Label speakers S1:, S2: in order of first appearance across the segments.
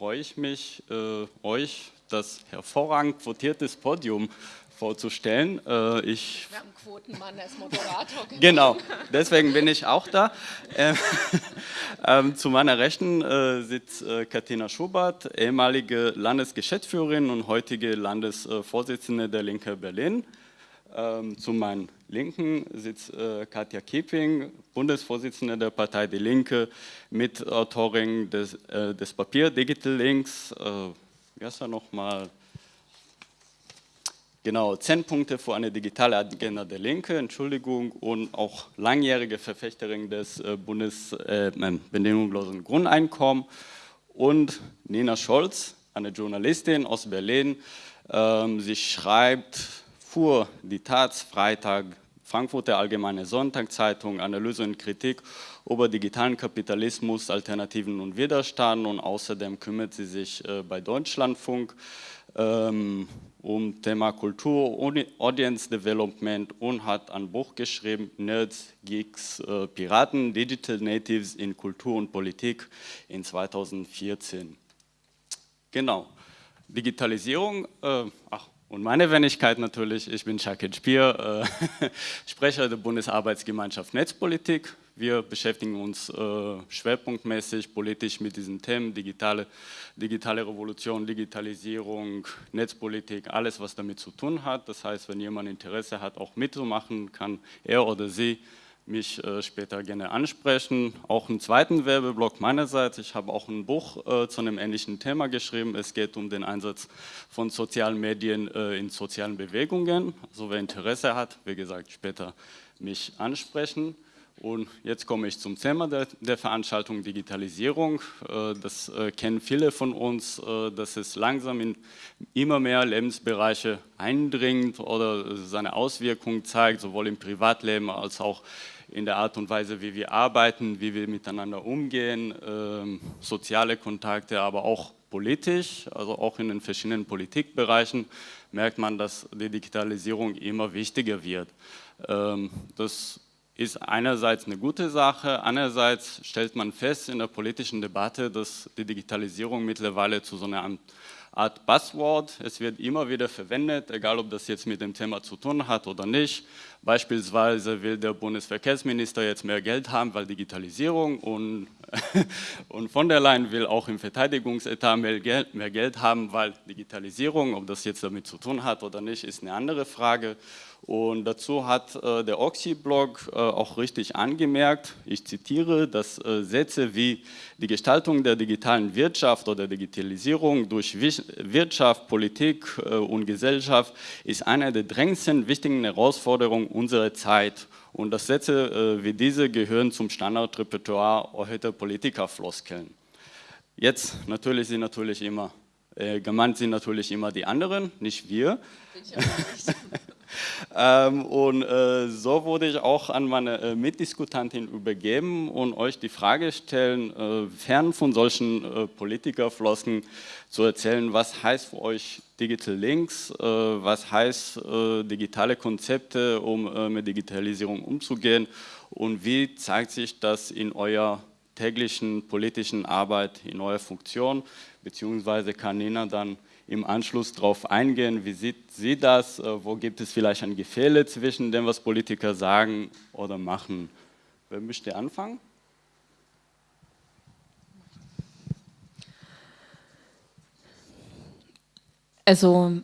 S1: freue ich mich, äh, euch das hervorragend quotiertes Podium vorzustellen. Äh, ich
S2: Wir haben Quotenmann als Moderator.
S1: Genau, deswegen bin ich auch da. Ähm, ähm, zu meiner Rechten äh, sitzt äh, Katina Schubert, ehemalige Landesgeschäftsführerin und heutige Landesvorsitzende der Linke Berlin. Ähm, zu meinen Linken sitzt äh, Katja Kieping, Bundesvorsitzende der Partei Die Linke, Mitautorin des, äh, des Papier Digital Links. Äh, wie heißt er nochmal? Genau, zehn Punkte für eine digitale Agenda der Linke, Entschuldigung, und auch langjährige Verfechterin des äh, Bundesbedingungslosen äh, Grundeinkommens. Und Nina Scholz, eine Journalistin aus Berlin. Ähm, sie schreibt fuhr die Taz, Freitag, Frankfurter Allgemeine Sonntagszeitung, Analyse und Kritik über digitalen Kapitalismus, Alternativen und Widerstand und außerdem kümmert sie sich äh, bei Deutschlandfunk ähm, um Thema Kultur, Audience Development und hat ein Buch geschrieben, Nerds, Geeks, äh, Piraten, Digital Natives in Kultur und Politik in 2014. Genau. Digitalisierung, äh, ach, und meine Wenigkeit natürlich, ich bin Shakir Spier, äh, Sprecher der Bundesarbeitsgemeinschaft Netzpolitik. Wir beschäftigen uns äh, schwerpunktmäßig politisch mit diesen Themen, digitale, digitale Revolution, Digitalisierung, Netzpolitik, alles was damit zu tun hat. Das heißt, wenn jemand Interesse hat, auch mitzumachen, kann er oder sie mich äh, später gerne ansprechen. Auch einen zweiten Werbeblock meinerseits. Ich habe auch ein Buch äh, zu einem ähnlichen Thema geschrieben. Es geht um den Einsatz von sozialen Medien äh, in sozialen Bewegungen. Also wer Interesse hat, wie gesagt, später mich ansprechen. Und jetzt komme ich zum Thema der, der Veranstaltung Digitalisierung. Äh, das äh, kennen viele von uns, äh, dass es langsam in immer mehr Lebensbereiche eindringt oder seine Auswirkungen zeigt, sowohl im Privatleben als auch in der Art und Weise, wie wir arbeiten, wie wir miteinander umgehen, ähm, soziale Kontakte, aber auch politisch, also auch in den verschiedenen Politikbereichen merkt man, dass die Digitalisierung immer wichtiger wird. Ähm, das ist einerseits eine gute Sache, andererseits stellt man fest in der politischen Debatte, dass die Digitalisierung mittlerweile zu so einer Art Buzzword. Es wird immer wieder verwendet, egal ob das jetzt mit dem Thema zu tun hat oder nicht. Beispielsweise will der Bundesverkehrsminister jetzt mehr Geld haben, weil Digitalisierung und, und von der Leyen will auch im Verteidigungsetat mehr Geld, mehr Geld haben, weil Digitalisierung, ob das jetzt damit zu tun hat oder nicht, ist eine andere Frage. Und dazu hat äh, der Oxy-Blog äh, auch richtig angemerkt, ich zitiere, dass äh, Sätze wie die Gestaltung der digitalen Wirtschaft oder Digitalisierung durch Wirtschaft, Politik äh, und Gesellschaft ist eine der drängendsten wichtigen Herausforderungen unserer Zeit. Und dass Sätze äh, wie diese gehören zum Standardrepertoire heute Politikerfloskeln. Jetzt natürlich sind natürlich immer, äh, gemeint sind natürlich immer die anderen, nicht wir. Ich auch nicht. ähm, und äh, so wurde ich auch an meine äh, Mitdiskutantin übergeben und euch die Frage stellen, äh, fern von solchen äh, Politikerflossen zu erzählen, was heißt für euch Digital Links, äh, was heißt äh, digitale Konzepte, um mit Digitalisierung umzugehen? Und wie zeigt sich das in eurer täglichen politischen Arbeit, in eurer Funktion, beziehungsweise kann Nina dann im Anschluss darauf eingehen, wie sieht sie das, äh, wo gibt es vielleicht ein Gefälle zwischen dem, was Politiker sagen oder machen. Wer möchte anfangen?
S2: Also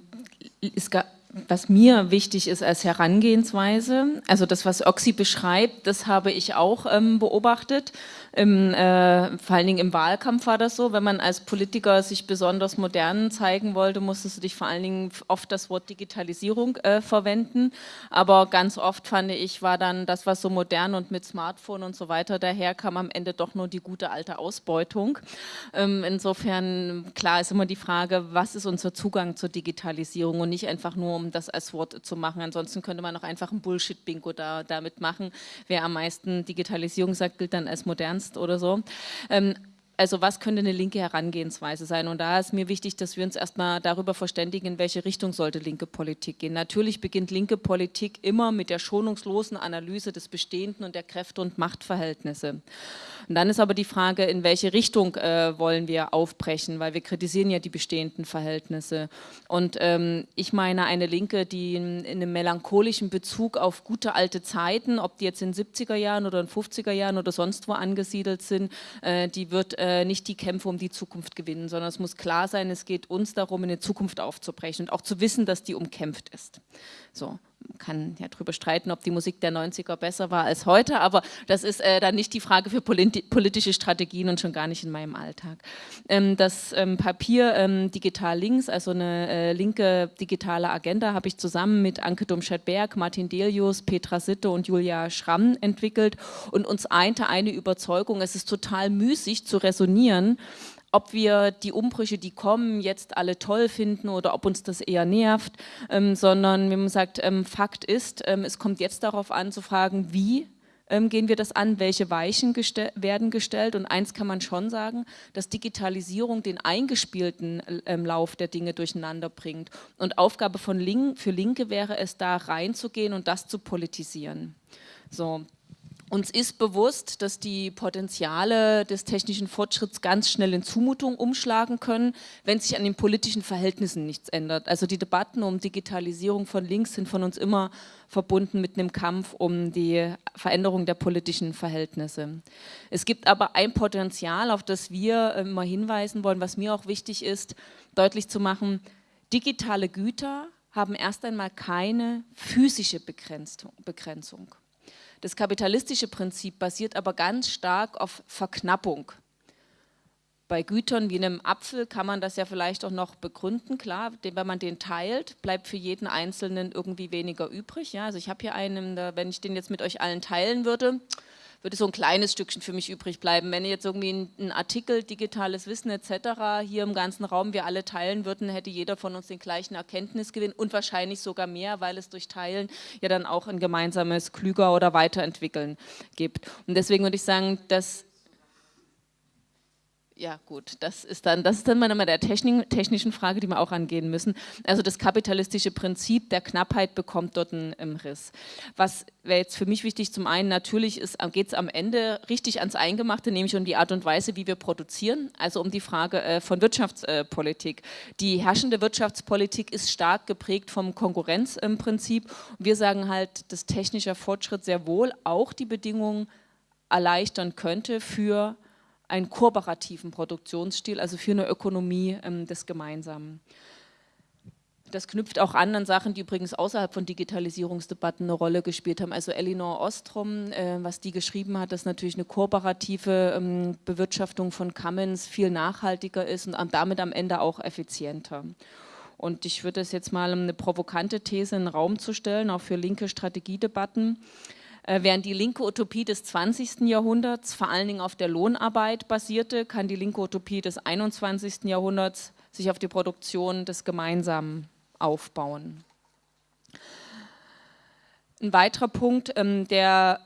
S2: es gab was mir wichtig ist als Herangehensweise, also das, was Oxy beschreibt, das habe ich auch ähm, beobachtet. Im, äh, vor allen Dingen im Wahlkampf war das so, wenn man als Politiker sich besonders modern zeigen wollte, musstest du dich vor allen Dingen oft das Wort Digitalisierung äh, verwenden. Aber ganz oft fand ich, war dann das, was so modern und mit Smartphone und so weiter daher kam, am Ende doch nur die gute alte Ausbeutung. Ähm, insofern, klar ist immer die Frage, was ist unser Zugang zur Digitalisierung und nicht einfach nur, um das als Wort zu machen. Ansonsten könnte man auch einfach ein Bullshit-Bingo da, damit machen. Wer am meisten Digitalisierung sagt, gilt dann als modernst oder so. Ähm, also was könnte eine linke Herangehensweise sein? Und da ist mir wichtig, dass wir uns erstmal darüber verständigen, in welche Richtung sollte linke Politik gehen. Natürlich beginnt linke Politik immer mit der schonungslosen Analyse des Bestehenden und der Kräfte- und Machtverhältnisse. Und dann ist aber die Frage, in welche Richtung äh, wollen wir aufbrechen, weil wir kritisieren ja die bestehenden Verhältnisse. Und ähm, ich meine eine Linke, die in, in, einem melancholischen Bezug auf gute alte Zeiten, ob die jetzt in 70er Jahren oder in 50er Jahren oder sonst wo angesiedelt sind, äh, die wird äh, nicht die Kämpfe um die Zukunft gewinnen, sondern es muss klar sein, es geht uns darum, eine Zukunft aufzubrechen und auch zu wissen, dass die umkämpft ist. So kann ja darüber streiten, ob die Musik der 90er besser war als heute, aber das ist äh, dann nicht die Frage für politische Strategien und schon gar nicht in meinem Alltag. Ähm, das ähm, Papier ähm, Digital Links, also eine äh, linke digitale Agenda, habe ich zusammen mit Anke Domscheit-Berg, Martin Delius, Petra Sitte und Julia Schramm entwickelt und uns einte eine Überzeugung, es ist total müßig zu resonieren, ob wir die Umbrüche, die kommen, jetzt alle toll finden oder ob uns das eher nervt, ähm, sondern wenn man sagt, ähm, Fakt ist, ähm, es kommt jetzt darauf an zu fragen, wie ähm, gehen wir das an, welche Weichen gestell werden gestellt und eins kann man schon sagen, dass Digitalisierung den eingespielten ähm, Lauf der Dinge durcheinander bringt und Aufgabe von Link, für Linke wäre es da reinzugehen und das zu politisieren. So, uns ist bewusst, dass die Potenziale des technischen Fortschritts ganz schnell in Zumutung umschlagen können, wenn sich an den politischen Verhältnissen nichts ändert. Also die Debatten um Digitalisierung von links sind von uns immer verbunden mit einem Kampf um die Veränderung der politischen Verhältnisse. Es gibt aber ein Potenzial, auf das wir immer hinweisen wollen, was mir auch wichtig ist, deutlich zu machen, digitale Güter haben erst einmal keine physische Begrenzung. Das kapitalistische Prinzip basiert aber ganz stark auf Verknappung. Bei Gütern wie einem Apfel kann man das ja vielleicht auch noch begründen, klar, wenn man den teilt, bleibt für jeden Einzelnen irgendwie weniger übrig. Ja, also ich habe hier einen, wenn ich den jetzt mit euch allen teilen würde, würde so ein kleines Stückchen für mich übrig bleiben. Wenn jetzt irgendwie ein, Artikel, digitales Wissen etc. hier im ganzen Raum wir alle teilen würden, hätte jeder von uns den gleichen Erkenntnisgewinn und wahrscheinlich sogar mehr, weil es durch Teilen ja dann auch ein gemeinsames Klüger oder Weiterentwickeln gibt. Und deswegen würde ich sagen, dass ja gut, das ist dann, das ist dann mal der Technik, technischen Frage, die wir auch angehen müssen. Also das kapitalistische Prinzip der Knappheit bekommt dort einen, Riss. Was wäre jetzt für mich wichtig, zum einen natürlich geht es am Ende richtig ans Eingemachte, nämlich um die Art und Weise, wie wir produzieren, also um die Frage äh, von Wirtschaftspolitik. Die herrschende Wirtschaftspolitik ist stark geprägt vom Konkurrenzprinzip. wir sagen halt, dass technischer Fortschritt sehr wohl auch die Bedingungen erleichtern könnte für einen kooperativen Produktionsstil, also für eine Ökonomie ähm, des Gemeinsamen. Das knüpft auch an an Sachen, die übrigens außerhalb von Digitalisierungsdebatten eine Rolle gespielt haben. Also Elinor Ostrom, äh, was die geschrieben hat, dass natürlich eine kooperative ähm, Bewirtschaftung von Commons viel nachhaltiger ist und damit am Ende auch effizienter. Und ich würde es jetzt mal eine provokante These in den Raum zu stellen, auch für linke Strategiedebatten. Äh, während die linke Utopie des 20. Jahrhunderts vor allen Dingen auf der Lohnarbeit basierte, kann die linke Utopie des 21. Jahrhunderts sich auf die Produktion des Gemeinsamen aufbauen. Ein weiterer Punkt, ähm, der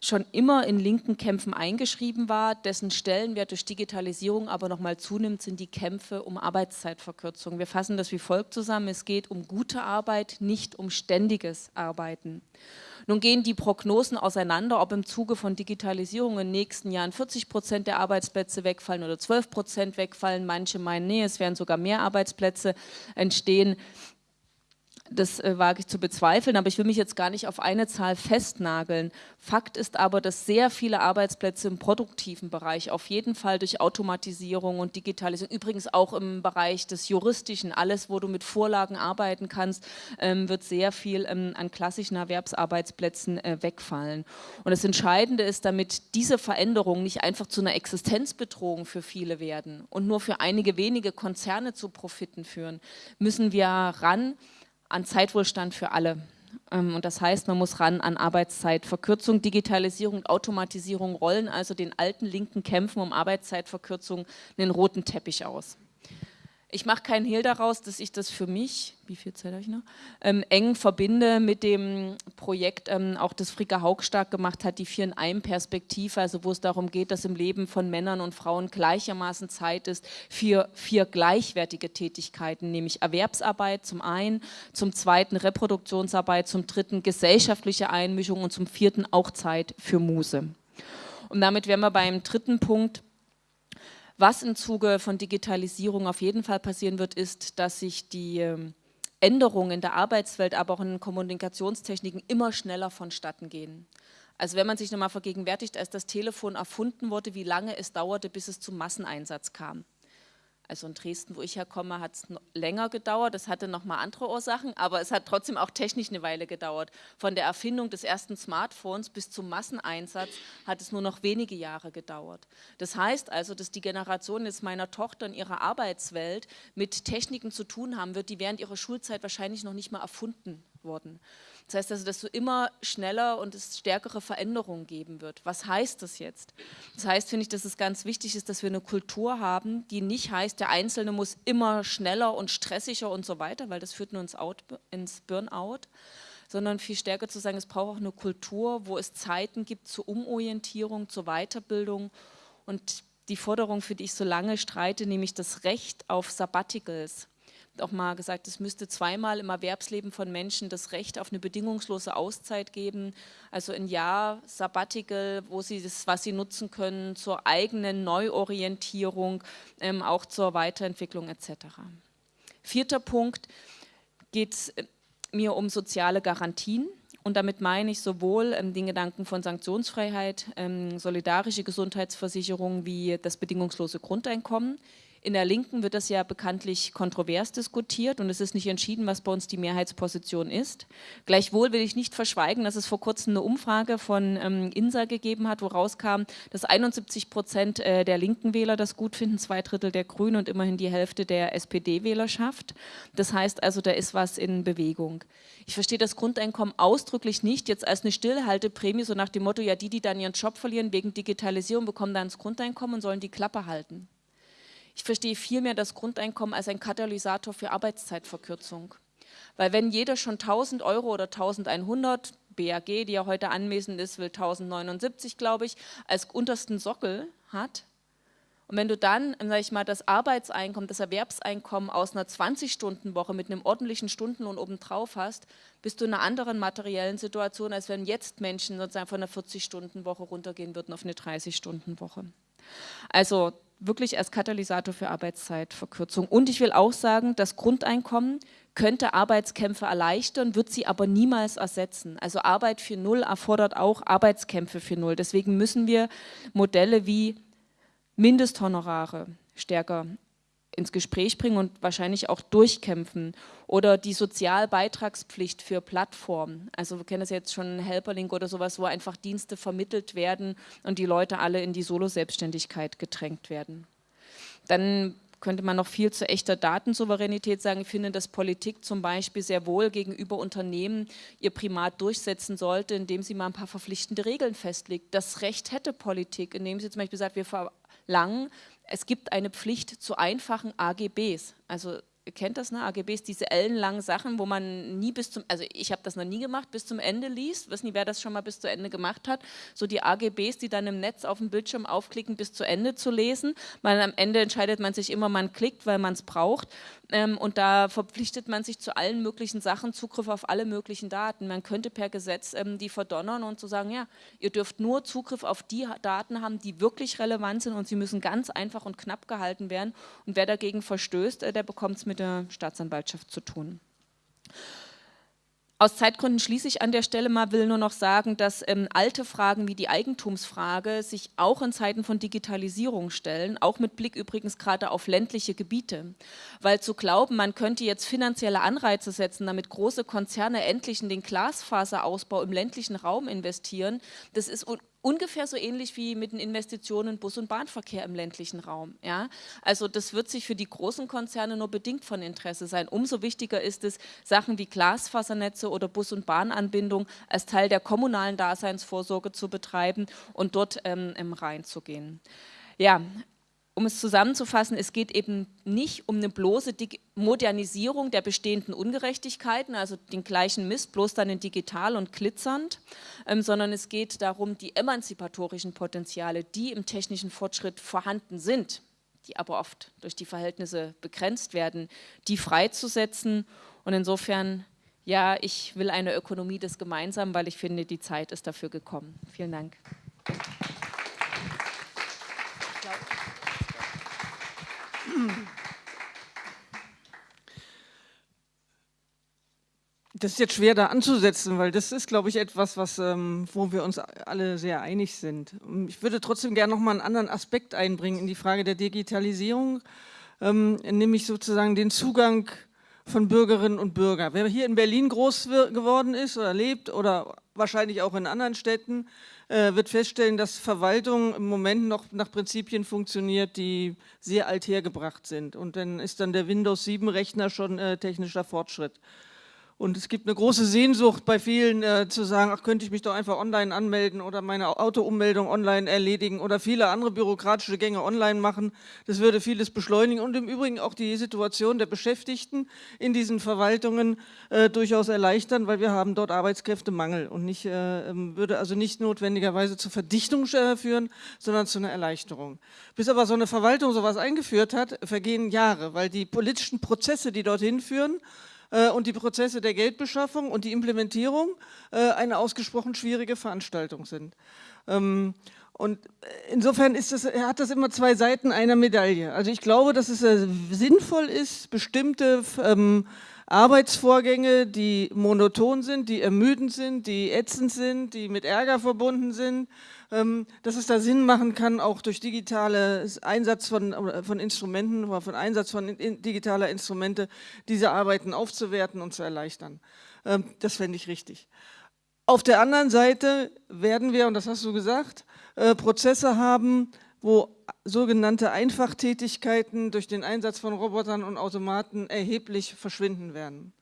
S2: schon immer in linken Kämpfen eingeschrieben war, dessen Stellenwert durch Digitalisierung aber nochmal zunimmt, sind die Kämpfe um Arbeitszeitverkürzung. Wir fassen das wie folgt zusammen, es geht um gute Arbeit, nicht um ständiges Arbeiten. Nun gehen die Prognosen auseinander, ob im Zuge von Digitalisierung in den nächsten Jahren 40 Prozent der Arbeitsplätze wegfallen oder 12 Prozent wegfallen. Manche meinen, nee, es werden sogar mehr Arbeitsplätze entstehen das äh, wage ich zu bezweifeln, aber ich will mich jetzt gar nicht auf eine Zahl festnageln. Fakt ist aber, dass sehr viele Arbeitsplätze im produktiven Bereich auf jeden Fall durch Automatisierung und Digitalisierung, übrigens auch im Bereich des Juristischen, alles, wo du mit Vorlagen arbeiten kannst, ähm, wird sehr viel ähm, an klassischen Erwerbsarbeitsplätzen äh, wegfallen. Und das Entscheidende ist, damit diese Veränderungen nicht einfach zu einer Existenzbedrohung für viele werden und nur für einige wenige Konzerne zu Profiten führen, müssen wir ran an Zeitwohlstand für alle. Ähm, und das heißt, man muss ran an Arbeitszeitverkürzung, Digitalisierung und Automatisierung rollen also den alten linken Kämpfen um Arbeitszeitverkürzung einen roten Teppich aus. Ich mache keinen Hehl daraus, dass ich das für mich, wie viel Zeit habe ich noch, ähm, eng verbinde mit dem Projekt, ähm, auch das Frika Haug stark gemacht hat, die Vier in einem Perspektive, also wo es darum geht, dass im Leben von Männern und Frauen gleichermaßen Zeit ist für vier gleichwertige Tätigkeiten, nämlich Erwerbsarbeit zum einen, zum zweiten Reproduktionsarbeit, zum dritten gesellschaftliche Einmischung und zum vierten auch Zeit für Muse. Und damit wären wir beim dritten Punkt, was im Zuge von Digitalisierung auf jeden Fall passieren wird, ist, dass sich die ähm, Änderungen in der Arbeitswelt, aber auch in Kommunikationstechniken immer schneller vonstatten gehen. Also wenn man sich nochmal vergegenwärtigt, als das Telefon erfunden wurde, wie lange es dauerte, bis es zum Masseneinsatz kam. Also in Dresden, wo ich herkomme, hat es länger gedauert. Das hatte nochmal andere Ursachen, aber es hat trotzdem auch technisch eine Weile gedauert. Von der Erfindung des ersten Smartphones bis zum Masseneinsatz hat es nur noch wenige Jahre gedauert. Das heißt also, dass die Generation jetzt meiner Tochter in ihrer Arbeitswelt mit Techniken zu tun haben wird, die während ihrer Schulzeit wahrscheinlich noch nicht mal erfunden wurden. Das heißt also, dass es immer schneller und es stärkere Veränderungen geben wird. Was heißt das jetzt? Das heißt, finde ich, dass es ganz wichtig ist, dass wir eine Kultur haben, die nicht heißt, der Einzelne muss immer schneller und stressiger und so weiter, weil das führt nur ins, Out, ins Burnout, sondern viel stärker zu sagen, es braucht auch eine Kultur, wo es Zeiten gibt zur Umorientierung, zur Weiterbildung und die Forderung, für die ich so lange streite, nämlich das Recht auf Sabbaticals auch mal gesagt, es müsste zweimal im Erwerbsleben von Menschen das Recht auf eine bedingungslose Auszeit geben, also ein Jahr Sabbatical, wo sie das, was sie nutzen können zur eigenen Neuorientierung, ähm, auch zur Weiterentwicklung etc. Vierter Punkt geht es äh, mir um soziale Garantien. Und damit meine ich sowohl ähm, den Gedanken von Sanktionsfreiheit, ähm, solidarische Gesundheitsversicherung wie das bedingungslose Grundeinkommen. In der Linken wird das ja bekanntlich kontrovers diskutiert und es ist nicht entschieden, was bei uns die Mehrheitsposition ist. Gleichwohl will ich nicht verschweigen, dass es vor kurzem eine Umfrage von ähm, INSA gegeben hat, wo rauskam, dass 71 Prozent äh, der linken Wähler das gut finden, zwei Drittel der Grünen und immerhin die Hälfte der SPD-Wählerschaft. Das heißt also, da ist was in Bewegung. Ich verstehe das Grundeinkommen ausdrücklich nicht jetzt als eine Stillhalteprämie, so nach dem Motto, ja die, die dann ihren Job verlieren wegen Digitalisierung, bekommen dann das Grundeinkommen und sollen die Klappe halten. Ich verstehe vielmehr das Grundeinkommen als ein Katalysator für Arbeitszeitverkürzung. Weil wenn jeder schon 1000 Euro oder 1100, BAG, die ja heute anwesend ist, will 1079, glaube ich, als untersten Sockel hat, und wenn du dann, sage ich mal, das Arbeitseinkommen, das Erwerbseinkommen aus einer 20-Stunden-Woche mit einem ordentlichen Stundenlohn obendrauf hast, bist du in einer anderen materiellen Situation, als wenn jetzt Menschen sozusagen von einer 40-Stunden-Woche runtergehen würden auf eine 30-Stunden-Woche. Also wirklich als Katalysator für Arbeitszeitverkürzung. Und ich will auch sagen, das Grundeinkommen könnte Arbeitskämpfe erleichtern, wird sie aber niemals ersetzen. Also Arbeit für Null erfordert auch Arbeitskämpfe für Null. Deswegen müssen wir Modelle wie Mindesthonorare stärker ins Gespräch bringen und wahrscheinlich auch durchkämpfen. Oder die Sozialbeitragspflicht für Plattformen. Also wir kennen das jetzt schon Helperlink oder sowas, wo einfach Dienste vermittelt werden und die Leute alle in die Solo-Selbstständigkeit gedrängt werden. Dann könnte man noch viel zu echter Datensouveränität sagen. Ich finde, dass Politik zum Beispiel sehr wohl gegenüber Unternehmen ihr Primat durchsetzen sollte, indem sie mal ein paar verpflichtende Regeln festlegt. Das Recht hätte Politik, indem sie zum Beispiel sagt, wir verlangen, es gibt eine Pflicht zu einfachen AGBs. Also ihr kennt das, ne? AGBs, diese ellenlangen Sachen, wo man nie bis zum, also ich habe das noch nie gemacht, bis zum Ende liest, wissen nicht, wer das schon mal bis zu Ende gemacht hat, so die AGBs, die dann im Netz auf dem Bildschirm aufklicken, bis zu Ende zu lesen. Man, am Ende entscheidet man sich immer, man klickt, weil man es braucht ähm, und da verpflichtet man sich zu allen möglichen Sachen, Zugriff auf alle möglichen Daten. Man könnte per Gesetz ähm, die verdonnern und zu so sagen, ja, ihr dürft nur Zugriff auf die Daten haben, die wirklich relevant sind und sie müssen ganz einfach und knapp gehalten werden und wer dagegen verstößt, äh, der bekommt es mit mit der Staatsanwaltschaft zu tun. Aus Zeitgründen schließe ich an der Stelle mal, will nur noch sagen, dass ähm, alte Fragen wie die Eigentumsfrage sich auch in Zeiten von Digitalisierung stellen, auch mit Blick übrigens gerade auf ländliche Gebiete. Weil zu glauben, man könnte jetzt finanzielle Anreize setzen, damit große Konzerne endlich in den Glasfaserausbau im ländlichen Raum investieren, das ist ungefähr so ähnlich wie mit den Investitionen in Bus- und Bahnverkehr im ländlichen Raum. Ja? Also das wird sich für die großen Konzerne nur bedingt von Interesse sein. Umso wichtiger ist es, Sachen wie Glasfasernetze oder Bus- und Bahnanbindung als Teil der kommunalen Daseinsvorsorge zu betreiben und dort ähm, reinzugehen. Ja, um es zusammenzufassen, es geht eben nicht um eine bloße Modernisierung der bestehenden Ungerechtigkeiten, also den gleichen Mist, bloß dann in digital und glitzernd, ähm, sondern es geht darum, die emanzipatorischen Potenziale, die im technischen Fortschritt vorhanden sind, die aber oft durch die Verhältnisse begrenzt werden, die freizusetzen. Und insofern, ja, ich will eine Ökonomie des Gemeinsamen, weil ich finde, die Zeit ist dafür gekommen. Vielen Dank.
S3: Das ist jetzt schwer da anzusetzen, weil das ist, glaube ich, etwas, was, ähm, wo wir uns alle sehr einig sind. Ich würde trotzdem gerne noch mal einen anderen Aspekt einbringen in die Frage der Digitalisierung, ähm, nämlich sozusagen den Zugang von Bürgerinnen und Bürgern. Wer hier in Berlin groß geworden ist oder lebt oder wahrscheinlich auch in anderen Städten, wird feststellen, dass Verwaltung im Moment noch nach Prinzipien funktioniert, die sehr althergebracht sind. Und dann ist dann der Windows 7 Rechner schon äh, technischer Fortschritt. Und es gibt eine große Sehnsucht bei vielen äh, zu sagen, ach, könnte ich mich doch einfach online anmelden oder meine Autoummeldung online erledigen oder viele andere bürokratische Gänge online machen. Das würde vieles beschleunigen und im Übrigen auch die Situation der Beschäftigten in diesen Verwaltungen äh, durchaus erleichtern, weil wir haben dort Arbeitskräftemangel und nicht, äh, ähm, würde also nicht notwendigerweise zur Verdichtung äh, führen, sondern zu einer Erleichterung. Bis aber so eine Verwaltung sowas eingeführt hat, vergehen Jahre, weil die politischen Prozesse, die dorthin führen, und die Prozesse der Geldbeschaffung und die Implementierung äh, eine ausgesprochen schwierige Veranstaltung sind. Ähm, und insofern ist das, hat das immer zwei Seiten einer Medaille. Also ich glaube, dass es äh, sinnvoll ist, bestimmte ähm, Arbeitsvorgänge, die monoton sind, die ermüdend sind, die ätzend sind, die mit Ärger verbunden sind, dass es da Sinn machen kann, auch durch digitales Einsatz von, von Instrumenten oder von Einsatz von digitaler Instrumente diese Arbeiten aufzuwerten und zu erleichtern. Ähm, das fände ich richtig. Auf der anderen Seite werden wir, und das hast du gesagt, äh, Prozesse haben, wo sogenannte Einfachtätigkeiten durch den Einsatz von Robotern und Automaten erheblich verschwinden werden.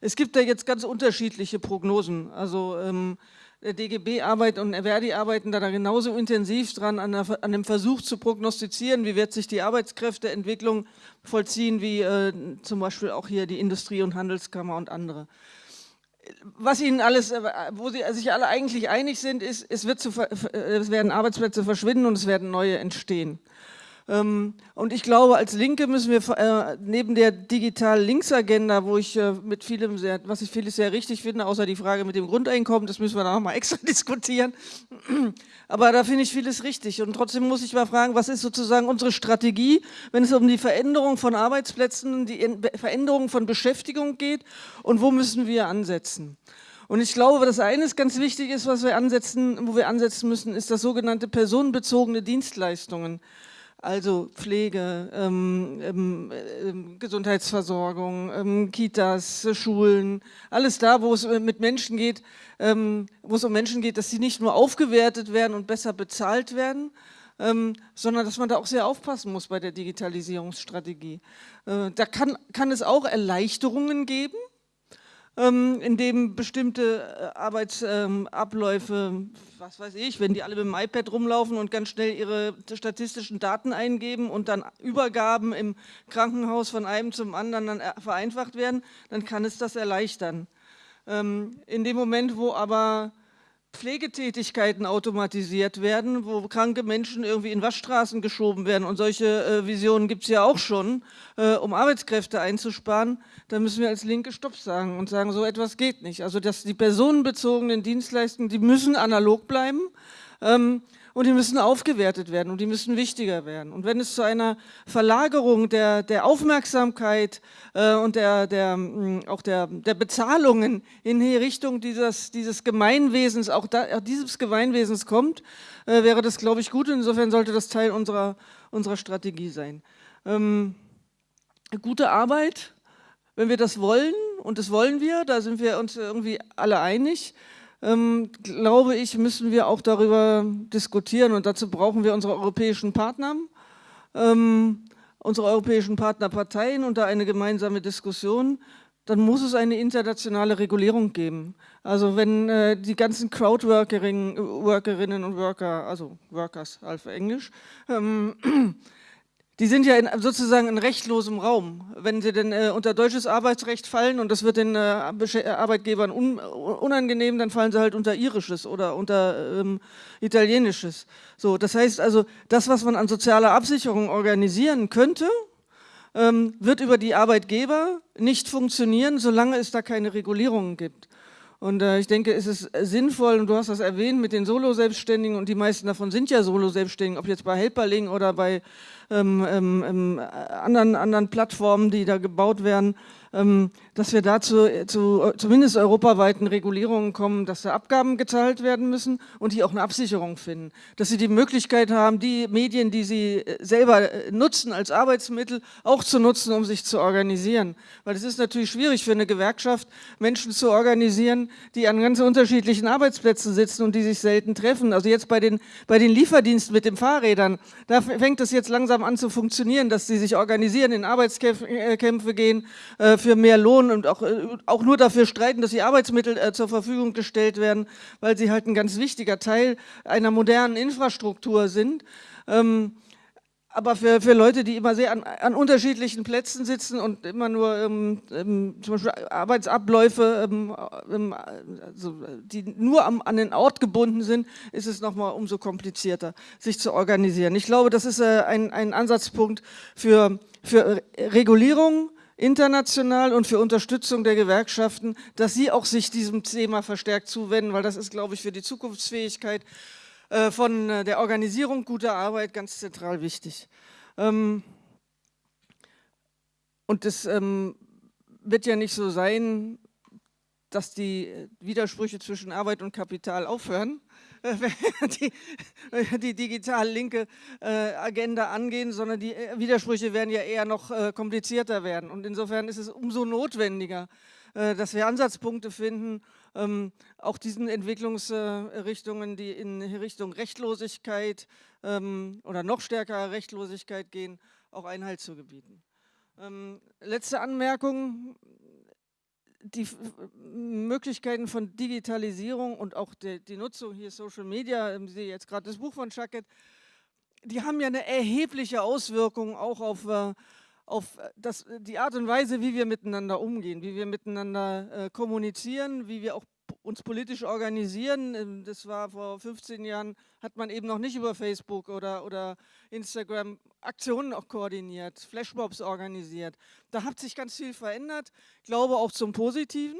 S3: Es gibt da jetzt ganz unterschiedliche Prognosen. Also ähm, der DGB arbeitet und Verdi arbeiten da genauso intensiv dran, an, der, an, dem Versuch zu prognostizieren, wie wird sich die Arbeitskräfteentwicklung vollziehen, wie äh, zum Beispiel auch hier die Industrie- und Handelskammer und andere. Was Ihnen alles, äh, wo Sie sich alle eigentlich einig sind, ist, es, zu, es werden Arbeitsplätze verschwinden und es werden neue entstehen. Ähm, und ich glaube, als Linke müssen wir äh, neben der digital-links-Agenda, wo ich äh, mit vielem sehr, was ich vieles sehr richtig finde, außer die Frage mit dem Grundeinkommen, das müssen wir noch mal extra diskutieren. Aber da finde ich vieles richtig. Und trotzdem muss ich mal fragen, was ist sozusagen unsere Strategie, wenn es um die Veränderung von Arbeitsplätzen, die Veränderung von Beschäftigung geht und wo müssen wir ansetzen? Und ich glaube, das eine ist ganz wichtig ist, was wir ansetzen, wo wir ansetzen müssen, ist das sogenannte personenbezogene Dienstleistungen also Pflege, ähm, ähm, ähm, Gesundheitsversorgung, ähm, Kitas, Schulen, alles da, wo es äh, mit Menschen geht, ähm, wo es um Menschen geht, dass sie nicht nur aufgewertet werden und besser bezahlt werden, ähm, sondern dass man da auch sehr aufpassen muss bei der Digitalisierungsstrategie. Äh, da kann, kann es auch Erleichterungen geben, ähm, in dem bestimmte äh, Arbeitsabläufe, ähm, was weiß ich, wenn die alle mit dem iPad rumlaufen und ganz schnell ihre statistischen Daten eingeben und dann Übergaben im Krankenhaus von einem zum anderen dann äh, vereinfacht werden, dann kann es das erleichtern. Ähm, in dem Moment, wo aber Pflegetätigkeiten automatisiert werden, wo kranke Menschen irgendwie in Waschstraßen geschoben werden und solche äh, Visionen gibt es ja auch schon, äh, um Arbeitskräfte einzusparen, dann müssen wir als Linke Stopp sagen und sagen, so etwas geht nicht. Also dass die personenbezogenen Dienstleistungen, die müssen analog bleiben. Ähm, und die müssen aufgewertet werden und die müssen wichtiger werden. Und wenn es zu einer Verlagerung der, der Aufmerksamkeit äh, und der, der, mh, auch der, der Bezahlungen in die Richtung dieses, dieses Gemeinwesens, auch da, dieses Gemeinwesens kommt, äh, wäre das, glaube ich, gut. Insofern sollte das Teil unserer, unserer Strategie sein. Ähm, gute Arbeit, wenn wir das wollen, und das wollen wir, da sind wir uns irgendwie alle einig, ähm, glaube ich, müssen wir auch darüber diskutieren und dazu brauchen wir unsere europäischen Partner, ähm, unsere europäischen Partnerparteien und da eine gemeinsame Diskussion. Dann muss es eine internationale Regulierung geben. Also wenn äh, die ganzen Crowdworkerinnen Workerinnen und Worker, also Workers auf Englisch, ähm, die sind ja in, sozusagen in rechtlosem Raum. Wenn sie denn äh, unter deutsches Arbeitsrecht fallen und das wird den äh, Arbeitgebern un, unangenehm, dann fallen sie halt unter irisches oder unter ähm, italienisches. So, das heißt also, das, was man an sozialer Absicherung organisieren könnte, ähm, wird über die Arbeitgeber nicht funktionieren, solange es da keine Regulierungen gibt. Und äh, ich denke, es ist sinnvoll, und du hast das erwähnt mit den Solo-Selbstständigen, und die meisten davon sind ja Solo-Selbstständigen, ob jetzt bei Helperling oder bei ähm, ähm, ähm anderen, anderen Plattformen, die da gebaut werden, ähm, dass wir dazu zu zumindest europaweiten Regulierungen kommen, dass da Abgaben gezahlt werden müssen und die auch eine Absicherung finden. Dass sie die Möglichkeit haben, die Medien, die sie äh, selber äh, nutzen als Arbeitsmittel, auch zu nutzen, um sich zu organisieren. Weil es ist natürlich schwierig für eine Gewerkschaft, Menschen zu organisieren, die an ganz unterschiedlichen Arbeitsplätzen sitzen und die sich selten treffen. Also jetzt bei den, bei den Lieferdiensten mit den Fahrrädern, da fängt es jetzt langsam an zu funktionieren, dass sie sich organisieren, in Arbeitskämpfe äh, gehen, für mehr Lohn und auch, äh, auch nur dafür streiten, dass die Arbeitsmittel äh, zur Verfügung gestellt werden, weil sie halt ein ganz wichtiger Teil einer modernen Infrastruktur sind. Ähm, aber für, für Leute, die immer sehr an, an unterschiedlichen Plätzen sitzen und immer nur ähm, ähm, zum Beispiel Arbeitsabläufe, ähm, ähm also die nur am, an den Ort gebunden sind, ist es nochmal umso komplizierter, sich zu organisieren. Ich glaube, das ist äh, ein, ein Ansatzpunkt für, für Regulierung, international und für Unterstützung der Gewerkschaften, dass sie auch sich diesem Thema verstärkt zuwenden, weil das ist, glaube ich, für die Zukunftsfähigkeit äh, von äh, der Organisierung guter Arbeit ganz zentral wichtig. Ähm, und es ähm, wird ja nicht so sein, dass die Widersprüche zwischen Arbeit und Kapital aufhören, die, die digital linke äh, Agenda angehen, sondern die äh, Widersprüche werden ja eher noch äh, komplizierter werden. Und insofern ist es umso notwendiger, dass wir Ansatzpunkte finden, ähm, auch diesen Entwicklungsrichtungen, die in Richtung Rechtlosigkeit ähm, oder noch stärkerer Rechtlosigkeit gehen, auch Einhalt zu gebieten. Ähm, letzte Anmerkung, die Möglichkeiten von Digitalisierung und auch die, die Nutzung hier Social Media, ähm, ich sehe jetzt gerade das Buch von Schacket, die haben ja eine erhebliche Auswirkung auch auf, äh, auf das, die Art und Weise, wie wir miteinander umgehen, wie wir miteinander äh, kommunizieren, wie wir auch uns politisch organisieren. Ähm, das war vor 15 Jahren, hat man eben noch nicht über Facebook oder, oder Instagram Aktionen auch koordiniert, Flashmobs organisiert. Da hat sich ganz viel verändert, glaube auch zum Positiven.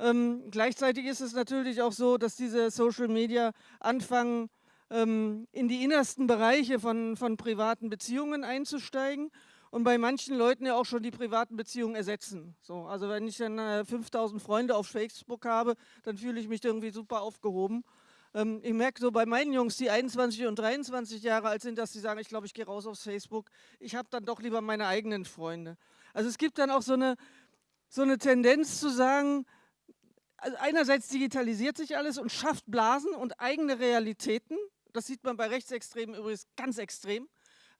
S3: Ähm, gleichzeitig ist es natürlich auch so, dass diese Social Media anfangen, ähm, in die innersten Bereiche von, von privaten Beziehungen einzusteigen und bei manchen Leuten ja auch schon die privaten Beziehungen ersetzen. So, also wenn ich dann äh, 5000 Freunde auf Facebook habe, dann fühle ich mich irgendwie super aufgehoben. Ähm, ich merke so bei meinen Jungs, die 21 und 23 Jahre alt sind, dass sie sagen, ich glaube, ich gehe raus aufs Facebook. Ich habe dann doch lieber meine eigenen Freunde. Also es gibt dann auch so eine, so eine Tendenz zu sagen, also einerseits digitalisiert sich alles und schafft Blasen und eigene Realitäten. Das sieht man bei Rechtsextremen übrigens ganz extrem.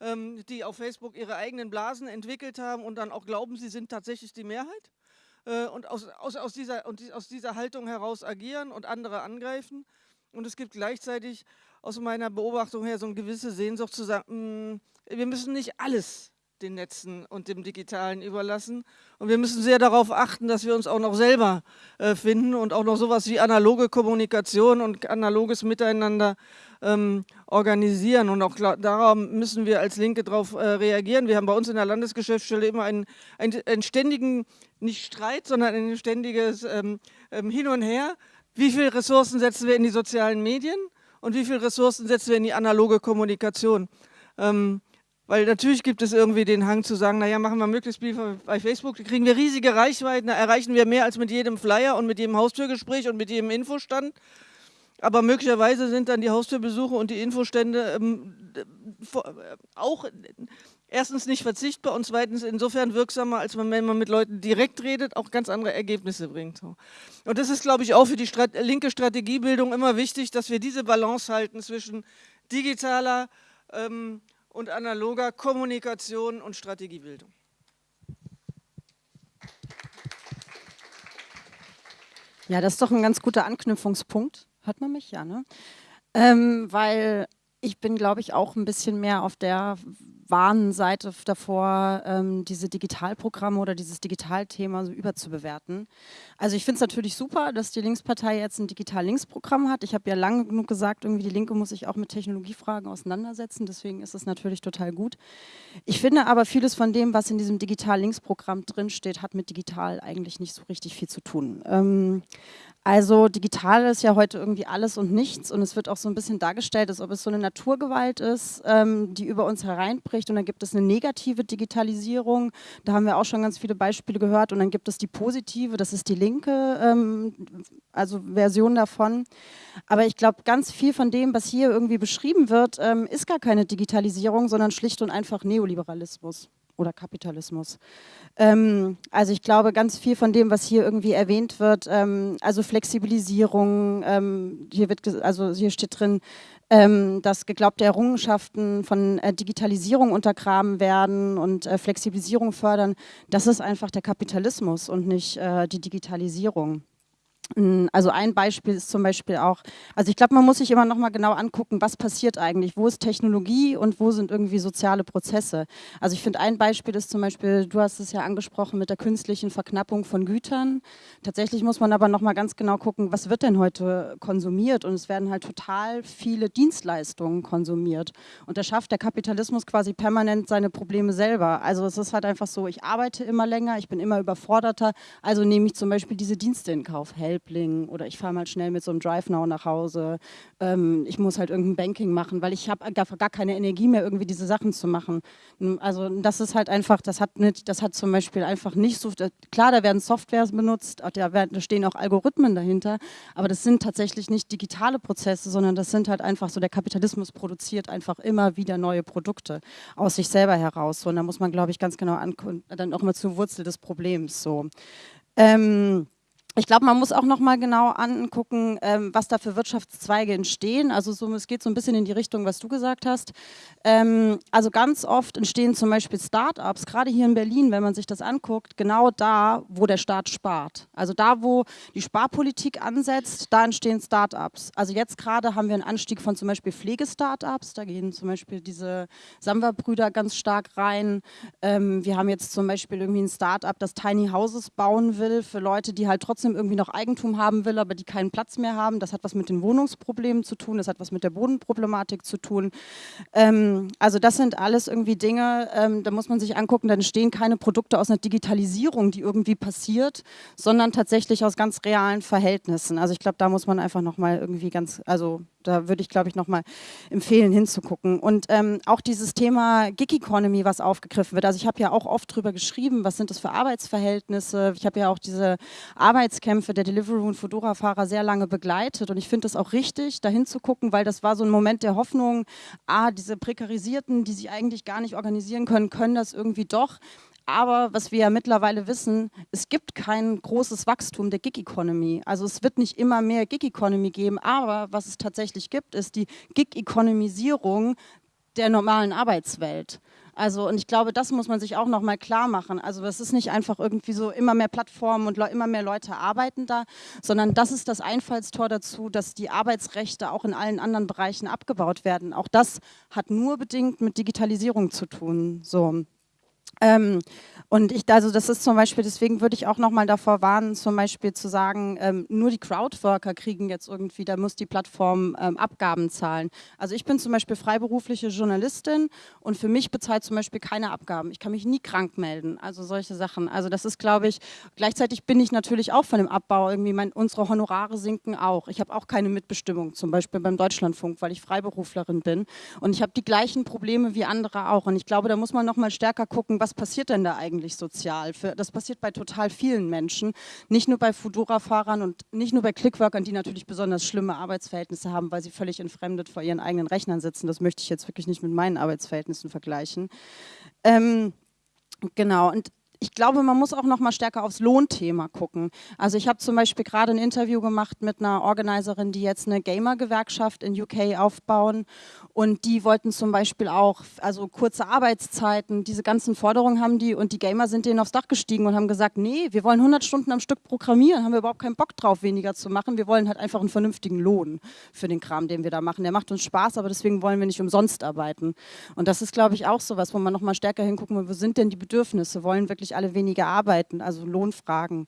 S3: Ähm, die auf Facebook ihre eigenen Blasen entwickelt haben und dann auch glauben, sie sind tatsächlich die Mehrheit äh, und aus, aus, aus, dieser, und aus dieser Haltung heraus agieren und andere angreifen. Und es gibt gleichzeitig aus meiner Beobachtung her so eine gewisse Sehnsucht zu sagen, mh, mm, wir müssen nicht alles den Netzen und dem Digitalen überlassen. Und wir müssen sehr darauf achten, dass wir uns auch noch selber äh, finden und auch noch sowas wie analoge Kommunikation und analoges Miteinander ähm, organisieren. Und auch darauf müssen wir als Linke darauf äh, reagieren. Wir haben bei uns in der Landesgeschäftsstelle immer einen, einen, einen ständigen, nicht Streit, sondern ein ständiges ähm, ähm, Hin und Her. Wie viele Ressourcen setzen wir in die sozialen Medien und wie viele Ressourcen setzen wir in die analoge Kommunikation? Ähm, weil natürlich gibt es irgendwie den Hang zu sagen, naja, machen wir möglichst viel bei Facebook, kriegen wir riesige Reichweiten, erreichen wir mehr als mit jedem Flyer und mit jedem Haustürgespräch und mit jedem Infostand. Aber möglicherweise sind dann die Haustürbesuche und die Infostände ähm, auch erstens nicht verzichtbar und zweitens insofern wirksamer, als wenn man mit Leuten direkt redet, auch ganz andere Ergebnisse bringt. Und das ist, glaube ich, auch für die Strat linke Strategiebildung immer wichtig, dass wir diese Balance halten zwischen digitaler ähm, und analoger Kommunikation und Strategiebildung.
S4: Ja, das ist doch ein ganz guter Anknüpfungspunkt. Hört man mich? Ja, ne? Ähm, weil ich bin, glaube ich, auch ein bisschen mehr auf der warnen Seite davor, ähm, diese Digitalprogramme oder dieses Digitalthema so überzubewerten. Also ich finde es natürlich super, dass die Linkspartei jetzt ein Digital-Links-Programm hat. Ich habe ja lange genug gesagt, irgendwie die Linke muss sich auch mit Technologiefragen auseinandersetzen, deswegen ist es natürlich total gut. Ich finde aber vieles von dem, was in diesem Digital-Links-Programm drinsteht, hat mit digital eigentlich nicht so richtig viel zu tun. Ähm, also digital ist ja heute irgendwie alles und nichts und es wird auch so ein bisschen dargestellt, als ob es so eine Naturgewalt ist, ähm, die über uns hereinbricht und dann gibt es eine negative Digitalisierung, da haben wir auch schon ganz viele Beispiele gehört und dann gibt es die positive, das ist die linke, ähm, also Version davon. Aber ich glaube, ganz viel von dem, was hier irgendwie beschrieben wird, ähm, ist gar keine Digitalisierung, sondern schlicht und einfach Neoliberalismus oder Kapitalismus. Ähm, also ich glaube, ganz viel von dem, was hier irgendwie erwähnt wird, ähm, also Flexibilisierung, ähm, hier, wird, also hier steht drin, ähm, dass geglaubte Errungenschaften von äh, Digitalisierung untergraben werden und äh, Flexibilisierung fördern, das ist einfach der Kapitalismus und nicht äh, die Digitalisierung. Also ein Beispiel ist zum Beispiel auch, also ich glaube, man muss sich immer noch mal genau angucken, was passiert eigentlich, wo ist Technologie und wo sind irgendwie soziale Prozesse. Also ich finde ein Beispiel ist zum Beispiel, du hast es ja angesprochen mit der künstlichen Verknappung von Gütern. Tatsächlich muss man aber noch mal ganz genau gucken, was wird denn heute konsumiert und es werden halt total viele Dienstleistungen konsumiert und da schafft der Kapitalismus quasi permanent seine Probleme selber. Also es ist halt einfach so, ich arbeite immer länger, ich bin immer überforderter, also nehme ich zum Beispiel diese Dienste in Kauf, Help Helpling oder ich fahre mal schnell mit so einem Drive Now nach Hause. Ähm, ich muss halt irgendein Banking machen, weil ich habe gar, gar keine Energie mehr, irgendwie diese Sachen zu machen. Also das ist halt einfach, das hat, nicht, das hat zum Beispiel einfach nicht so, klar, da werden Softwares benutzt, da, werden, da stehen auch Algorithmen dahinter, aber das sind tatsächlich nicht digitale Prozesse, sondern das sind halt einfach so, der Kapitalismus produziert einfach immer wieder neue Produkte aus sich selber heraus. So, und da muss man, glaube ich, ganz genau dann auch immer zur Wurzel des Problems. So. Ähm, ich glaube, man muss auch noch mal genau angucken, ähm, was da für Wirtschaftszweige entstehen. Also so, es geht so ein bisschen in die Richtung, was du gesagt hast. Ähm, also ganz oft entstehen zum Beispiel Start-ups, gerade hier in Berlin, wenn man sich das anguckt, genau da, wo der Staat spart. Also da, wo die Sparpolitik ansetzt, da entstehen Start-ups. Also jetzt gerade haben wir einen Anstieg von zum Beispiel Pflege-Start-ups. Da gehen zum Beispiel diese Samwer-Brüder ganz stark rein. Ähm, wir haben jetzt zum Beispiel irgendwie ein Start-up, das Tiny Houses bauen will für Leute, die halt trotzdem trotzdem irgendwie noch Eigentum haben will, aber die keinen Platz mehr haben. Das hat was mit den Wohnungsproblemen zu tun, das hat was mit der Bodenproblematik zu tun. Ähm, also das sind alles irgendwie Dinge, ähm, da muss man sich angucken, da entstehen keine Produkte aus einer Digitalisierung, die irgendwie passiert, sondern tatsächlich aus ganz realen Verhältnissen. Also ich glaube, da muss man einfach nochmal irgendwie ganz, also da würde ich, glaube ich, nochmal empfehlen, hinzugucken. Und ähm, auch dieses Thema Gig Economy, was aufgegriffen wird. Also ich habe ja auch oft drüber geschrieben, was sind das für Arbeitsverhältnisse. Ich habe ja auch diese Arbeitskämpfe der Deliveroo und Fedora-Fahrer sehr lange begleitet. Und ich finde es auch richtig, da hinzugucken, weil das war so ein Moment der Hoffnung, ah, diese Prekarisierten, die sich eigentlich gar nicht organisieren können, können das irgendwie doch. Aber was wir ja mittlerweile wissen, es gibt kein großes Wachstum der Gig-Economy. Also es wird nicht immer mehr Gig-Economy geben, aber was es tatsächlich gibt, ist die Gig-Economisierung der normalen Arbeitswelt. Also und ich glaube, das muss man sich auch nochmal klar machen. Also es ist nicht einfach irgendwie so immer mehr Plattformen und immer mehr Leute arbeiten da, sondern das ist das Einfallstor dazu, dass die Arbeitsrechte auch in allen anderen Bereichen abgebaut werden. Auch das hat nur bedingt mit Digitalisierung zu tun. So. Ähm, und ich, also das ist zum Beispiel, deswegen würde ich auch nochmal davor warnen, zum Beispiel zu sagen, ähm, nur die Crowdworker kriegen jetzt irgendwie, da muss die Plattform ähm, Abgaben zahlen. Also ich bin zum Beispiel freiberufliche Journalistin und für mich bezahlt zum Beispiel keine Abgaben. Ich kann mich nie krank melden, also solche Sachen. Also das ist, glaube ich, gleichzeitig bin ich natürlich auch von dem Abbau irgendwie, mein, unsere Honorare sinken auch. Ich habe auch keine Mitbestimmung, zum Beispiel beim Deutschlandfunk, weil ich Freiberuflerin bin und ich habe die gleichen Probleme wie andere auch. Und ich glaube, da muss man nochmal stärker gucken, was passiert denn da eigentlich sozial? Für, das passiert bei total vielen Menschen, nicht nur bei Fudora-Fahrern und nicht nur bei Clickworkern, die natürlich besonders schlimme Arbeitsverhältnisse haben, weil sie völlig entfremdet vor ihren eigenen Rechnern sitzen. Das möchte ich jetzt wirklich nicht mit meinen Arbeitsverhältnissen vergleichen. Ähm, genau, und ich glaube, man muss auch noch mal stärker aufs Lohnthema gucken. Also ich habe zum Beispiel gerade ein Interview gemacht mit einer Organiserin, die jetzt eine Gamer-Gewerkschaft in UK aufbauen und die wollten zum Beispiel auch, also kurze Arbeitszeiten, diese ganzen Forderungen haben die und die Gamer sind denen aufs Dach gestiegen und haben gesagt, nee, wir wollen 100 Stunden am Stück programmieren, haben wir überhaupt keinen Bock drauf, weniger zu machen. Wir wollen halt einfach einen vernünftigen Lohn für den Kram, den wir da machen. Der macht uns Spaß, aber deswegen wollen wir nicht umsonst arbeiten. Und das ist, glaube ich, auch so was, wo man noch mal stärker hingucken muss, wo sind denn die Bedürfnisse? Wollen wirklich alle weniger arbeiten? Also Lohnfragen.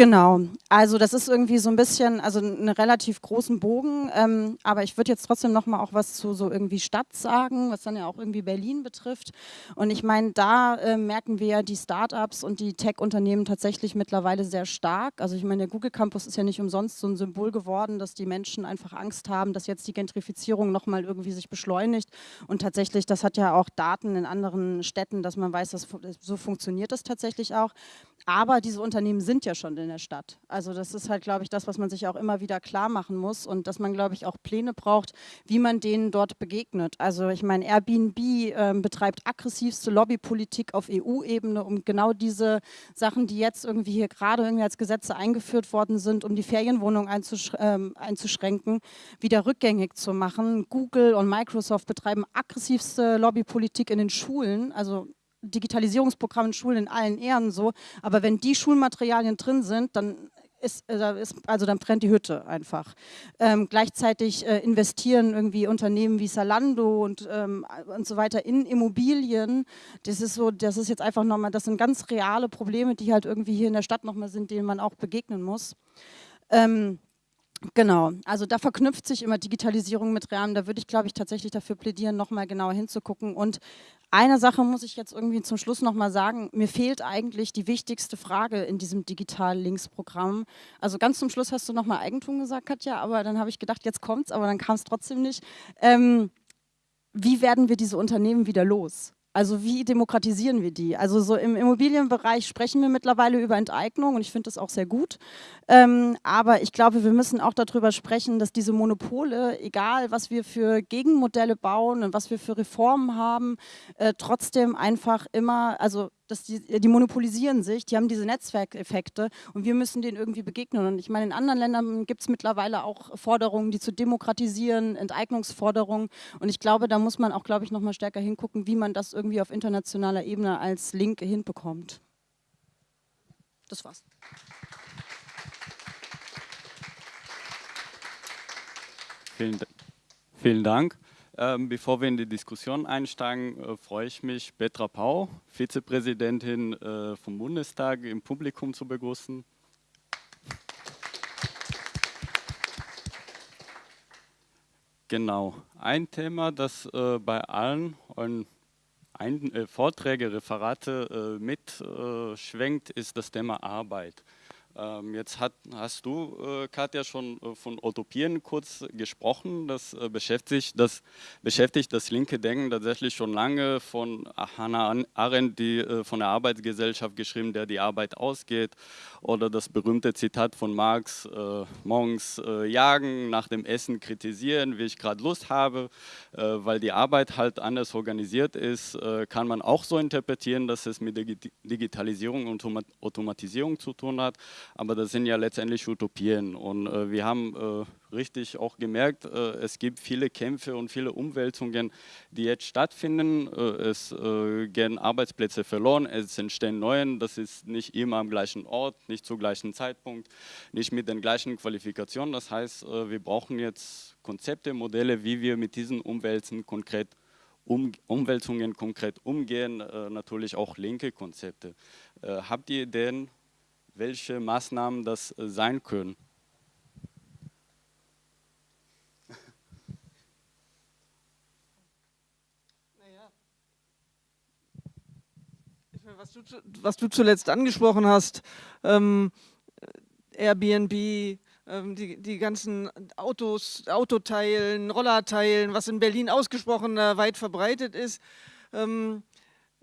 S4: Genau, also das ist irgendwie so ein bisschen, also einen relativ großen Bogen, ähm, aber ich würde jetzt trotzdem noch mal auch was zu so irgendwie Stadt sagen, was dann ja auch irgendwie Berlin betrifft. Und ich meine, da äh, merken wir ja die Startups und die Tech-Unternehmen tatsächlich mittlerweile sehr stark. Also ich meine, der Google Campus ist ja nicht umsonst so ein Symbol geworden, dass die Menschen einfach Angst haben, dass jetzt die Gentrifizierung noch mal irgendwie sich beschleunigt. Und tatsächlich, das hat ja auch Daten in anderen Städten, dass man weiß, dass so funktioniert das tatsächlich auch. Aber diese Unternehmen sind ja schon in der Stadt. Also das ist halt, glaube ich, das, was man sich auch immer wieder klar machen muss und dass man, glaube ich, auch Pläne braucht, wie man denen dort begegnet. Also ich meine, Airbnb äh, betreibt aggressivste Lobbypolitik auf EU-Ebene, um genau diese Sachen, die jetzt irgendwie hier gerade irgendwie als Gesetze eingeführt worden sind, um die Ferienwohnung einzusch äh, einzuschränken, wieder rückgängig zu machen. Google und Microsoft betreiben aggressivste Lobbypolitik in den Schulen, also Digitalisierungsprogramm in Schulen in allen Ehren so, aber wenn die Schulmaterialien drin sind, dann ist, äh, also dann brennt die Hütte einfach. Ähm, gleichzeitig äh, investieren irgendwie Unternehmen wie Salando und, ähm, und so weiter in Immobilien. Das ist so, das ist jetzt einfach nochmal, das sind ganz reale Probleme, die halt irgendwie hier in der Stadt nochmal sind, denen man auch begegnen muss. Ähm, Genau, also da verknüpft sich immer Digitalisierung mit Rahmen. Da würde ich, glaube ich, tatsächlich dafür plädieren, nochmal genauer hinzugucken. Und eine Sache muss ich jetzt irgendwie zum Schluss nochmal sagen. Mir fehlt eigentlich die wichtigste Frage in diesem Digital-Links-Programm. Also ganz zum Schluss hast du nochmal Eigentum gesagt, Katja, aber dann habe ich gedacht, jetzt kommt's, aber dann kam es trotzdem nicht. Ähm, wie werden wir diese Unternehmen wieder los? Also wie demokratisieren wir die? Also so im Immobilienbereich sprechen wir mittlerweile über Enteignung und ich finde das auch sehr gut. Ähm, aber ich glaube, wir müssen auch darüber sprechen, dass diese Monopole, egal was wir für Gegenmodelle bauen und was wir für Reformen haben, äh, trotzdem einfach immer, also dass die, die monopolisieren sich, die haben diese Netzwerkeffekte und wir müssen denen irgendwie begegnen. Und ich meine, in anderen Ländern gibt es mittlerweile auch Forderungen, die zu demokratisieren, Enteignungsforderungen. Und ich glaube, da muss man auch, glaube ich, nochmal stärker hingucken, wie man das irgendwie auf internationaler Ebene als Linke hinbekommt. Das war's.
S1: Vielen, vielen Dank. Ähm, bevor wir in die Diskussion einsteigen, äh, freue ich mich, Petra Pau, Vizepräsidentin äh, vom Bundestag, im Publikum zu begrüßen. Genau, ein Thema, das äh, bei allen ein, äh, Vorträge, Referate äh, mitschwenkt, ist das Thema Arbeit. Ähm, jetzt hat, hast du, äh, Katja, schon äh, von Utopien kurz gesprochen. Das, äh, beschäftigt, das beschäftigt das linke Denken tatsächlich schon lange von Hannah Arendt, die äh, von der Arbeitsgesellschaft geschrieben, der die Arbeit ausgeht. Oder das berühmte Zitat von Marx, äh, morgens äh, jagen, nach dem Essen kritisieren, wie ich gerade Lust habe. weil die Arbeit halt anders organisiert ist, kann man auch so interpretieren, dass es mit der Digitalisierung und Automatisierung zu tun hat aber das sind ja letztendlich Utopien. Und äh, wir haben äh, richtig auch gemerkt, äh, es gibt viele Kämpfe und viele Umwälzungen, die jetzt stattfinden. Äh, es äh, gehen Arbeitsplätze verloren, es entstehen neue, das ist nicht immer am gleichen Ort, nicht zum gleichen Zeitpunkt, nicht mit den gleichen Qualifikationen. Das heißt, wir brauchen jetzt Konzepte, Modelle, wie wir mit diesen Umwälzen konkret um, Umwälzungen konkret umgehen, äh, natürlich auch linke Konzepte. Äh, habt ihr Ideen, welche Maßnahmen das äh, sein können.
S3: Was du, was du, zuletzt angesprochen hast, ähm, Airbnb, ähm, die, die ganzen Autos, Autoteilen, Rollerteilen, was in Berlin ausgesprochen äh, weit verbreitet ist, ähm,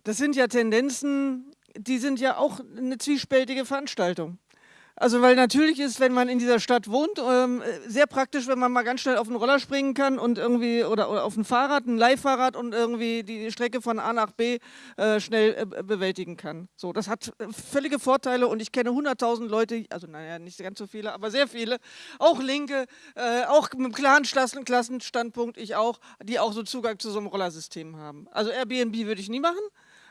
S3: das sind ja Tendenzen, die sind ja auch eine zwiespältige Veranstaltung. Also weil natürlich ist, wenn man in dieser Stadt wohnt, ähm, sehr praktisch, wenn man mal ganz schnell auf den Roller springen kann und irgendwie oder, oder auf ein Fahrrad, ein Leihfahrrad und irgendwie die Strecke von A nach B äh, schnell äh, bewältigen kann. So, das hat äh, völlige Vorteile und ich kenne 100.000 Leute, also naja, nicht ganz so viele, aber sehr viele, auch Linke, äh, auch mit einem klaren Klassenstandpunkt, ich auch, die auch so Zugang zu so einem Rollersystem haben. Also Airbnb würde ich nie machen,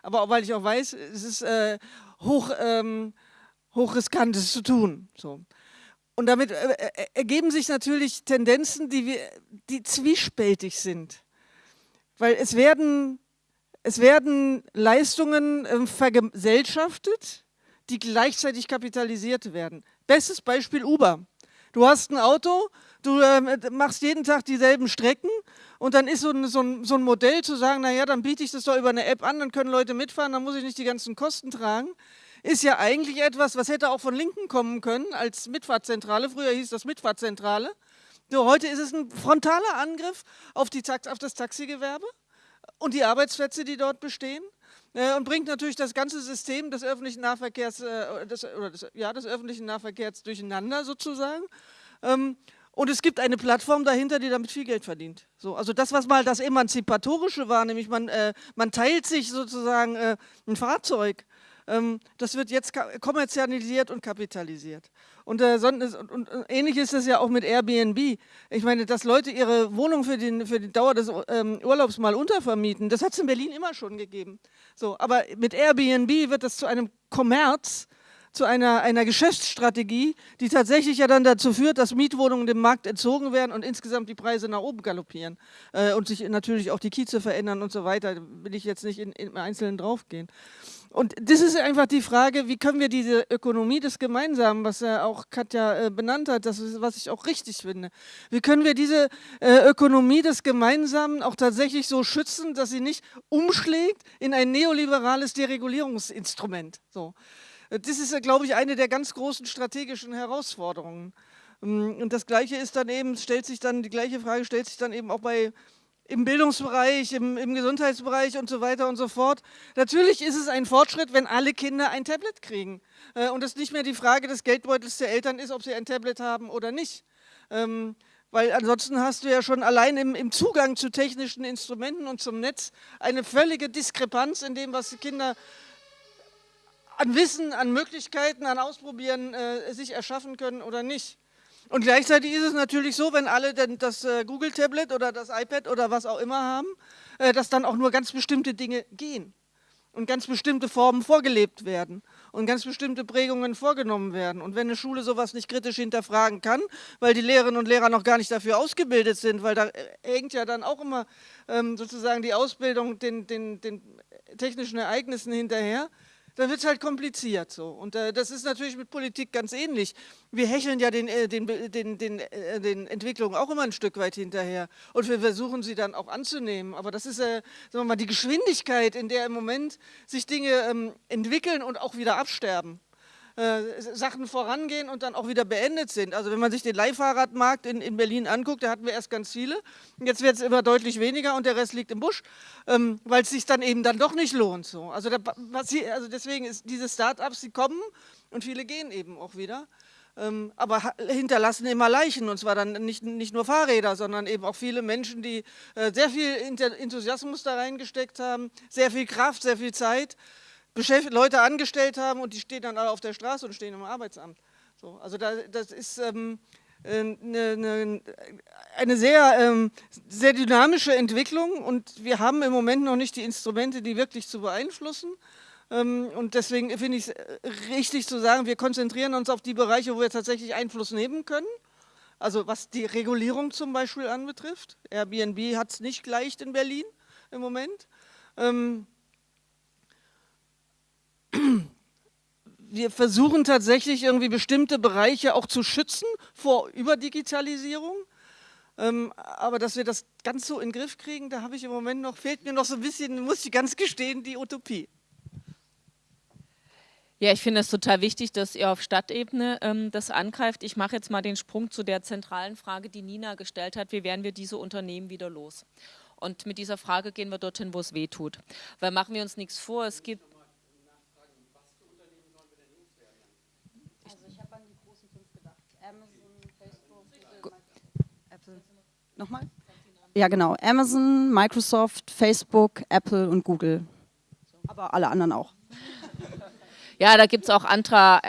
S3: aber auch weil ich auch weiß, es ist äh, hoch... Ähm, Hochriskantes zu tun. So. Und damit äh, äh, ergeben sich natürlich Tendenzen, die, wir, die zwiespältig sind. Weil es werden, es werden Leistungen äh, vergesellschaftet, die gleichzeitig kapitalisiert werden. Bestes Beispiel Uber. Du hast ein Auto, du äh, machst jeden Tag dieselben Strecken und dann ist so ein, so, ein, so ein Modell zu sagen, naja, dann biete ich das doch über eine App an, dann können Leute mitfahren, dann muss ich nicht die ganzen Kosten tragen ist ja eigentlich etwas, was hätte auch von Linken kommen können als Mitfahrtzentrale. Früher hieß das Mitfahrtzentrale. So, heute ist es ein frontaler Angriff auf, die, auf das Taxigewerbe und die Arbeitsplätze, die dort bestehen. Äh, und bringt natürlich das ganze System des öffentlichen Nahverkehrs, äh, oder des, ja, des öffentlichen Nahverkehrs durcheinander sozusagen. Ähm, und es gibt eine Plattform dahinter, die damit viel Geld verdient. So, also das, was mal das Emanzipatorische war, nämlich man, äh, man teilt sich sozusagen äh, ein Fahrzeug ähm, das wird jetzt kommerzialisiert und kapitalisiert. Und, äh, und, und, ähnlich ist es ja auch mit Airbnb. Ich meine, dass Leute ihre Wohnung für, den, für die Dauer des ähm, Urlaubs mal untervermieten, das hat es in Berlin immer schon gegeben. So, aber mit Airbnb wird das zu einem Kommerz, zu einer, einer Geschäftsstrategie, die tatsächlich ja dann dazu führt, dass Mietwohnungen dem Markt entzogen werden und insgesamt die Preise nach oben galoppieren äh, und sich natürlich auch die Kieze verändern und so weiter. Da will ich jetzt nicht in, im Einzelnen draufgehen. Und das ist einfach die Frage, wie können wir diese Ökonomie des Gemeinsamen, was ja auch Katja äh, benannt hat, das ist, was ich auch richtig finde, wie können wir diese äh, Ökonomie des Gemeinsamen auch tatsächlich so schützen, dass sie nicht umschlägt in ein neoliberales Deregulierungsinstrument. So. Äh, das ist, glaube ich, eine der ganz großen strategischen Herausforderungen. Ähm, und das Gleiche ist dann eben, stellt sich dann, die gleiche Frage stellt sich dann eben auch bei im Bildungsbereich, im, im, Gesundheitsbereich und so weiter und so fort. Natürlich ist es ein Fortschritt, wenn alle Kinder ein Tablet kriegen äh, und es nicht mehr die Frage des Geldbeutels der Eltern ist, ob sie ein Tablet haben oder nicht. Ähm, weil ansonsten hast du ja schon allein im, im, Zugang zu technischen Instrumenten und zum Netz eine völlige Diskrepanz in dem, was die Kinder an Wissen, an Möglichkeiten, an Ausprobieren äh, sich erschaffen können oder nicht. Und gleichzeitig ist es natürlich so, wenn alle das äh, Google-Tablet oder das iPad oder was auch immer haben, äh, dass dann auch nur ganz bestimmte Dinge gehen und ganz bestimmte Formen vorgelebt werden und ganz bestimmte Prägungen vorgenommen werden. Und wenn eine Schule sowas nicht kritisch hinterfragen kann, weil die Lehrerinnen und Lehrer noch gar nicht dafür ausgebildet sind, weil da äh, hängt ja dann auch immer ähm, sozusagen die Ausbildung den, den, den technischen Ereignissen hinterher, dann wird es halt kompliziert so. Und äh, das ist natürlich mit Politik ganz ähnlich. Wir hecheln ja den, äh, den, den, den, äh, den Entwicklungen auch immer ein Stück weit hinterher. Und wir versuchen sie dann auch anzunehmen. Aber das ist, äh, sagen wir mal, die Geschwindigkeit, in der im Moment sich Dinge ähm, entwickeln und auch wieder absterben. Äh, Sachen vorangehen und dann auch wieder beendet sind. Also wenn man sich den Leihfahrradmarkt in, in Berlin anguckt, da hatten wir erst ganz viele, jetzt wird es immer deutlich weniger und der Rest liegt im Busch, ähm, weil es sich dann eben dann doch nicht lohnt. So. Also, da, also deswegen ist diese Start-ups, die kommen und viele gehen eben auch wieder. Ähm, aber hinterlassen immer Leichen und zwar dann nicht, nicht nur Fahrräder, sondern eben auch viele Menschen, die äh, sehr viel Enthusiasmus da reingesteckt haben, sehr viel Kraft, sehr viel Zeit Leute angestellt haben und die stehen dann alle auf der Straße und stehen im Arbeitsamt. So, also da, das ist ähm, eine, eine, eine sehr, ähm, sehr dynamische Entwicklung und wir haben im Moment noch nicht die Instrumente, die wirklich zu beeinflussen. Ähm, und deswegen finde ich es richtig zu sagen, wir konzentrieren uns auf die Bereiche, wo wir tatsächlich Einfluss nehmen können. Also was die Regulierung zum Beispiel anbetrifft. Airbnb hat es nicht leicht in Berlin im Moment. Ähm, wir versuchen tatsächlich irgendwie bestimmte Bereiche auch zu schützen vor Überdigitalisierung. Ähm, aber dass wir das ganz so in den Griff kriegen, da habe ich im Moment noch, fehlt mir noch so ein bisschen, muss ich ganz gestehen, die Utopie.
S2: Ja, ich finde es total wichtig, dass ihr auf Stadtebene ähm, das angreift. Ich mache jetzt mal den Sprung zu der zentralen Frage, die Nina gestellt hat. Wie werden wir diese Unternehmen wieder los? Und mit dieser Frage gehen wir dorthin, wo es weh tut. Weil machen wir uns nichts vor, es gibt
S4: Amazon, Facebook, Apple. Nochmal? Ja, genau. Amazon, Microsoft, Facebook, Apple und Google. Aber alle anderen auch.
S2: Ja, da gibt es auch andere,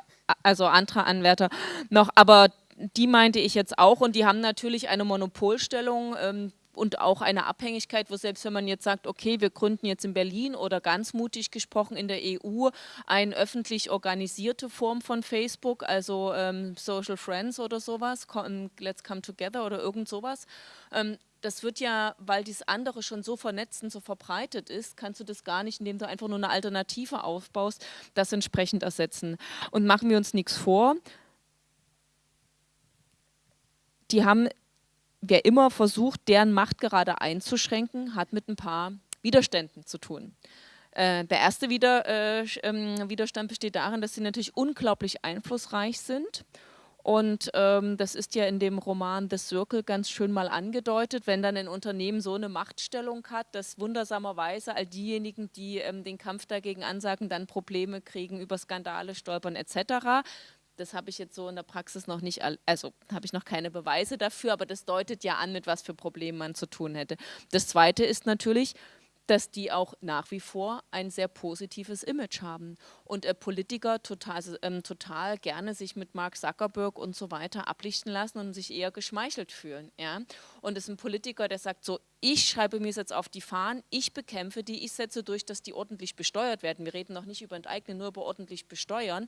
S2: also andere Anwärter noch, aber die meinte ich jetzt auch und die haben natürlich eine Monopolstellung. Ähm, und auch eine Abhängigkeit, wo selbst wenn man jetzt sagt, okay, wir gründen jetzt in Berlin oder ganz mutig gesprochen in der EU eine öffentlich organisierte Form von Facebook, also ähm, Social Friends oder sowas, Let's Come Together oder irgend sowas. Ähm, das wird ja, weil dies andere schon so vernetzt und so verbreitet ist, kannst du das gar nicht, indem du einfach nur eine Alternative aufbaust, das entsprechend ersetzen. Und machen wir uns nichts vor, die haben wer immer versucht, deren Macht gerade einzuschränken, hat mit ein paar Widerständen zu tun. Äh, der erste äh, ähm, Widerstand besteht darin, dass sie natürlich unglaublich einflussreich sind. Und ähm, das ist ja in dem Roman The Circle ganz schön mal angedeutet, wenn dann ein Unternehmen so eine Machtstellung hat, dass wundersamerweise all diejenigen, die ähm, den Kampf dagegen ansagen, dann Probleme kriegen, über Skandale stolpern etc. Das habe ich jetzt so in der Praxis noch nicht, also habe ich noch keine Beweise dafür, aber das deutet ja an, mit was für Problemen man zu tun hätte. Das Zweite ist natürlich, dass die auch nach wie vor ein sehr positives Image haben und äh, Politiker total, ähm, total gerne sich mit Mark Zuckerberg und so weiter ablichten lassen und sich eher geschmeichelt fühlen. Ja? Und es ist ein Politiker, der sagt so, ich schreibe mir jetzt auf die Fahnen, ich bekämpfe die, ich setze durch, dass die ordentlich besteuert werden. Wir reden noch nicht über Enteignen, nur über ordentlich besteuern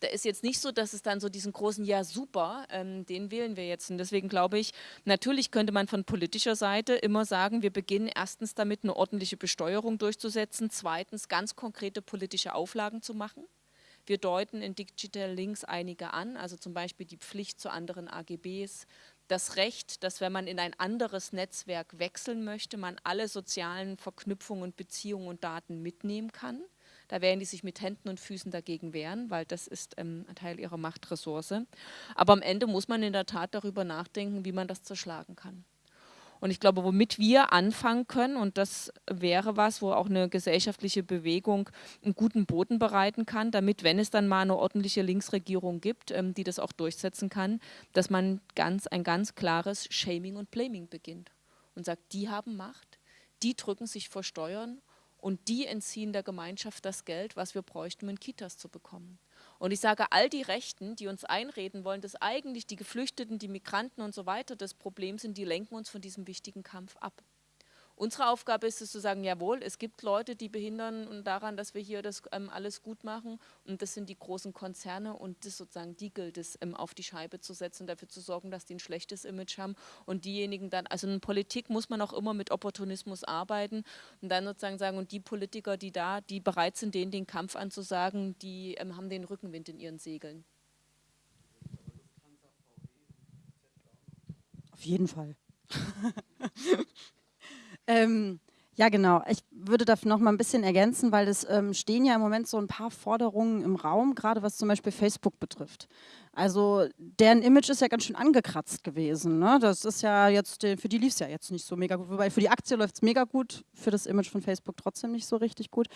S2: da ist jetzt nicht so, dass es dann so diesen großen Ja super, ähm, den wählen wir jetzt. Und deswegen glaube ich, natürlich könnte man von politischer Seite immer sagen, wir beginnen erstens damit eine ordentliche Besteuerung durchzusetzen, zweitens ganz konkrete politische Auflagen zu machen. Wir deuten in Digital Links einige an, also zum Beispiel die Pflicht zu anderen AGBs, das Recht, dass wenn man in ein anderes Netzwerk wechseln möchte, man alle sozialen Verknüpfungen Beziehungen und Daten mitnehmen kann. Da werden die sich mit Händen und Füßen dagegen wehren, weil das ist ähm, ein Teil ihrer Machtressource. Aber am Ende muss man in der Tat darüber nachdenken, wie man das zerschlagen kann. Und ich glaube, womit wir anfangen können, und das wäre was, wo auch eine gesellschaftliche Bewegung einen guten Boden bereiten kann, damit, wenn es dann mal eine ordentliche Linksregierung gibt, ähm, die das auch durchsetzen kann, dass man ganz, ein ganz klares Shaming und Blaming beginnt und sagt, die haben Macht, die drücken sich vor Steuern und die entziehen der Gemeinschaft das Geld, was wir bräuchten, um in Kitas zu bekommen. Und ich sage, all die Rechten, die uns einreden wollen, dass eigentlich die Geflüchteten, die Migranten und so weiter das Problem sind, die lenken uns von diesem wichtigen Kampf ab. Unsere Aufgabe ist es zu sagen, jawohl, es gibt Leute, die behindern daran, dass wir hier das ähm, alles gut machen und das sind die großen Konzerne und das sozusagen die gilt es ähm, auf die Scheibe zu setzen und dafür zu sorgen, dass die ein schlechtes Image haben und diejenigen dann, also in Politik muss man auch immer mit Opportunismus arbeiten und dann sozusagen sagen, und die Politiker, die da, die bereit sind, denen den Kampf anzusagen, die ähm, haben den Rückenwind in ihren Segeln.
S4: Auf jeden Fall. Ähm, ja, genau. Ich würde da noch mal ein bisschen ergänzen, weil es ähm, stehen ja im Moment so ein paar Forderungen im Raum, gerade was zum Beispiel Facebook betrifft. Also deren Image ist ja ganz schön angekratzt gewesen. Ne? Das ist ja jetzt, für die lief es ja jetzt nicht so mega gut. Wobei für die Aktie läuft es mega gut, für das Image von Facebook trotzdem nicht so richtig gut.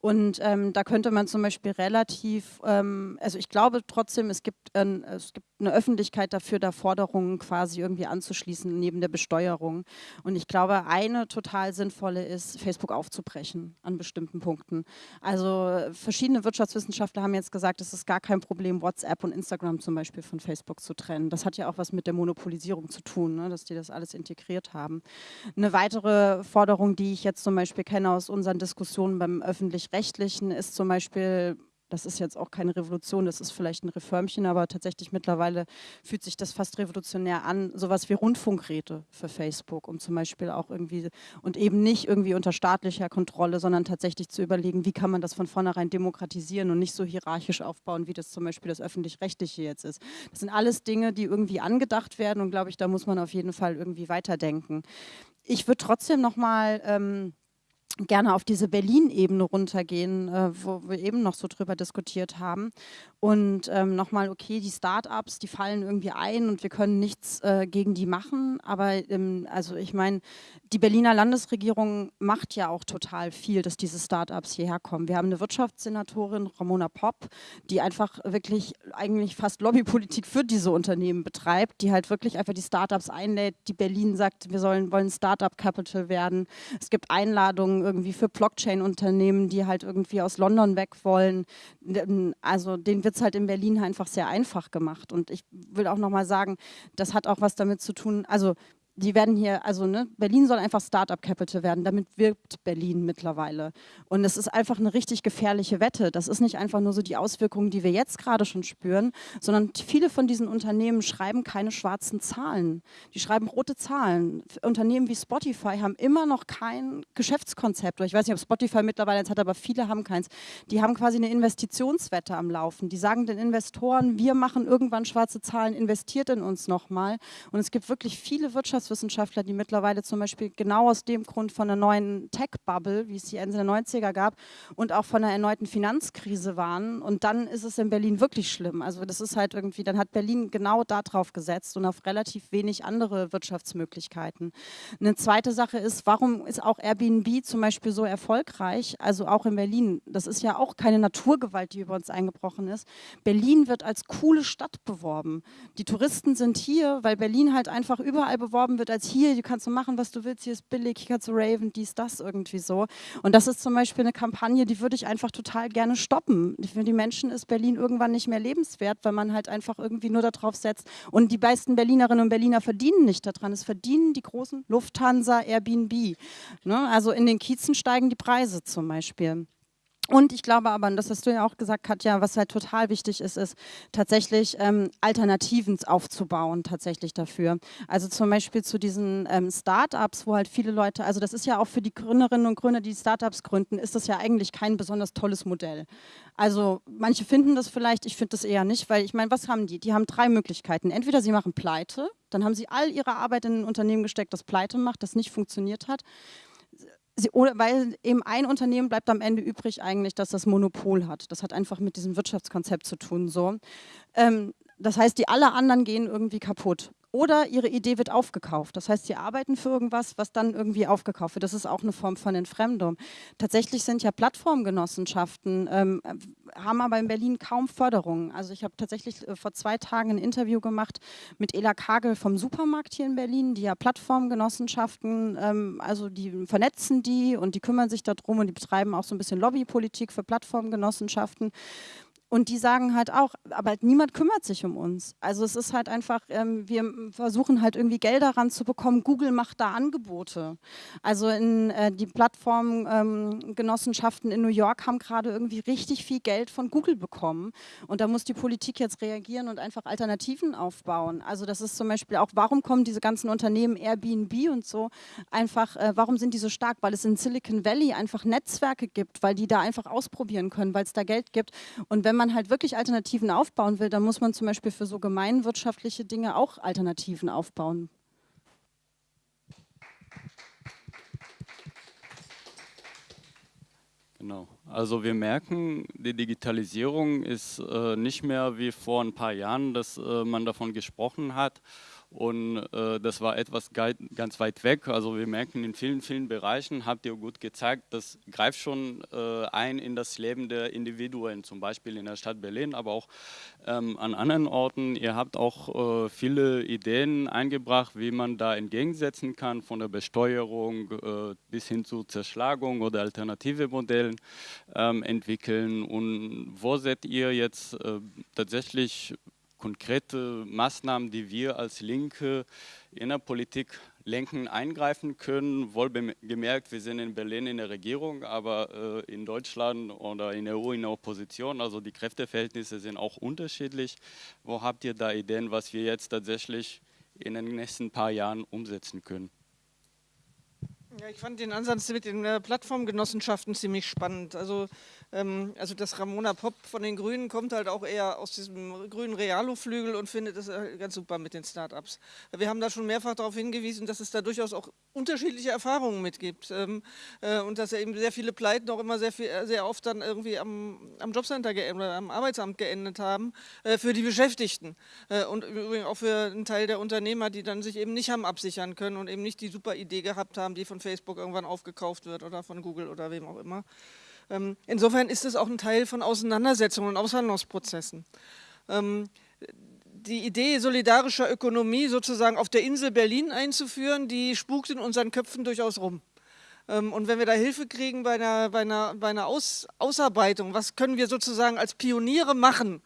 S4: Und ähm, da könnte man zum Beispiel relativ, ähm, also ich glaube trotzdem, es gibt, äh, es gibt eine Öffentlichkeit dafür, da Forderungen quasi irgendwie anzuschließen neben der Besteuerung. Und ich glaube, eine total sinnvolle ist, Facebook aufzubrechen an bestimmten Punkten. Also verschiedene Wirtschaftswissenschaftler haben jetzt gesagt, es ist gar kein Problem, WhatsApp und Instagram zum Beispiel von Facebook zu trennen. Das hat ja auch was mit der Monopolisierung zu tun, ne, dass die das alles integriert haben. Eine weitere Forderung, die ich jetzt zum Beispiel kenne aus unseren Diskussionen beim Öffentlich-Rechtlichen, ist zum Beispiel das ist jetzt auch keine Revolution, das ist vielleicht ein Reformchen, aber tatsächlich mittlerweile fühlt sich das fast revolutionär an, sowas wie Rundfunkräte für Facebook, um zum Beispiel auch irgendwie, und eben nicht irgendwie unter staatlicher Kontrolle, sondern tatsächlich zu überlegen, wie kann man das von vornherein demokratisieren und nicht so hierarchisch aufbauen, wie das zum Beispiel das Öffentlich-Rechtliche jetzt ist. Das sind alles Dinge, die irgendwie angedacht werden und glaube ich, da muss man auf jeden Fall irgendwie weiterdenken. Ich würde trotzdem nochmal... Ähm, gerne auf diese Berlin-Ebene runtergehen, äh, wo wir eben noch so drüber diskutiert haben. Und ähm, nochmal, okay, die Start-ups, die fallen irgendwie ein und wir können nichts äh, gegen die machen. Aber ähm, also ich meine, die Berliner Landesregierung macht ja auch total viel, dass diese Start-ups hierher kommen. Wir haben eine Wirtschaftssenatorin, Ramona Popp, die einfach wirklich eigentlich fast Lobbypolitik für diese Unternehmen betreibt, die halt wirklich einfach die Start-ups einlädt, die Berlin sagt, wir sollen, wollen Start-up-Capital werden. Es gibt Einladungen irgendwie für Blockchain-Unternehmen, die halt irgendwie aus London weg wollen. Also den wird es halt in Berlin einfach sehr einfach gemacht. Und ich will auch nochmal sagen, das hat auch was damit zu tun, also die werden hier, also ne, Berlin soll einfach Startup Capital werden, damit wirbt Berlin mittlerweile. Und es ist einfach eine richtig gefährliche Wette. Das ist nicht einfach nur so die Auswirkungen, die wir jetzt gerade schon spüren, sondern viele von diesen Unternehmen schreiben keine schwarzen Zahlen. Die schreiben rote Zahlen. Unternehmen wie Spotify haben immer noch kein Geschäftskonzept. Ich weiß nicht, ob Spotify mittlerweile eins hat, aber viele haben keins. Die haben quasi eine Investitionswette am Laufen. Die sagen den Investoren, wir machen irgendwann schwarze Zahlen, investiert in uns nochmal. Und es gibt wirklich viele Wirtschafts Wirtschaftswissenschaftler, die mittlerweile zum Beispiel genau aus dem Grund von einer neuen Tech-Bubble, wie es die Ende der 90er gab, und auch von einer erneuten Finanzkrise waren. Und dann ist es in Berlin wirklich schlimm. Also das ist halt irgendwie, dann hat Berlin genau darauf gesetzt und auf relativ wenig andere Wirtschaftsmöglichkeiten. Eine zweite Sache ist, warum ist auch Airbnb zum Beispiel so erfolgreich, also auch in Berlin? Das ist ja auch keine Naturgewalt, die über uns eingebrochen ist. Berlin wird als coole Stadt beworben. Die Touristen sind hier, weil Berlin halt einfach überall beworben wird als hier, du kannst so machen, was du willst, hier ist billig, hier kannst du raven, dies, das irgendwie so. Und das ist zum Beispiel eine Kampagne, die würde ich einfach total gerne stoppen. Für die Menschen ist Berlin irgendwann nicht mehr lebenswert, weil man halt einfach irgendwie nur darauf setzt. Und die meisten Berlinerinnen und Berliner verdienen nicht daran. Es verdienen die großen Lufthansa, Airbnb. Ne? Also in den Kiezen steigen die Preise zum Beispiel. Und ich glaube aber, und das hast du ja auch gesagt, Katja, was halt total wichtig ist, ist tatsächlich ähm, Alternativen aufzubauen, tatsächlich dafür. Also zum Beispiel zu diesen ähm, Startups, wo halt viele Leute, also das ist ja auch für die Gründerinnen und Gründer, die Startups gründen, ist das ja eigentlich kein besonders tolles Modell. Also manche finden das vielleicht, ich finde das eher nicht, weil ich meine, was haben die? Die haben drei Möglichkeiten. Entweder sie machen Pleite, dann haben sie all ihre Arbeit in ein Unternehmen gesteckt, das Pleite macht, das nicht funktioniert hat sie, weil eben ein Unternehmen bleibt am Ende übrig eigentlich, dass das Monopol hat. Das hat einfach mit diesem Wirtschaftskonzept zu tun. So. Ähm, das heißt, die alle anderen gehen irgendwie kaputt. Oder ihre Idee wird aufgekauft. Das heißt, sie arbeiten für irgendwas, was dann irgendwie aufgekauft wird. Das ist auch eine Form von Entfremdung. Tatsächlich sind ja Plattformgenossenschaften, ähm, haben aber in Berlin kaum Förderung. Also ich habe tatsächlich äh, vor zwei Tagen ein Interview gemacht mit Ela Kagel vom Supermarkt hier in Berlin, die ja Plattformgenossenschaften, ähm, also die vernetzen die und die kümmern sich darum und die betreiben auch so ein bisschen Lobbypolitik für Plattformgenossenschaften. Und die sagen halt auch, aber niemand kümmert sich um uns. Also es ist halt einfach, ähm, wir versuchen halt irgendwie Gelder ranzubekommen. Google macht da Angebote. Also in äh, die Plattformgenossenschaften ähm, in New York haben gerade irgendwie richtig viel Geld von Google bekommen. Und da muss die Politik jetzt reagieren und einfach Alternativen aufbauen. Also das ist zum Beispiel auch, warum kommen diese ganzen Unternehmen Airbnb und so einfach, äh, warum sind die so stark? Weil es in Silicon Valley einfach Netzwerke gibt, weil die da einfach ausprobieren können, weil es da Geld gibt. Und wenn man halt wirklich Alternativen aufbauen will, dann muss man zum Beispiel für so gemeinwirtschaftliche Dinge auch Alternativen aufbauen.
S1: Genau. Also wir merken, die Digitalisierung ist äh, nicht mehr wie vor ein paar Jahren, dass äh, man davon gesprochen hat und äh, das war etwas ganz weit weg. Also wir merken in vielen, vielen Bereichen, habt ihr gut gezeigt, das greift schon äh, ein in das Leben der Individuen, zum Beispiel in der Stadt Berlin, aber auch ähm, an anderen Orten. Ihr habt auch äh, viele Ideen eingebracht, wie man da entgegensetzen kann, von der Besteuerung äh, bis hin zu Zerschlagung oder alternative Modellen ähm, entwickeln. Und wo seht ihr jetzt äh, tatsächlich konkrete Maßnahmen, die wir als Linke in der Politik lenken, eingreifen können. Wohlgemerkt, wir sind in Berlin in der Regierung, aber äh, in Deutschland oder in der EU in der Opposition. Also die Kräfteverhältnisse sind auch unterschiedlich. Wo habt ihr da Ideen, was wir jetzt tatsächlich in den nächsten paar Jahren umsetzen können?
S3: Ja, ich fand den Ansatz mit den äh, Plattformgenossenschaften ziemlich spannend. Also also das Ramona Popp von den Grünen kommt halt auch eher aus diesem grünen Realo-Flügel und findet es äh, ganz super mit den Startups. Wir haben da schon mehrfach darauf hingewiesen, dass es da durchaus auch unterschiedliche Erfahrungen mitgibt ähm, äh, und dass eben sehr viele Pleiten auch immer sehr, viel, äh, sehr oft dann irgendwie am, am Jobcenter oder am Arbeitsamt geendet haben für die Beschäftigten und übrigens auch für einen Teil der Unternehmer, die dann sich eben nicht haben absichern können und eben nicht die super Idee gehabt haben, die von Facebook irgendwann aufgekauft wird oder von Google oder wem auch immer. Ähm, insofern ist es auch ein Teil von Auseinandersetzungen und Aushandlungsprozessen. Ähm, die Idee solidarischer Ökonomie sozusagen auf der Insel Berlin einzuführen, die spukt in unseren Köpfen durchaus rum. Ähm, und wenn wir da Hilfe kriegen bei einer, bei einer, bei einer Aus, Ausarbeitung, was können wir sozusagen als Pioniere machen,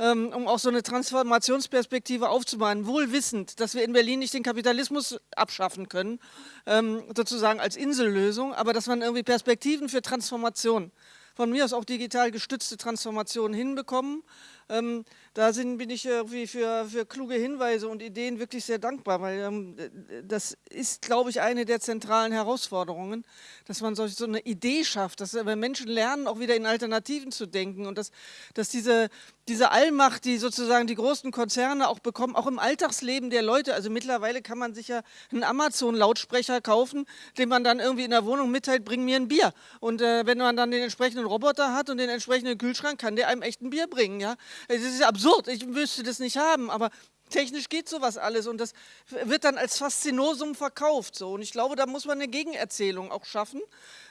S3: ähm, um auch so eine Transformationsperspektive aufzubauen, wohl wissend, dass wir in Berlin nicht den Kapitalismus abschaffen können, ähm, sozusagen als Insellösung, aber dass man irgendwie Perspektiven für Transformation, von mir aus auch digital gestützte Transformation hinbekommen, ähm, da sind, bin ich irgendwie für, für kluge Hinweise und Ideen wirklich sehr dankbar, weil ähm, das ist, glaube ich, eine der zentralen Herausforderungen, dass man so, so eine Idee schafft, dass Menschen lernen, auch wieder in Alternativen zu denken und dass, dass diese, diese Allmacht, die sozusagen die großen Konzerne auch bekommen, auch im Alltagsleben der Leute, also mittlerweile kann man sich ja einen Amazon-Lautsprecher kaufen, den man dann irgendwie in der Wohnung mitteilt, bring mir ein Bier. Und äh, wenn man dann den entsprechenden Roboter hat und den entsprechenden Kühlschrank, kann der einem echt ein Bier bringen. Ja? Es ist absurd, ich müsste das nicht haben, aber technisch geht sowas alles und das wird dann als Faszinosum verkauft. So. Und ich glaube, da muss man eine Gegenerzählung auch schaffen,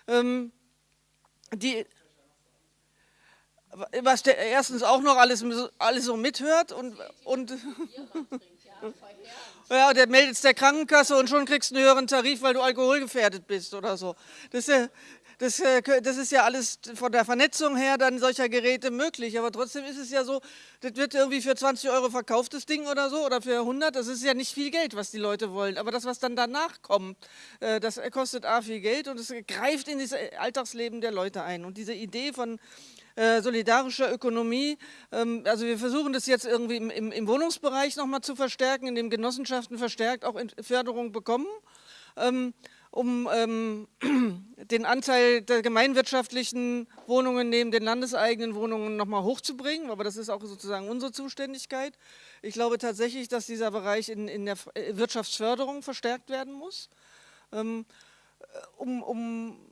S3: ähm, die, was der erstens auch noch alles, alles so mithört und, und ja, der meldet es der Krankenkasse und schon kriegst du einen höheren Tarif, weil du alkoholgefährdet bist oder so. Das ist ja, das, äh, das ist ja alles von der Vernetzung her dann solcher Geräte möglich, aber trotzdem ist es ja so, das wird irgendwie für 20 Euro verkauft, das Ding oder so, oder für 100, das ist ja nicht viel Geld, was die Leute wollen, aber das, was dann danach kommt, äh, das kostet A viel Geld und es greift in das Alltagsleben der Leute ein. Und diese Idee von äh, solidarischer Ökonomie. Ähm, also wir versuchen das jetzt irgendwie im, im, im Wohnungsbereich nochmal zu verstärken, indem Genossenschaften verstärkt auch Förderung bekommen. Ähm, um ähm, den Anteil der gemeinwirtschaftlichen Wohnungen neben den landeseigenen Wohnungen nochmal hochzubringen, aber das ist auch sozusagen unsere Zuständigkeit. Ich glaube tatsächlich, dass dieser Bereich in, in der Wirtschaftsförderung verstärkt werden muss, ähm, äh, um, um,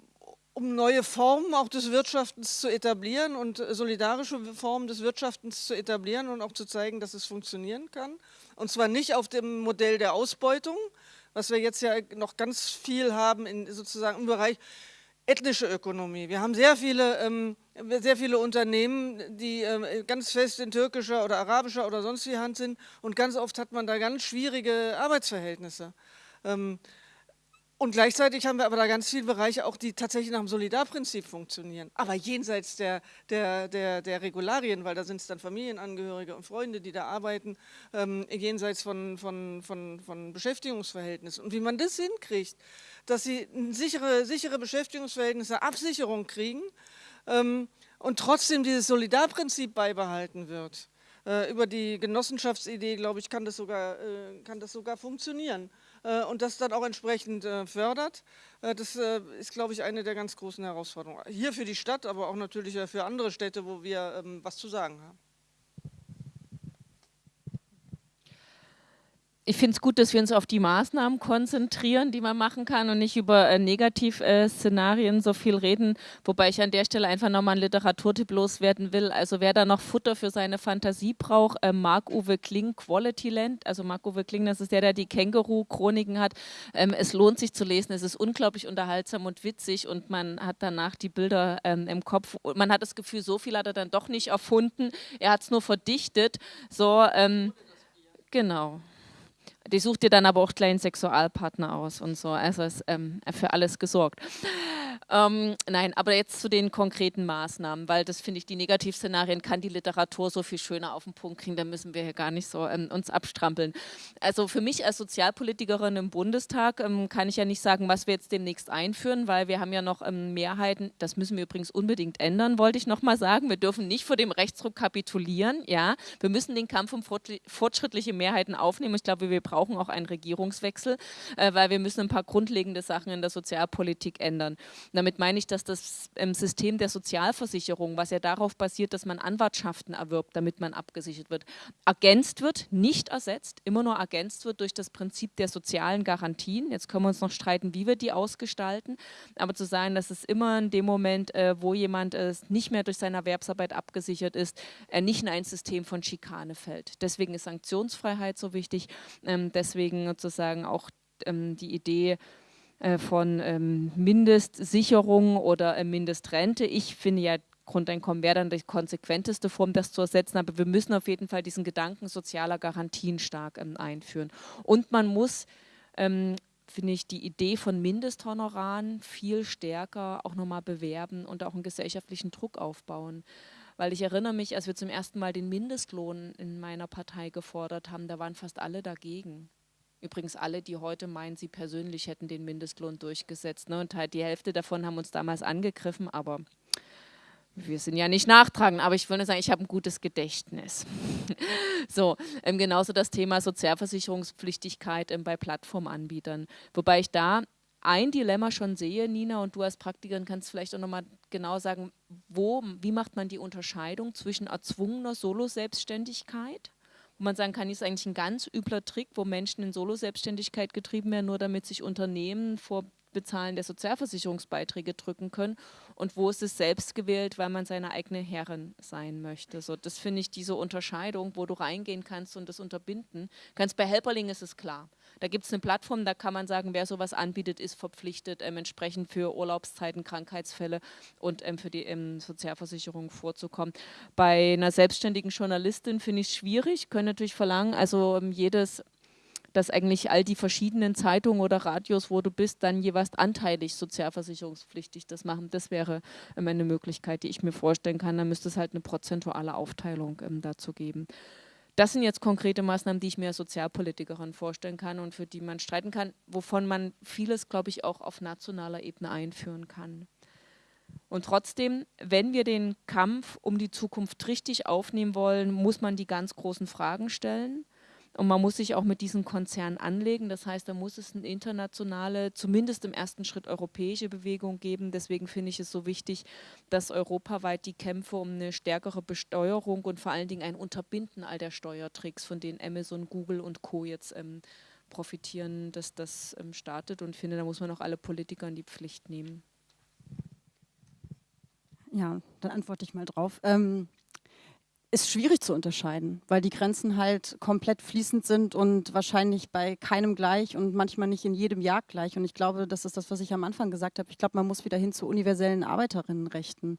S3: um neue Formen auch des Wirtschaftens zu etablieren und solidarische Formen des Wirtschaftens zu etablieren und auch zu zeigen, dass es funktionieren kann. Und zwar nicht auf dem Modell der Ausbeutung, was wir jetzt ja noch ganz viel haben in sozusagen im Bereich ethnische Ökonomie. Wir haben sehr viele, ähm, sehr viele Unternehmen, die ähm, ganz fest in türkischer oder arabischer oder sonst wie Hand sind und ganz oft hat man da ganz schwierige Arbeitsverhältnisse. Ähm, und gleichzeitig haben wir aber da ganz viele Bereiche auch, die tatsächlich nach dem Solidarprinzip funktionieren. Aber jenseits der, der, der, der Regularien, weil da sind es dann Familienangehörige und Freunde, die da arbeiten, ähm, jenseits von, von, von, von Beschäftigungsverhältnissen. Und wie man das hinkriegt, dass sie sichere, sichere Beschäftigungsverhältnisse, Absicherung kriegen ähm, und trotzdem dieses Solidarprinzip beibehalten wird. Äh, über die Genossenschaftsidee, glaube ich, kann das sogar, äh, kann das sogar funktionieren. Äh, und das dann auch entsprechend äh, fördert. Äh, das ist, glaube ich, eine der ganz großen Herausforderungen. Hier für die Stadt, aber auch natürlich für andere Städte, wo wir ähm, was zu sagen haben.
S2: Ich finde es gut, dass wir uns auf die Maßnahmen konzentrieren, die man machen kann und nicht über äh, Negativszenarien äh, so viel reden. Wobei ich an der Stelle einfach nochmal einen Literaturtipp loswerden will. Also wer da noch Futter für seine Fantasie braucht, äh, Marc-Uwe Kling, Quality Land. Also Marc-Uwe Kling, das ist der, der die Känguru-Chroniken hat. Ähm, es lohnt sich zu lesen. Es ist unglaublich unterhaltsam und witzig und man hat danach die Bilder ähm, im Kopf. Man hat das Gefühl, so viel hat er dann doch nicht erfunden. Er hat es nur verdichtet. So, ähm, genau. Die sucht dir dann aber auch kleinen Sexualpartner aus und so. Also ist ähm, für alles gesorgt. Ähm, nein, aber jetzt zu den konkreten Maßnahmen, weil das finde ich, die Negativszenarien kann die Literatur so viel schöner auf den Punkt kriegen, da müssen wir hier gar nicht so ähm, uns abstrampeln. Also für mich als Sozialpolitikerin im Bundestag ähm, kann ich ja nicht sagen, was wir jetzt demnächst einführen, weil wir haben ja noch ähm, Mehrheiten, das müssen wir übrigens unbedingt ändern, wollte ich nochmal sagen. Wir dürfen nicht vor dem Rechtsruck kapitulieren, ja. Wir müssen den Kampf um fortschrittliche Mehrheiten aufnehmen. Ich glaube, wir brauchen brauchen auch einen Regierungswechsel, äh, weil wir müssen ein paar grundlegende Sachen in der Sozialpolitik ändern. Damit meine ich, dass das ähm, System der Sozialversicherung, was ja darauf basiert, dass man Anwartschaften erwirbt, damit man abgesichert wird, ergänzt wird, nicht ersetzt, immer nur ergänzt wird durch das Prinzip der sozialen Garantien. Jetzt können wir uns noch streiten, wie wir die ausgestalten, aber zu sagen, dass es immer in dem Moment, äh, wo jemand äh, nicht mehr durch seine Erwerbsarbeit abgesichert ist, er nicht in ein System von Schikane fällt. Deswegen ist Sanktionsfreiheit so wichtig, ähm, deswegen sozusagen auch ähm, die Idee, äh, von ähm, Mindestsicherung oder äh, Mindestrente. Ich finde ja, Grundeinkommen wäre dann die konsequenteste Form, das zu ersetzen, aber wir müssen auf jeden Fall diesen Gedanken sozialer Garantien stark ähm, einführen. Und man muss ähm, finde ich, die Idee von Mindesthonoraren viel stärker auch nochmal bewerben und auch einen gesellschaftlichen Druck aufbauen. Weil ich erinnere mich, als wir zum ersten Mal den Mindestlohn in meiner Partei gefordert haben, da waren fast alle dagegen. Übrigens alle, die heute meinen, sie persönlich hätten den Mindestlohn durchgesetzt. Ne? Und halt die Hälfte davon haben uns damals angegriffen, aber wir sind ja nicht nachtragend, aber ich würde sagen, ich habe ein gutes Gedächtnis. so, ähm, genauso das Thema Sozialversicherungspflichtigkeit ähm, bei Plattformanbietern. Wobei ich da ein Dilemma schon sehe, Nina, und du als Praktikerin kannst vielleicht auch nochmal genau sagen, wo, wie macht man die Unterscheidung zwischen erzwungener Solo-Selbstständigkeit, wo man sagen kann, ist eigentlich ein ganz übler Trick, wo Menschen in Solo-Selbstständigkeit getrieben werden, nur damit sich Unternehmen vor Bezahlen der Sozialversicherungsbeiträge drücken können und wo ist es selbst gewählt, weil man seine eigene Herrin sein möchte. So, das finde ich diese Unterscheidung, wo du reingehen kannst und das unterbinden kannst. Bei Helperling ist es klar. Da gibt es eine Plattform, da kann man sagen, wer sowas anbietet, ist verpflichtet, ähm, entsprechend für Urlaubszeiten, Krankheitsfälle und ähm, für die ähm, Sozialversicherung vorzukommen. Bei einer selbstständigen Journalistin finde ich es schwierig, können natürlich verlangen, also ähm, jedes dass eigentlich all die verschiedenen Zeitungen oder Radios, wo du bist, dann jeweils anteilig sozialversicherungspflichtig das machen. Das wäre ähm, eine Möglichkeit, die ich mir vorstellen kann. Da müsste es halt eine prozentuale Aufteilung ähm, dazu geben. Das sind jetzt konkrete Maßnahmen, die ich mir als Sozialpolitikerin vorstellen kann und für die man streiten kann, wovon man vieles, glaube ich, auch auf nationaler Ebene einführen kann. Und trotzdem, wenn wir den Kampf um die Zukunft richtig aufnehmen wollen, muss man die ganz großen Fragen stellen. Und man muss sich auch mit diesen Konzernen anlegen. Das heißt, da muss es eine internationale, zumindest im ersten Schritt europäische Bewegung geben. Deswegen finde ich es so wichtig, dass europaweit die Kämpfe um eine stärkere Besteuerung und vor allen Dingen ein Unterbinden all der Steuertricks, von denen Amazon, Google und Co. jetzt ähm, profitieren, dass das ähm, startet. Und ich finde, da muss man auch alle Politiker in die Pflicht nehmen.
S4: Ja, dann antworte ich mal drauf. Ähm, ist schwierig zu unterscheiden, weil die Grenzen halt komplett fließend sind und wahrscheinlich bei keinem gleich und manchmal nicht in jedem Jahr gleich. Und ich glaube, das ist das, was ich am Anfang gesagt habe. Ich glaube, man muss wieder hin zu universellen Arbeiterinnenrechten.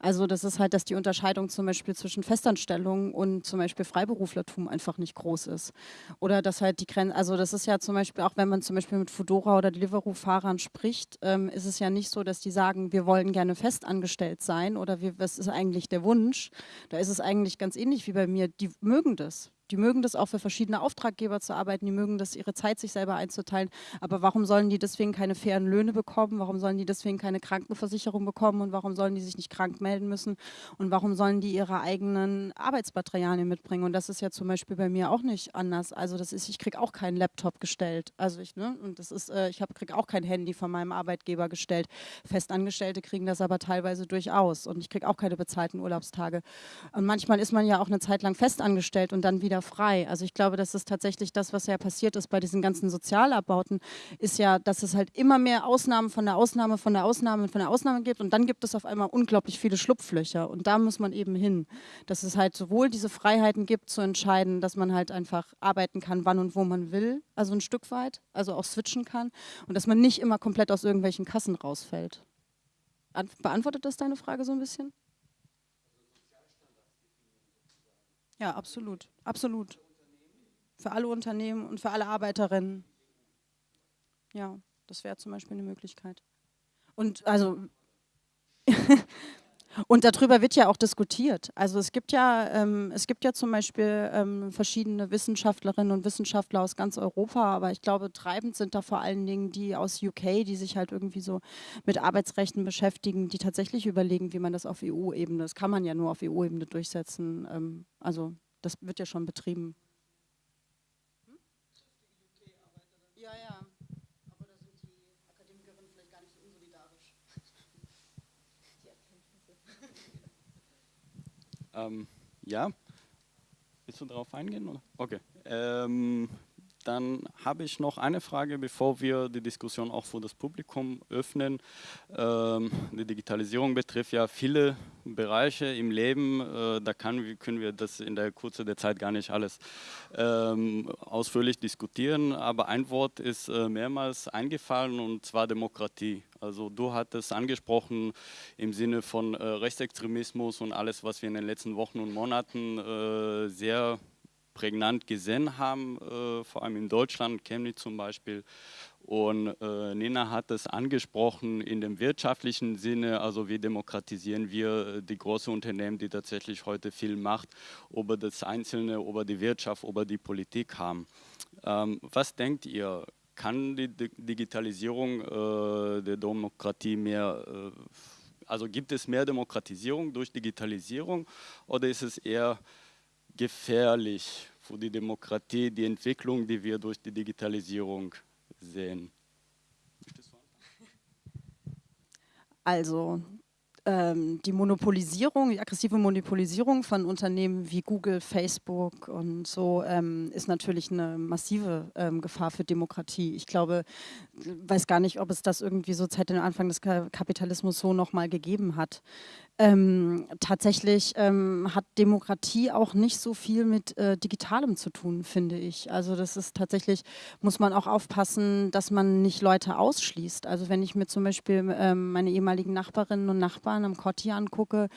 S4: Also das ist halt, dass die Unterscheidung zum Beispiel zwischen Festanstellung und zum Beispiel Freiberuflertum einfach nicht groß ist. Oder dass halt die Grenzen, also das ist ja zum Beispiel, auch wenn man zum Beispiel mit Fudora oder Deliveroo-Fahrern spricht, ähm, ist es ja nicht so, dass die sagen, wir wollen gerne festangestellt sein oder wir, was ist eigentlich der Wunsch. Da ist es eigentlich eigentlich ganz ähnlich wie bei mir, die mögen das. Die mögen das auch für verschiedene Auftraggeber zu arbeiten, die mögen das, ihre Zeit sich selber einzuteilen. Aber warum sollen die deswegen keine fairen Löhne bekommen? Warum sollen die deswegen keine Krankenversicherung bekommen? Und warum sollen die sich nicht krank melden müssen? Und warum sollen die ihre eigenen Arbeitsmaterialien mitbringen? Und das ist ja zum Beispiel bei mir auch nicht anders. Also das ist, ich kriege auch keinen Laptop gestellt. Also ich, ne, und das ist, äh, ich kriege auch kein Handy von meinem Arbeitgeber gestellt. Festangestellte kriegen das aber teilweise durchaus. Und ich kriege auch keine bezahlten Urlaubstage. Und manchmal ist man ja auch eine Zeit lang festangestellt und dann wieder wieder frei. Also ich glaube, das ist tatsächlich das, was ja passiert ist bei diesen ganzen Sozialabbauten, ist ja, dass es halt immer mehr Ausnahmen von der Ausnahme, von der Ausnahme, von der Ausnahme gibt und dann gibt es auf einmal unglaublich viele Schlupflöcher und da muss man eben hin, dass es halt sowohl diese Freiheiten gibt zu entscheiden, dass man halt einfach arbeiten kann, wann und wo man will, also ein Stück weit, also auch switchen kann und dass man nicht immer komplett aus irgendwelchen Kassen rausfällt. Beantwortet das deine Frage so ein bisschen? Ja, absolut. Absolut. Für alle Unternehmen und für alle Arbeiterinnen. Ja, das wäre zum Beispiel eine Möglichkeit. Und also Und darüber wird ja auch diskutiert. Also es gibt ja, ähm, es gibt ja zum Beispiel ähm, verschiedene Wissenschaftlerinnen und Wissenschaftler aus ganz Europa, aber ich glaube, treibend sind da vor allen Dingen die aus UK, die sich halt irgendwie so mit Arbeitsrechten beschäftigen, die tatsächlich überlegen, wie man das auf EU-Ebene, das kann man ja nur auf EU-Ebene durchsetzen. Ähm, also das wird ja schon betrieben. Ja, ja. Aber da sind die Akademikerinnen vielleicht gar nicht unsolidarisch. Die Erkenntnisse.
S1: Ähm, ja. Willst du darauf eingehen? Oder? Okay. Ähm, dann habe ich noch eine Frage, bevor wir die Diskussion auch für das Publikum öffnen. Ähm, die Digitalisierung betrifft ja viele Bereiche im Leben. Äh, da kann, können wir das in der Kurze der Zeit gar nicht alles ähm, ausführlich diskutieren. Aber ein Wort ist äh, mehrmals eingefallen und zwar Demokratie. Also du hattest angesprochen im Sinne von äh, Rechtsextremismus und alles, was wir in den letzten Wochen und Monaten äh, sehr prägnant gesehen haben, äh, vor allem in Deutschland, Chemnitz zum Beispiel. Und äh, Nina hat es angesprochen in dem wirtschaftlichen Sinne, also wie demokratisieren wir die großen Unternehmen, die tatsächlich heute viel Macht über das Einzelne, über die Wirtschaft, über die Politik haben. Ähm, was denkt ihr, kann die Digitalisierung äh, der Demokratie mehr, äh, also gibt es mehr Demokratisierung durch Digitalisierung oder ist es eher gefährlich für die Demokratie, die Entwicklung, die wir durch die Digitalisierung sehen?
S4: Also ähm, die Monopolisierung, die aggressive Monopolisierung von Unternehmen wie Google, Facebook und so ähm, ist natürlich eine massive ähm, Gefahr für Demokratie. Ich glaube, weiß gar nicht, ob es das irgendwie so seit dem Anfang des Kapitalismus so nochmal gegeben hat. Ähm, tatsächlich ähm, hat Demokratie auch nicht so viel mit äh, Digitalem zu tun, finde ich. Also das ist tatsächlich, muss man auch aufpassen, dass man nicht Leute ausschließt. Also wenn ich mir zum Beispiel ähm, meine ehemaligen Nachbarinnen und Nachbarn am Kotti angucke,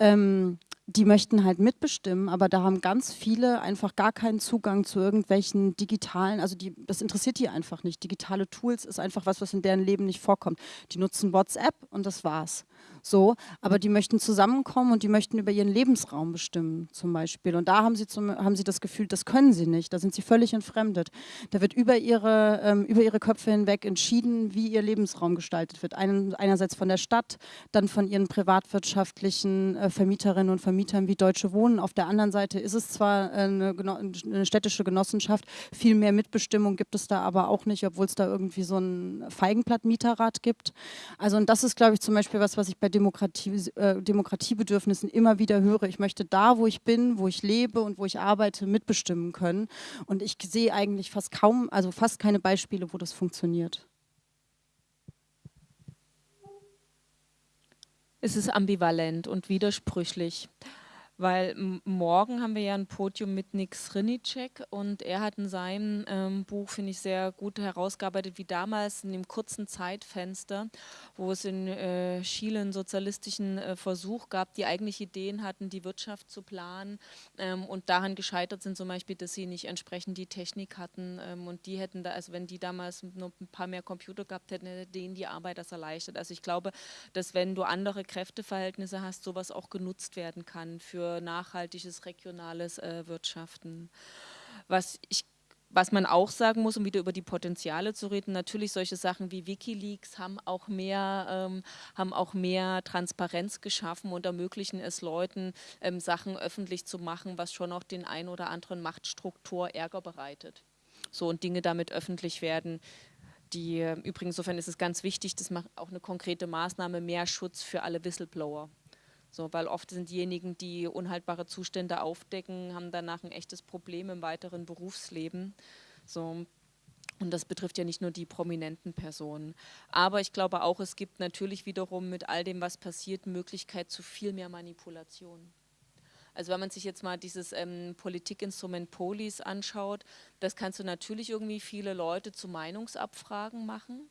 S4: ähm, die möchten halt mitbestimmen, aber da haben ganz viele einfach gar keinen Zugang zu irgendwelchen digitalen, also die, das interessiert die einfach nicht. Digitale Tools ist einfach was, was in deren Leben nicht vorkommt. Die nutzen WhatsApp und das war's so, aber die möchten zusammenkommen und die möchten über ihren Lebensraum bestimmen zum Beispiel. Und da haben sie, zum, haben sie das Gefühl, das können sie nicht, da sind sie völlig entfremdet. Da wird über ihre, ähm, über ihre Köpfe hinweg entschieden, wie ihr Lebensraum gestaltet wird. Ein, einerseits von der Stadt, dann von ihren privatwirtschaftlichen äh, Vermieterinnen und Vermietern wie Deutsche Wohnen. Auf der anderen Seite ist es zwar eine, eine städtische Genossenschaft, viel mehr Mitbestimmung gibt es da aber auch nicht, obwohl es da irgendwie so ein Feigenblatt-Mieterrat gibt. Also und das ist, glaube ich, zum Beispiel was, was ich bei Demokratie, äh, Demokratiebedürfnissen immer wieder höre. Ich möchte da, wo ich bin, wo ich lebe und wo ich arbeite, mitbestimmen können. Und ich sehe eigentlich fast kaum, also fast keine Beispiele, wo das funktioniert.
S2: Es ist ambivalent und widersprüchlich weil morgen haben wir ja ein Podium mit Nick Srinicek und er hat in seinem ähm, Buch, finde ich, sehr gut herausgearbeitet, wie damals in dem kurzen Zeitfenster, wo es in äh, Chile einen sozialistischen äh, Versuch gab, die eigentlich Ideen hatten, die Wirtschaft zu planen ähm, und daran gescheitert sind zum Beispiel, dass sie nicht entsprechend die Technik hatten ähm, und die hätten da, also wenn die damals nur ein paar mehr Computer gehabt hätten, hätte denen die Arbeit das erleichtert. Also ich glaube, dass wenn du andere Kräfteverhältnisse hast, sowas auch genutzt werden kann nachhaltiges regionales äh, Wirtschaften. Was ich was man auch sagen muss, um wieder über die Potenziale zu reden, natürlich solche Sachen wie Wikileaks haben auch mehr, ähm, haben auch mehr Transparenz geschaffen und ermöglichen es Leuten, ähm, Sachen öffentlich zu machen, was schon auch den ein oder anderen Machtstruktur Ärger bereitet. So und Dinge damit öffentlich werden. Die, äh, übrigens, insofern ist es ganz wichtig, das macht auch eine konkrete Maßnahme, mehr Schutz für alle Whistleblower. So, weil oft sind diejenigen, die unhaltbare Zustände aufdecken, haben danach ein echtes Problem im weiteren Berufsleben. So, und das betrifft ja nicht nur die prominenten Personen. Aber ich glaube auch, es gibt natürlich wiederum mit all dem, was passiert, Möglichkeit zu viel mehr Manipulation. Also wenn man sich jetzt mal dieses ähm, Politikinstrument Polis anschaut, das kannst du natürlich irgendwie viele Leute zu Meinungsabfragen machen.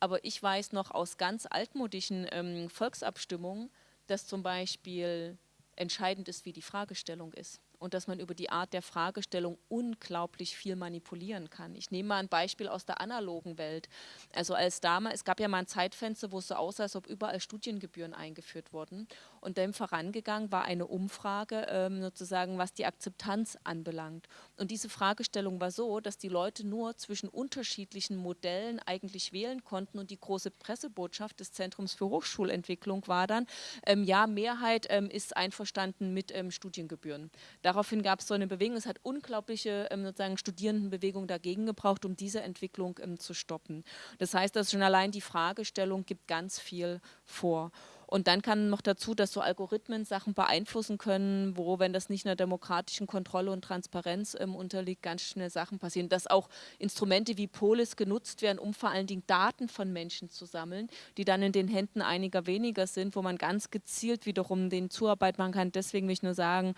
S2: Aber ich weiß noch aus ganz altmodischen ähm, Volksabstimmungen, dass zum Beispiel entscheidend ist, wie die Fragestellung ist und dass man über die Art der Fragestellung unglaublich viel manipulieren kann. Ich nehme mal ein Beispiel aus der analogen Welt. Also als damals, es gab ja mal ein Zeitfenster, wo es so aussah, als ob überall Studiengebühren eingeführt wurden. Und dem vorangegangen war eine Umfrage, ähm, sozusagen, was die Akzeptanz anbelangt. Und diese Fragestellung war so, dass die Leute nur zwischen unterschiedlichen Modellen eigentlich wählen konnten. Und die große Pressebotschaft des Zentrums für Hochschulentwicklung war dann, ähm, ja, Mehrheit ähm, ist einverstanden mit ähm, Studiengebühren. Daraufhin gab es so eine Bewegung, es hat unglaubliche ähm, sozusagen Studierendenbewegung dagegen gebraucht, um diese Entwicklung ähm, zu stoppen. Das heißt, dass schon allein die Fragestellung gibt ganz viel vor. Und dann kann noch dazu, dass so Algorithmen Sachen beeinflussen können, wo, wenn das nicht einer demokratischen Kontrolle und Transparenz ähm, unterliegt, ganz schnell Sachen passieren. Dass auch Instrumente wie Polis genutzt werden, um vor allen Dingen Daten von Menschen zu sammeln, die dann in den Händen einiger weniger sind, wo man ganz gezielt wiederum den Zuarbeit machen kann. Deswegen will ich nur sagen,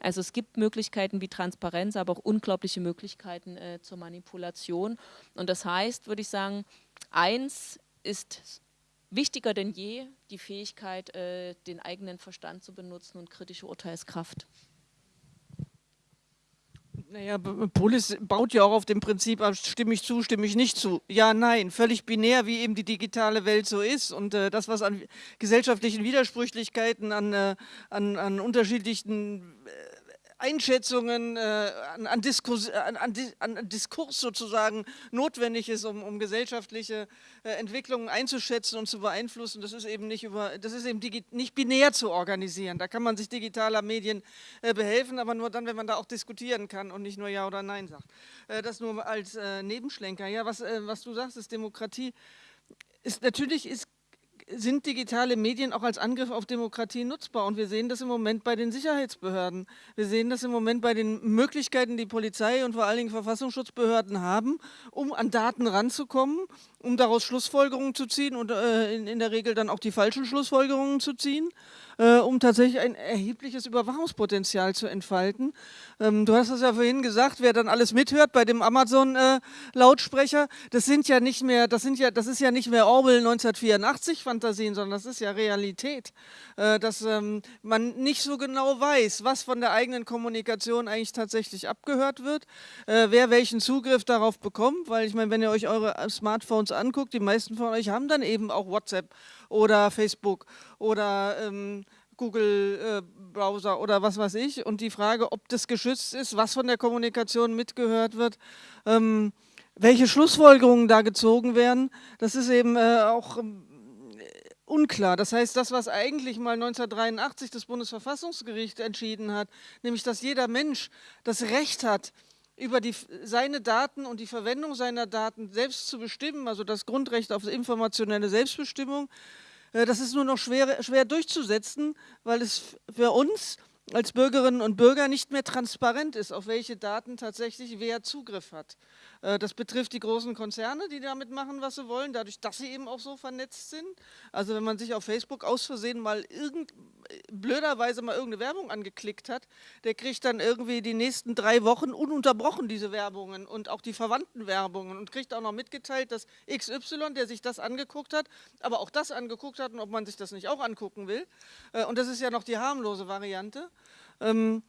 S2: also es gibt Möglichkeiten wie Transparenz, aber auch unglaubliche Möglichkeiten äh, zur Manipulation. Und das heißt, würde ich sagen, eins ist wichtiger denn je die Fähigkeit, äh, den eigenen Verstand zu benutzen und kritische Urteilskraft.
S3: Naja, Polis baut ja auch auf dem Prinzip, stimme ich zu, stimme ich nicht zu. Ja, nein, völlig binär, wie eben die digitale Welt so ist. Und äh, das, was an gesellschaftlichen Widersprüchlichkeiten, an, äh, an, an unterschiedlichen äh, Einschätzungen, äh, an, an, Diskurs, an, an, Diskurs sozusagen notwendig ist, um, um gesellschaftliche äh, Entwicklungen einzuschätzen und zu beeinflussen. Das ist eben nicht über, das ist eben nicht binär zu organisieren. Da kann man sich digitaler Medien äh, behelfen, aber nur dann, wenn man da auch diskutieren kann und nicht nur Ja oder Nein sagt. Äh, das nur als äh, Nebenschlenker. Ja, was, äh, was du sagst, ist Demokratie. Ist, natürlich ist sind digitale Medien auch als Angriff auf Demokratie nutzbar. Und wir sehen das im Moment bei den Sicherheitsbehörden. Wir sehen das im Moment bei den Möglichkeiten, die Polizei und vor allen Dingen Verfassungsschutzbehörden haben, um an Daten ranzukommen, um daraus Schlussfolgerungen zu ziehen und äh, in, in, der Regel dann auch die falschen Schlussfolgerungen zu ziehen, äh, um tatsächlich ein erhebliches Überwachungspotenzial zu entfalten. Ähm, du hast es ja vorhin gesagt, wer dann alles mithört bei dem Amazon-Lautsprecher, äh, das sind ja nicht mehr, das sind ja, das ist ja nicht mehr Orwell 1984 Fantasien, sondern das ist ja Realität, äh, dass ähm, man nicht so genau weiß, was von der eigenen Kommunikation eigentlich tatsächlich abgehört wird, äh, wer welchen Zugriff darauf bekommt, weil ich meine, wenn ihr euch eure Smartphones anguckt, die meisten von euch haben dann eben auch WhatsApp oder Facebook oder ähm, Google-Browser äh, oder was weiß ich. Und die Frage, ob das geschützt ist, was von der Kommunikation mitgehört wird, ähm, welche Schlussfolgerungen da gezogen werden, das ist eben äh, auch ähm, unklar. Das heißt, das, was eigentlich mal 1983 das Bundesverfassungsgericht entschieden hat, nämlich, dass jeder Mensch das Recht hat, über die, seine Daten und die Verwendung seiner Daten selbst zu bestimmen, also das Grundrecht auf informationelle Selbstbestimmung, äh, das ist nur noch schwer, schwer durchzusetzen, weil es für uns als Bürgerinnen und Bürger nicht mehr transparent ist, auf welche Daten tatsächlich wer Zugriff hat. Äh, das betrifft die großen Konzerne, die damit machen, was sie wollen, dadurch, dass sie eben auch so vernetzt sind. Also wenn man sich auf Facebook aus Versehen mal irgend, blöderweise mal irgendeine Werbung angeklickt hat, der kriegt dann irgendwie die nächsten drei Wochen ununterbrochen diese Werbungen und auch die verwandten Werbungen und kriegt auch noch mitgeteilt, dass XY, der sich das angeguckt hat, aber auch das angeguckt hat und ob man sich das nicht auch angucken will. Äh, und das ist ja noch die harmlose Variante. Ähm,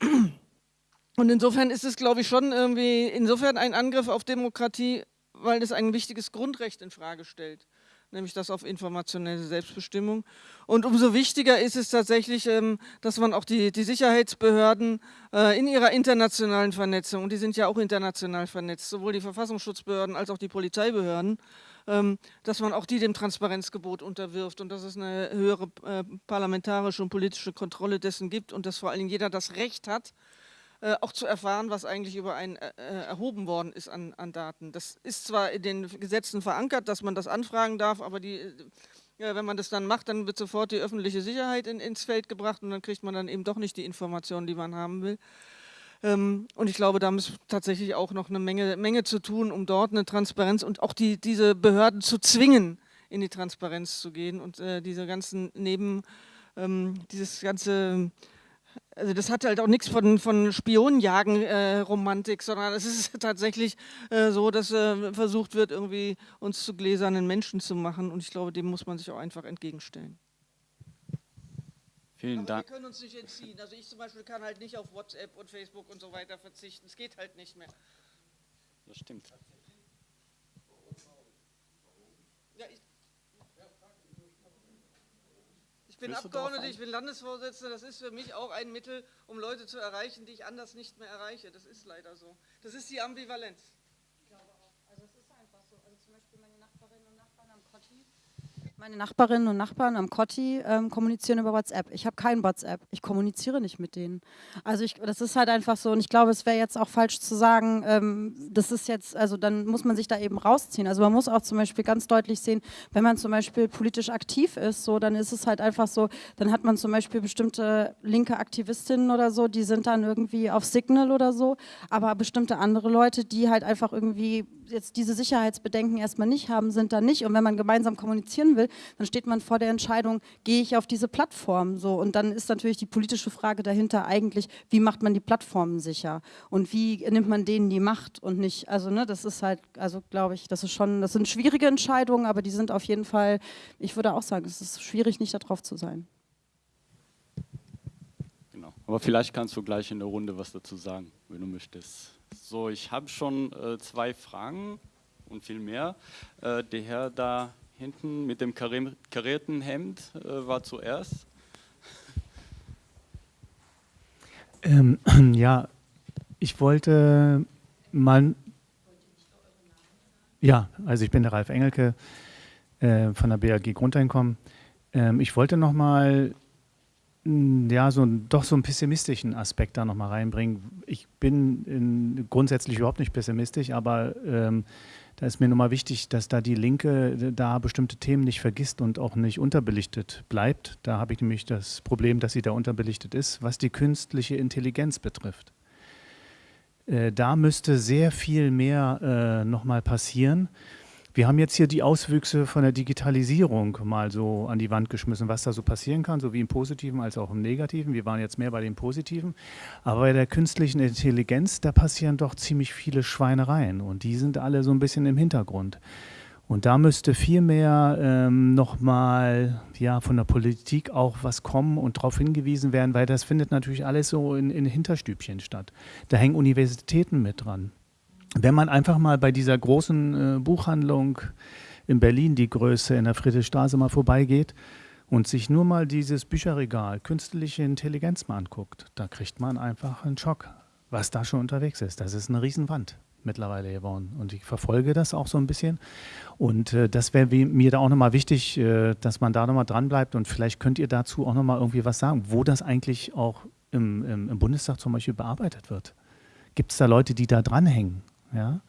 S3: und insofern ist es, glaube ich, schon irgendwie insofern ein Angriff auf Demokratie, weil es ein wichtiges Grundrecht in Frage stellt, nämlich das auf informationelle Selbstbestimmung. Und umso wichtiger ist es tatsächlich, ähm, dass man auch die, die Sicherheitsbehörden äh, in ihrer internationalen Vernetzung, und die sind ja auch international vernetzt, sowohl die Verfassungsschutzbehörden als auch die Polizeibehörden, dass man auch die dem Transparenzgebot unterwirft und dass es eine höhere äh, parlamentarische und politische Kontrolle dessen gibt und dass vor allen Dingen jeder das Recht hat, äh, auch zu erfahren, was eigentlich über einen äh, erhoben worden ist an, an, Daten. Das ist zwar in den Gesetzen verankert, dass man das anfragen darf, aber die, wenn man das dann macht, dann wird sofort die öffentliche Sicherheit in, ins Feld gebracht und dann kriegt man dann eben doch nicht die Informationen, die man haben will. Ähm, und ich glaube, da ist tatsächlich auch noch eine Menge, Menge zu tun, um dort eine Transparenz und auch die, diese Behörden zu zwingen, in die Transparenz zu gehen und äh, diese ganzen Neben, ähm, dieses ganze, also das hat halt auch nichts von, von Spionenjagen-Romantik, äh, sondern es ist tatsächlich äh, so, dass äh, versucht wird, irgendwie uns zu gläsernen Menschen zu machen und ich glaube, dem muss man sich auch einfach entgegenstellen.
S1: Vielen Dank.
S3: wir können uns nicht entziehen. Also ich zum Beispiel kann halt nicht auf WhatsApp und Facebook und so weiter verzichten. Es geht halt nicht mehr.
S1: Das stimmt.
S3: Ja, ich, ich bin Abgeordneter, ich bin Landesvorsitzender. Das ist für mich auch ein Mittel, um Leute zu erreichen, die ich anders nicht mehr erreiche. Das ist leider so. Das ist die Ambivalenz.
S4: Ich glaube auch. Also es ist einfach so. Also zum Beispiel meine Nachbarinnen und Nachbarn am Kotti ähm, kommunizieren über WhatsApp. Ich habe kein WhatsApp. Ich kommuniziere nicht mit denen. Also ich, das ist halt einfach so. Und ich glaube, es wäre jetzt auch falsch zu sagen, ähm, das ist jetzt, also dann muss man sich da eben rausziehen. Also man muss auch zum Beispiel ganz deutlich sehen, wenn man zum Beispiel politisch aktiv ist, so, dann ist es halt einfach so, dann hat man zum Beispiel bestimmte linke Aktivistinnen oder so, die sind dann irgendwie auf Signal oder so, aber bestimmte andere Leute, die halt einfach irgendwie jetzt diese Sicherheitsbedenken erstmal nicht haben, sind da nicht. Und wenn man gemeinsam kommunizieren will, dann steht man vor der Entscheidung, gehe ich auf diese Plattform so und dann ist natürlich die politische Frage dahinter eigentlich, wie macht man die Plattformen sicher und wie nimmt man denen die Macht und nicht, also ne, das ist halt, also glaube ich, das ist schon, das sind schwierige Entscheidungen, aber die sind auf jeden Fall, ich würde auch sagen, es ist schwierig, nicht darauf zu sein.
S1: Genau, aber vielleicht kannst du gleich in der Runde was dazu sagen, wenn du möchtest. So, ich habe schon äh, zwei Fragen und viel mehr. Äh, der Herr da hinten mit dem karierten Hemd äh, war zuerst.
S5: Ähm, ja, ich wollte mal. Ja, also ich bin der Ralf Engelke äh, von der BAG Grundeinkommen. Ähm, ich wollte noch mal ja, so doch so einen pessimistischen Aspekt da nochmal reinbringen. Ich bin in, grundsätzlich überhaupt nicht pessimistisch, aber ähm, da ist mir nochmal wichtig, dass da die Linke da bestimmte Themen nicht vergisst und auch nicht unterbelichtet bleibt. Da habe ich nämlich das Problem, dass sie da unterbelichtet ist, was die künstliche Intelligenz betrifft. Äh, da müsste sehr viel mehr äh, nochmal passieren. Wir haben jetzt hier die Auswüchse von der Digitalisierung mal so an die Wand geschmissen, was da so passieren kann, sowie im Positiven als auch im Negativen. Wir waren jetzt mehr bei dem Positiven. Aber bei der künstlichen Intelligenz, da passieren doch ziemlich viele Schweinereien und die sind alle so ein bisschen im Hintergrund. Und da müsste viel mehr ähm, nochmal ja, von der Politik auch was kommen und darauf hingewiesen werden, weil das findet natürlich alles so in, in Hinterstübchen statt. Da hängen Universitäten mit dran. Wenn man einfach mal bei dieser großen äh, Buchhandlung in Berlin, die Größe in der Friedrichstraße, mal vorbeigeht und sich nur mal dieses Bücherregal künstliche Intelligenz mal anguckt, da kriegt man einfach einen Schock, was da schon unterwegs ist. Das ist eine Riesenwand mittlerweile geworden. Und ich verfolge das auch so ein bisschen. Und äh, das wäre mir da auch nochmal wichtig, äh, dass man da nochmal dranbleibt. Und vielleicht könnt ihr dazu auch nochmal irgendwie was sagen, wo das eigentlich auch im, im, im Bundestag zum Beispiel bearbeitet wird. Gibt es da Leute, die da dranhängen? Ja?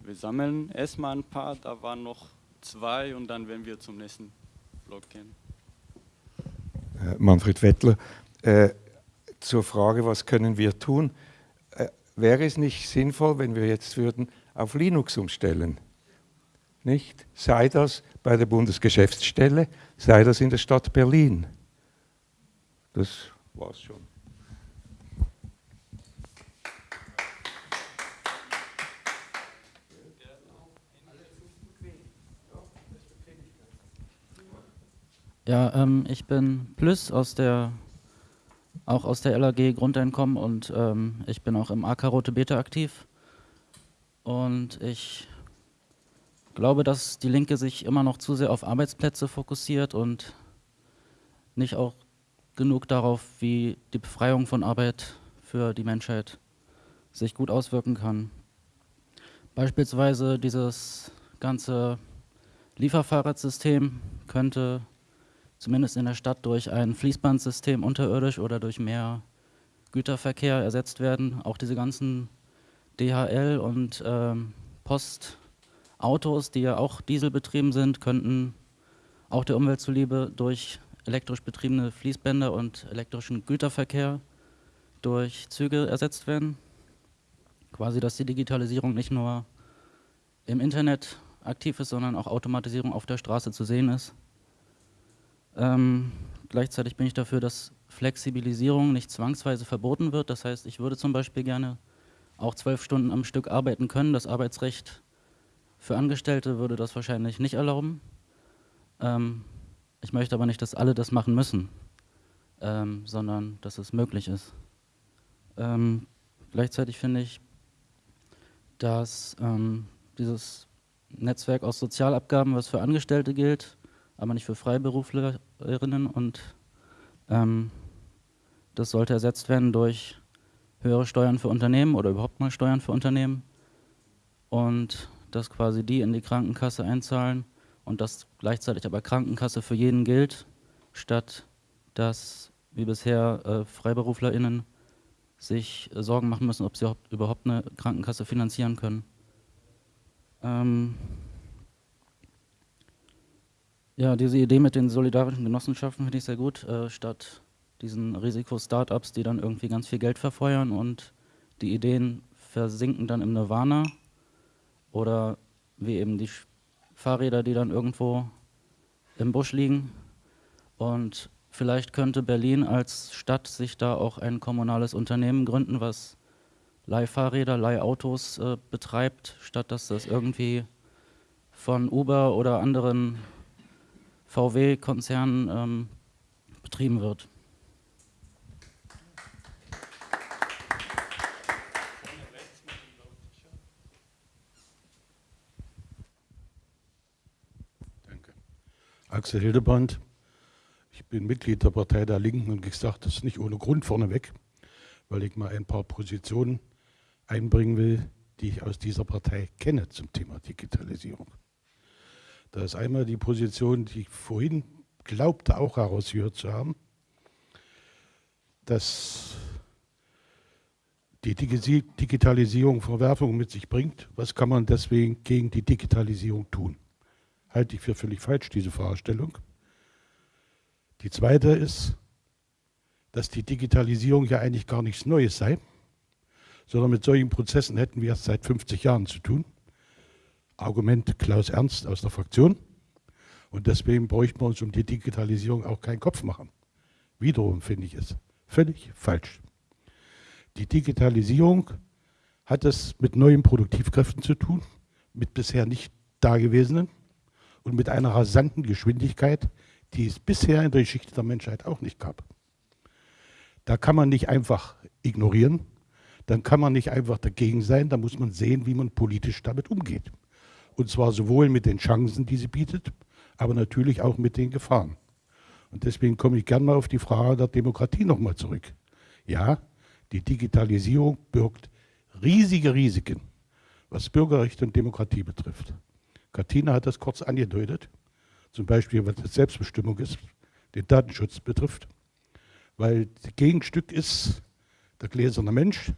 S1: Wir sammeln erstmal ein paar, da waren noch zwei und dann werden wir zum nächsten Block gehen.
S6: Äh, Manfred Wettler, äh, zur Frage, was können wir tun? Äh, wäre es nicht sinnvoll, wenn wir jetzt würden auf Linux umstellen? Nicht? Sei das bei der Bundesgeschäftsstelle, sei das in der Stadt Berlin. Das war's schon.
S7: Ja, ähm, ich bin Plus aus der, auch aus der LAG Grundeinkommen und ähm, ich bin auch im AK Rote Beta aktiv. Und ich glaube, dass die Linke sich immer noch zu sehr auf Arbeitsplätze fokussiert und nicht auch genug darauf, wie die Befreiung von Arbeit für die Menschheit sich gut auswirken kann. Beispielsweise dieses ganze Lieferfahrradsystem könnte zumindest in der Stadt durch ein Fließbandsystem unterirdisch oder durch mehr Güterverkehr ersetzt werden. Auch diese ganzen DHL und ähm, Postautos, die ja auch dieselbetrieben sind, könnten auch der Umwelt zuliebe durch elektrisch betriebene Fließbänder und elektrischen Güterverkehr durch Züge ersetzt werden. Quasi, dass die Digitalisierung nicht nur im Internet aktiv ist, sondern auch Automatisierung auf der Straße zu sehen ist. Ähm, gleichzeitig bin ich dafür, dass Flexibilisierung nicht zwangsweise verboten wird. Das heißt, ich würde zum Beispiel gerne auch zwölf Stunden am Stück arbeiten können. Das Arbeitsrecht für Angestellte würde das wahrscheinlich nicht erlauben. Ähm, ich möchte aber nicht, dass alle das machen müssen, ähm, sondern dass es möglich ist. Ähm, gleichzeitig finde ich, dass ähm, dieses Netzwerk aus Sozialabgaben, was für Angestellte gilt, aber nicht für Freiberuflerinnen und ähm, das sollte ersetzt werden durch höhere Steuern für Unternehmen oder überhaupt mal Steuern für Unternehmen und dass quasi die in die Krankenkasse einzahlen und dass gleichzeitig aber Krankenkasse für jeden gilt, statt dass wie bisher äh, FreiberuflerInnen sich äh, Sorgen machen müssen, ob sie überhaupt eine Krankenkasse finanzieren können. Ähm ja, diese Idee mit den solidarischen Genossenschaften finde ich sehr gut, äh, statt diesen Risiko-Startups, die dann irgendwie ganz viel Geld verfeuern und die Ideen versinken dann im Nirvana oder wie eben die Fahrräder, die dann irgendwo im Busch liegen. Und vielleicht könnte Berlin als Stadt sich da auch ein kommunales Unternehmen gründen, was Leihfahrräder, Leihautos äh, betreibt, statt dass das irgendwie von Uber oder anderen VW-Konzernen ähm, betrieben wird.
S8: Axel Hildebrand. Ich bin Mitglied der Partei der Linken und ich sage das nicht ohne Grund vorneweg, weil ich mal ein paar Positionen einbringen will, die ich aus dieser Partei kenne zum Thema Digitalisierung. Da ist einmal die Position, die ich vorhin glaubte auch herausgehört zu haben, dass die Digitalisierung Verwerfungen mit sich bringt. Was kann man deswegen gegen die Digitalisierung tun? halte ich für völlig falsch, diese Vorstellung. Die zweite ist, dass die Digitalisierung ja eigentlich gar nichts Neues sei, sondern mit solchen Prozessen hätten wir erst seit 50 Jahren zu tun. Argument Klaus Ernst aus der Fraktion. Und deswegen bräuchten wir uns um die Digitalisierung auch keinen Kopf machen. Wiederum finde ich es völlig falsch. Die Digitalisierung hat es mit neuen Produktivkräften zu tun, mit bisher nicht dagewesenen und mit einer rasanten Geschwindigkeit, die es bisher in der Geschichte der Menschheit auch nicht gab. Da kann man nicht einfach ignorieren, dann kann man nicht einfach dagegen sein, da muss man sehen, wie man politisch damit umgeht. Und zwar sowohl mit den Chancen, die sie bietet, aber natürlich auch mit den Gefahren. Und deswegen komme ich gerne mal auf die Frage der Demokratie nochmal zurück. Ja, die Digitalisierung birgt riesige Risiken, was Bürgerrechte und Demokratie betrifft. Katina hat das kurz angedeutet, zum Beispiel was die Selbstbestimmung ist, den Datenschutz betrifft, weil das Gegenstück ist der gläserne Mensch,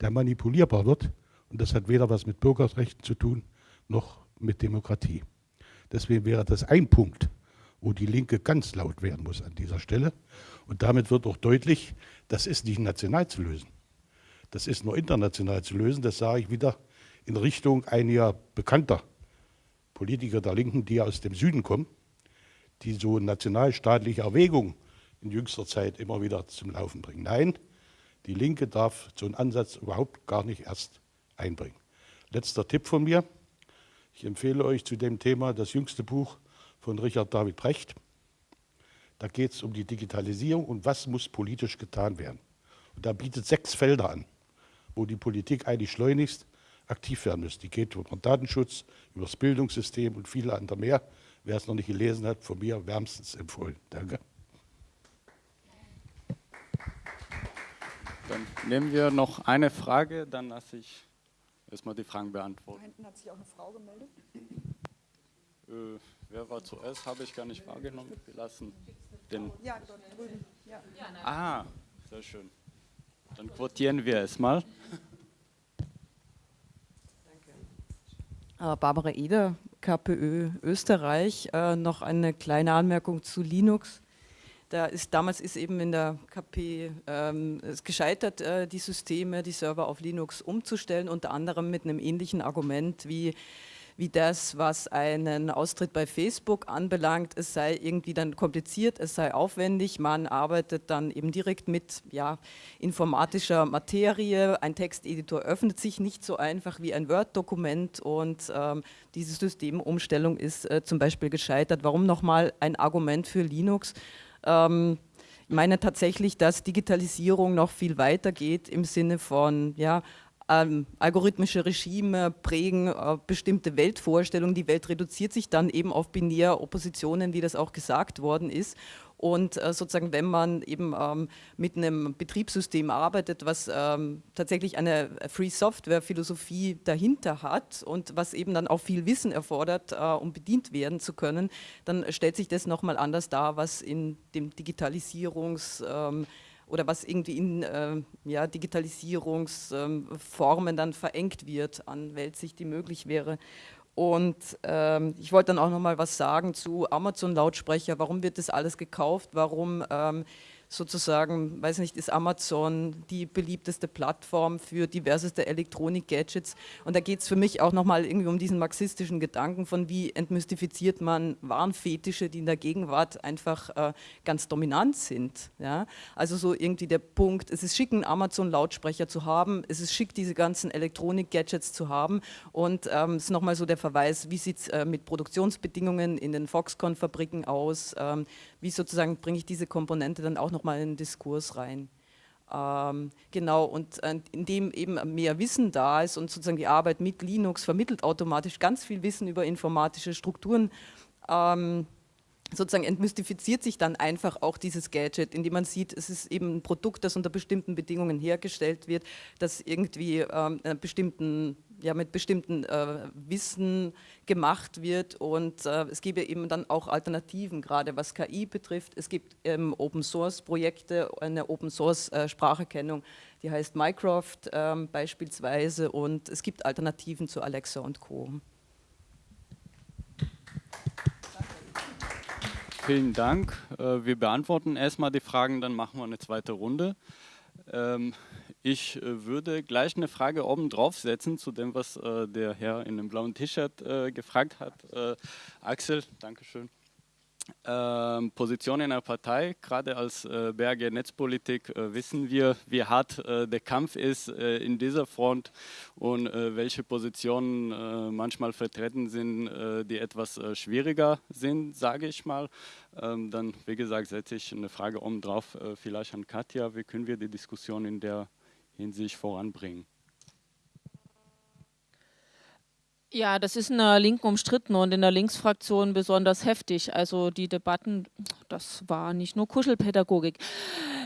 S8: der manipulierbar wird und das hat weder was mit Bürgerrechten zu tun, noch mit Demokratie. Deswegen wäre das ein Punkt, wo die Linke ganz laut werden muss an dieser Stelle. Und damit wird auch deutlich, das ist nicht national zu lösen. Das ist nur international zu lösen. Das sage ich wieder in Richtung einiger bekannter Politiker der Linken, die aus dem Süden kommen, die so nationalstaatliche Erwägungen in jüngster Zeit immer wieder zum Laufen bringen. Nein, die Linke darf so einen Ansatz überhaupt gar nicht erst einbringen. Letzter Tipp von mir. Ich empfehle euch zu dem Thema das jüngste Buch von Richard David Brecht. Da geht es um die Digitalisierung und was muss politisch getan werden. Und da bietet sechs Felder an, wo die Politik eigentlich schleunigst aktiv werden müssen. Die geht über den Datenschutz, über das Bildungssystem und viele andere mehr. Wer es noch nicht gelesen hat, von mir wärmstens empfohlen. Danke.
S1: Dann nehmen wir noch eine Frage, dann lasse ich erstmal die Fragen beantworten. Da hinten hat sich auch eine Frau gemeldet. Äh, wer war zuerst? Habe ich gar nicht wahrgenommen. Wir lassen den. Ja, dort drüben. Ja. Ah, sehr schön. Dann quotieren wir es mal.
S9: Barbara Eder, KPÖ Österreich. Äh, noch eine kleine Anmerkung zu Linux. Da ist, damals ist eben in der KP ähm, es gescheitert, äh, die Systeme, die Server auf Linux umzustellen, unter anderem mit einem ähnlichen Argument wie wie das, was einen Austritt bei Facebook anbelangt. Es sei irgendwie dann kompliziert, es sei aufwendig. Man arbeitet dann eben direkt mit ja, informatischer Materie. Ein Texteditor öffnet sich nicht so einfach wie ein Word-Dokument und ähm, diese Systemumstellung ist äh, zum Beispiel gescheitert. Warum nochmal ein Argument für Linux? Ähm, ich meine tatsächlich, dass Digitalisierung noch viel weiter geht im Sinne von ja, ähm, algorithmische Regime prägen äh, bestimmte Weltvorstellungen. Die Welt reduziert sich dann eben auf binär Oppositionen, wie das auch gesagt worden ist. Und äh, sozusagen, wenn man eben ähm, mit einem Betriebssystem arbeitet, was ähm, tatsächlich eine Free Software Philosophie dahinter hat und was eben dann auch viel Wissen erfordert, äh, um bedient werden zu können, dann stellt sich das nochmal anders dar, was in dem Digitalisierungs- ähm, oder was irgendwie in äh, ja, Digitalisierungsformen ähm, dann verengt wird an Weltsicht, die möglich wäre. Und ähm, ich wollte dann auch noch mal was sagen zu Amazon-Lautsprecher. Warum wird das alles gekauft? Warum ähm, sozusagen, weiß nicht, ist Amazon die beliebteste Plattform für diverseste Elektronik-Gadgets. Und da geht es für mich auch nochmal irgendwie um diesen marxistischen Gedanken von wie entmystifiziert man Warenfetische, die in der Gegenwart einfach äh, ganz dominant sind. Ja? Also so irgendwie der Punkt, es ist schick, einen Amazon-Lautsprecher zu haben, es ist schick, diese ganzen Elektronik-Gadgets zu haben und ähm, es ist nochmal so der Verweis, wie sieht es äh, mit Produktionsbedingungen in den Foxconn-Fabriken aus, ähm, wie sozusagen bringe ich diese Komponente dann auch nochmal in den Diskurs rein. Ähm, genau, und äh, indem eben mehr Wissen da ist und sozusagen die Arbeit mit Linux vermittelt automatisch ganz viel Wissen über informatische Strukturen, ähm, sozusagen entmystifiziert sich dann einfach auch dieses Gadget, indem man sieht, es ist eben ein Produkt, das unter bestimmten Bedingungen hergestellt wird, das irgendwie ähm, einer bestimmten ja, mit bestimmten äh, Wissen gemacht wird und äh, es gäbe eben dann auch Alternativen, gerade was KI betrifft. Es gibt ähm, Open Source Projekte, eine Open Source äh, Spracherkennung, die heißt Mycroft ähm, beispielsweise und es gibt Alternativen zu Alexa und Co.
S1: Vielen Dank. Äh, wir beantworten erstmal die Fragen, dann machen wir eine zweite Runde. Ich äh, würde gleich eine Frage oben setzen zu dem, was äh, der Herr in dem blauen T-Shirt äh, gefragt hat. Äh, Axel, Dankeschön. Ähm, Position in der Partei, gerade als äh, BRG Netzpolitik äh, wissen wir, wie hart äh, der Kampf ist in dieser Front und welche Positionen manchmal vertreten sind, die etwas schwieriger sind, sage ich mal. Ähm, dann, wie gesagt, setze ich eine Frage oben drauf, vielleicht an Katja, wie können wir die Diskussion in der Hinsicht voranbringen.
S2: Ja, das ist in der Linken umstritten und in der Linksfraktion besonders heftig. Also die Debatten, das war nicht nur Kuschelpädagogik.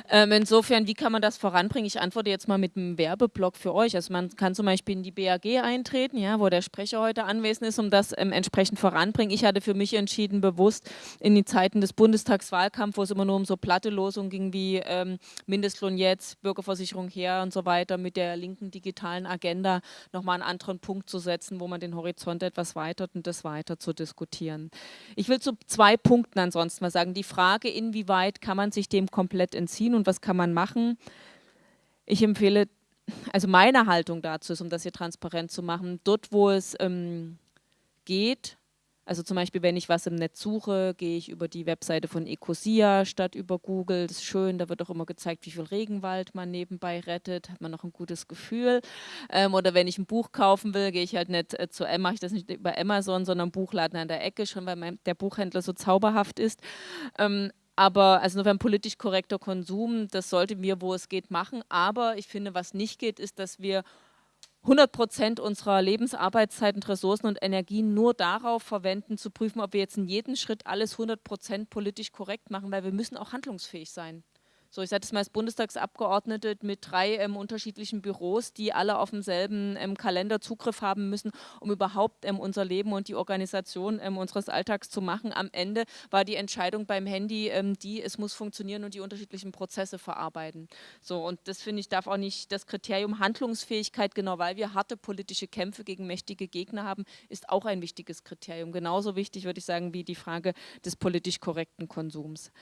S2: Ähm, insofern, wie kann man das voranbringen? Ich antworte jetzt mal mit einem Werbeblock für euch. Also man kann zum Beispiel in die BAG eintreten, ja, wo der Sprecher heute anwesend ist, um das ähm, entsprechend voranbringen. Ich hatte für mich entschieden, bewusst in die Zeiten des Bundestagswahlkampfs, wo es immer nur um so platte Losungen ging wie ähm, Mindestlohn jetzt, Bürgerversicherung her und so weiter, mit der linken digitalen Agenda nochmal einen anderen Punkt zu setzen, wo man den Horizont etwas weitert und das weiter zu diskutieren. Ich will zu zwei Punkten ansonsten mal sagen. Die Frage, inwieweit kann man sich dem komplett entziehen und was kann man machen. Ich empfehle, also meine Haltung dazu ist, um das hier transparent zu machen, dort wo es ähm, geht, also zum Beispiel, wenn ich was im Netz suche, gehe ich über die Webseite von Ecosia statt über Google. Das ist schön, da wird auch immer gezeigt, wie viel Regenwald man nebenbei rettet, hat man noch ein gutes Gefühl. Ähm, oder wenn ich ein Buch kaufen will, gehe ich halt nicht äh, zu mache ich das nicht über Amazon, sondern Buchladen an der Ecke, schon weil mein, der Buchhändler so zauberhaft ist. Ähm, aber also nur ein politisch korrekter Konsum, das sollten wir, wo es geht, machen. Aber ich finde, was nicht geht, ist, dass wir 100 Prozent unserer Lebensarbeitszeiten, Ressourcen und Energien nur darauf verwenden, zu prüfen, ob wir jetzt in jedem Schritt alles 100 Prozent politisch korrekt machen, weil wir müssen auch handlungsfähig sein. So, ich sage das mal als Bundestagsabgeordnete mit drei ähm, unterschiedlichen Büros, die alle auf demselben ähm, Kalender Zugriff haben müssen, um überhaupt ähm, unser Leben und die Organisation ähm, unseres Alltags zu machen. Am Ende war die Entscheidung beim Handy ähm, die, es muss funktionieren und die unterschiedlichen Prozesse verarbeiten. So, und das finde ich darf auch nicht das Kriterium Handlungsfähigkeit, genau weil wir harte politische Kämpfe gegen mächtige Gegner haben, ist auch ein wichtiges Kriterium. Genauso wichtig, würde ich sagen, wie die Frage des politisch korrekten Konsums.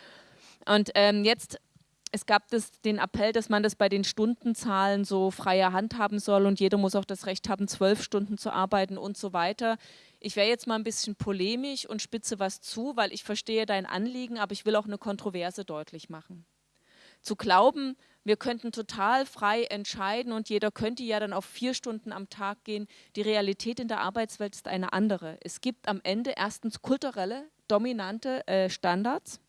S2: Und ähm, jetzt es gab das, den Appell, dass man das bei den Stundenzahlen so freie Hand haben soll und jeder muss auch das Recht haben, zwölf Stunden zu arbeiten und so weiter. Ich wäre jetzt mal ein bisschen polemisch und spitze was zu, weil ich verstehe dein Anliegen, aber ich will auch eine Kontroverse deutlich machen. Zu glauben, wir könnten total frei entscheiden und jeder könnte ja dann auf vier Stunden am Tag gehen. Die Realität in der Arbeitswelt ist eine andere. Es gibt am Ende erstens kulturelle, dominante äh, Standards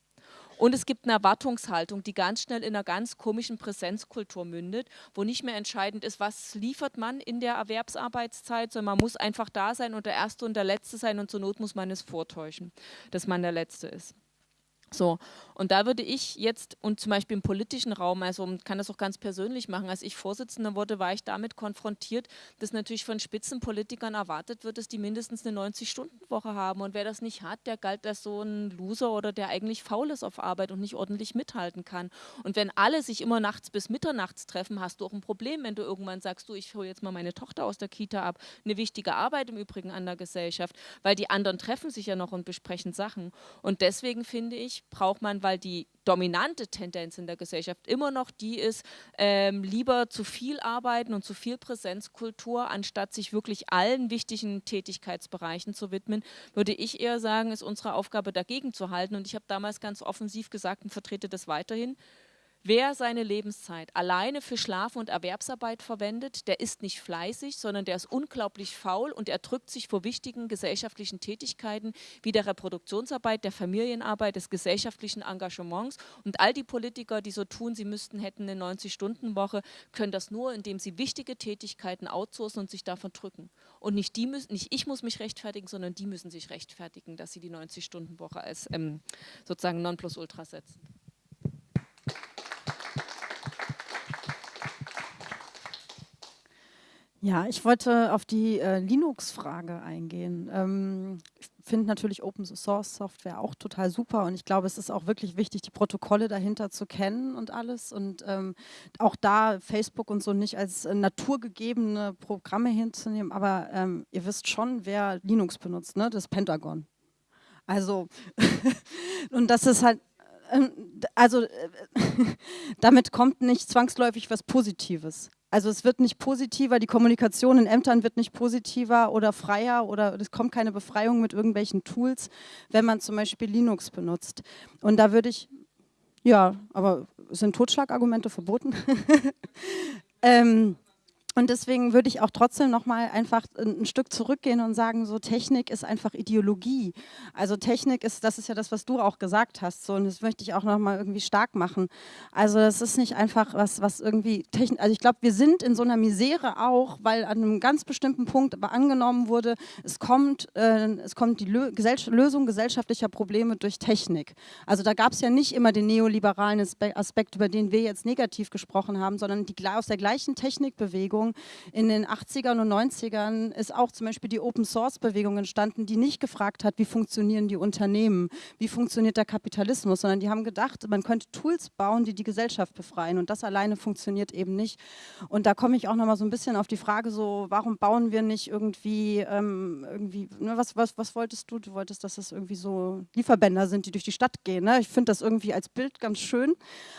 S2: und es gibt eine Erwartungshaltung, die ganz schnell in einer ganz komischen Präsenzkultur mündet, wo nicht mehr entscheidend ist, was liefert man in der Erwerbsarbeitszeit, sondern man muss einfach da sein und der Erste und der Letzte sein und zur Not muss man es vortäuschen, dass man der Letzte ist. So, und da würde ich jetzt, und zum Beispiel im politischen Raum, also kann das auch ganz persönlich machen, als ich Vorsitzender wurde, war ich damit konfrontiert, dass natürlich von Spitzenpolitikern erwartet wird, dass die mindestens eine 90-Stunden-Woche haben. Und wer das nicht hat, der galt als so ein Loser oder der eigentlich faul ist auf Arbeit und nicht ordentlich mithalten kann. Und wenn alle sich immer nachts bis mitternachts treffen, hast du auch ein Problem, wenn du irgendwann sagst, du, ich hole jetzt mal meine Tochter aus der Kita ab. Eine wichtige Arbeit im Übrigen an der Gesellschaft, weil die anderen treffen sich ja noch und besprechen Sachen. Und deswegen finde ich, braucht man, weil die dominante Tendenz in der Gesellschaft immer noch die ist, ähm, lieber zu viel arbeiten und zu viel Präsenzkultur, anstatt sich wirklich allen wichtigen Tätigkeitsbereichen zu widmen, würde ich eher sagen, ist unsere Aufgabe dagegen zu halten. Und ich habe damals ganz offensiv gesagt und vertrete das weiterhin, Wer seine Lebenszeit alleine für Schlaf und Erwerbsarbeit verwendet, der ist nicht fleißig, sondern der ist unglaublich faul und er drückt sich vor wichtigen gesellschaftlichen Tätigkeiten wie der Reproduktionsarbeit, der Familienarbeit, des gesellschaftlichen Engagements. Und all die Politiker, die so tun, sie müssten hätten eine 90-Stunden-Woche, können das nur, indem sie wichtige Tätigkeiten outsourcen und sich davon drücken. Und nicht, die müssen, nicht ich muss mich rechtfertigen, sondern die müssen sich rechtfertigen, dass sie die 90-Stunden-Woche als ähm, sozusagen Nonplusultra setzen.
S4: Ja, ich wollte auf die äh, Linux-Frage eingehen. Ähm, ich finde natürlich Open Source Software auch total super und ich glaube, es ist auch wirklich wichtig, die Protokolle dahinter zu kennen und alles und ähm, auch da Facebook und so nicht als äh, naturgegebene Programme hinzunehmen, aber ähm, ihr wisst schon, wer Linux benutzt, ne? das Pentagon. Also, und das ist halt, ähm, also äh, damit kommt nicht zwangsläufig was Positives. Also es wird nicht positiver, die Kommunikation in Ämtern wird nicht positiver oder freier oder es kommt keine Befreiung mit irgendwelchen Tools, wenn man zum Beispiel Linux benutzt. Und da würde ich, ja, aber sind Totschlagargumente verboten? ähm, und deswegen würde ich auch trotzdem noch mal einfach ein Stück zurückgehen und sagen, so Technik ist einfach Ideologie. Also Technik ist, das ist ja das, was du auch gesagt hast, so und das möchte ich auch noch mal irgendwie stark machen. Also das ist nicht einfach was, was irgendwie Technik. Also ich glaube, wir sind in so einer Misere auch, weil an einem ganz bestimmten Punkt aber angenommen wurde, es kommt, äh, es kommt die Lö Gesell Lösung gesellschaftlicher Probleme durch Technik. Also da gab es ja nicht immer den neoliberalen Aspekt, über den wir jetzt negativ gesprochen haben, sondern die aus der gleichen Technikbewegung Bewegung. In den 80ern und 90ern ist auch zum Beispiel die Open Source Bewegung entstanden, die nicht gefragt hat, wie funktionieren die Unternehmen, wie funktioniert der Kapitalismus, sondern die haben gedacht, man könnte Tools bauen, die die Gesellschaft befreien und das alleine funktioniert eben nicht. Und da komme ich auch nochmal so ein bisschen auf die Frage so, warum bauen wir nicht irgendwie, ähm, irgendwie ne, was, was, was wolltest du? Du wolltest, dass es irgendwie so Lieferbänder sind, die durch die Stadt gehen. Ne? Ich finde das irgendwie als Bild ganz schön,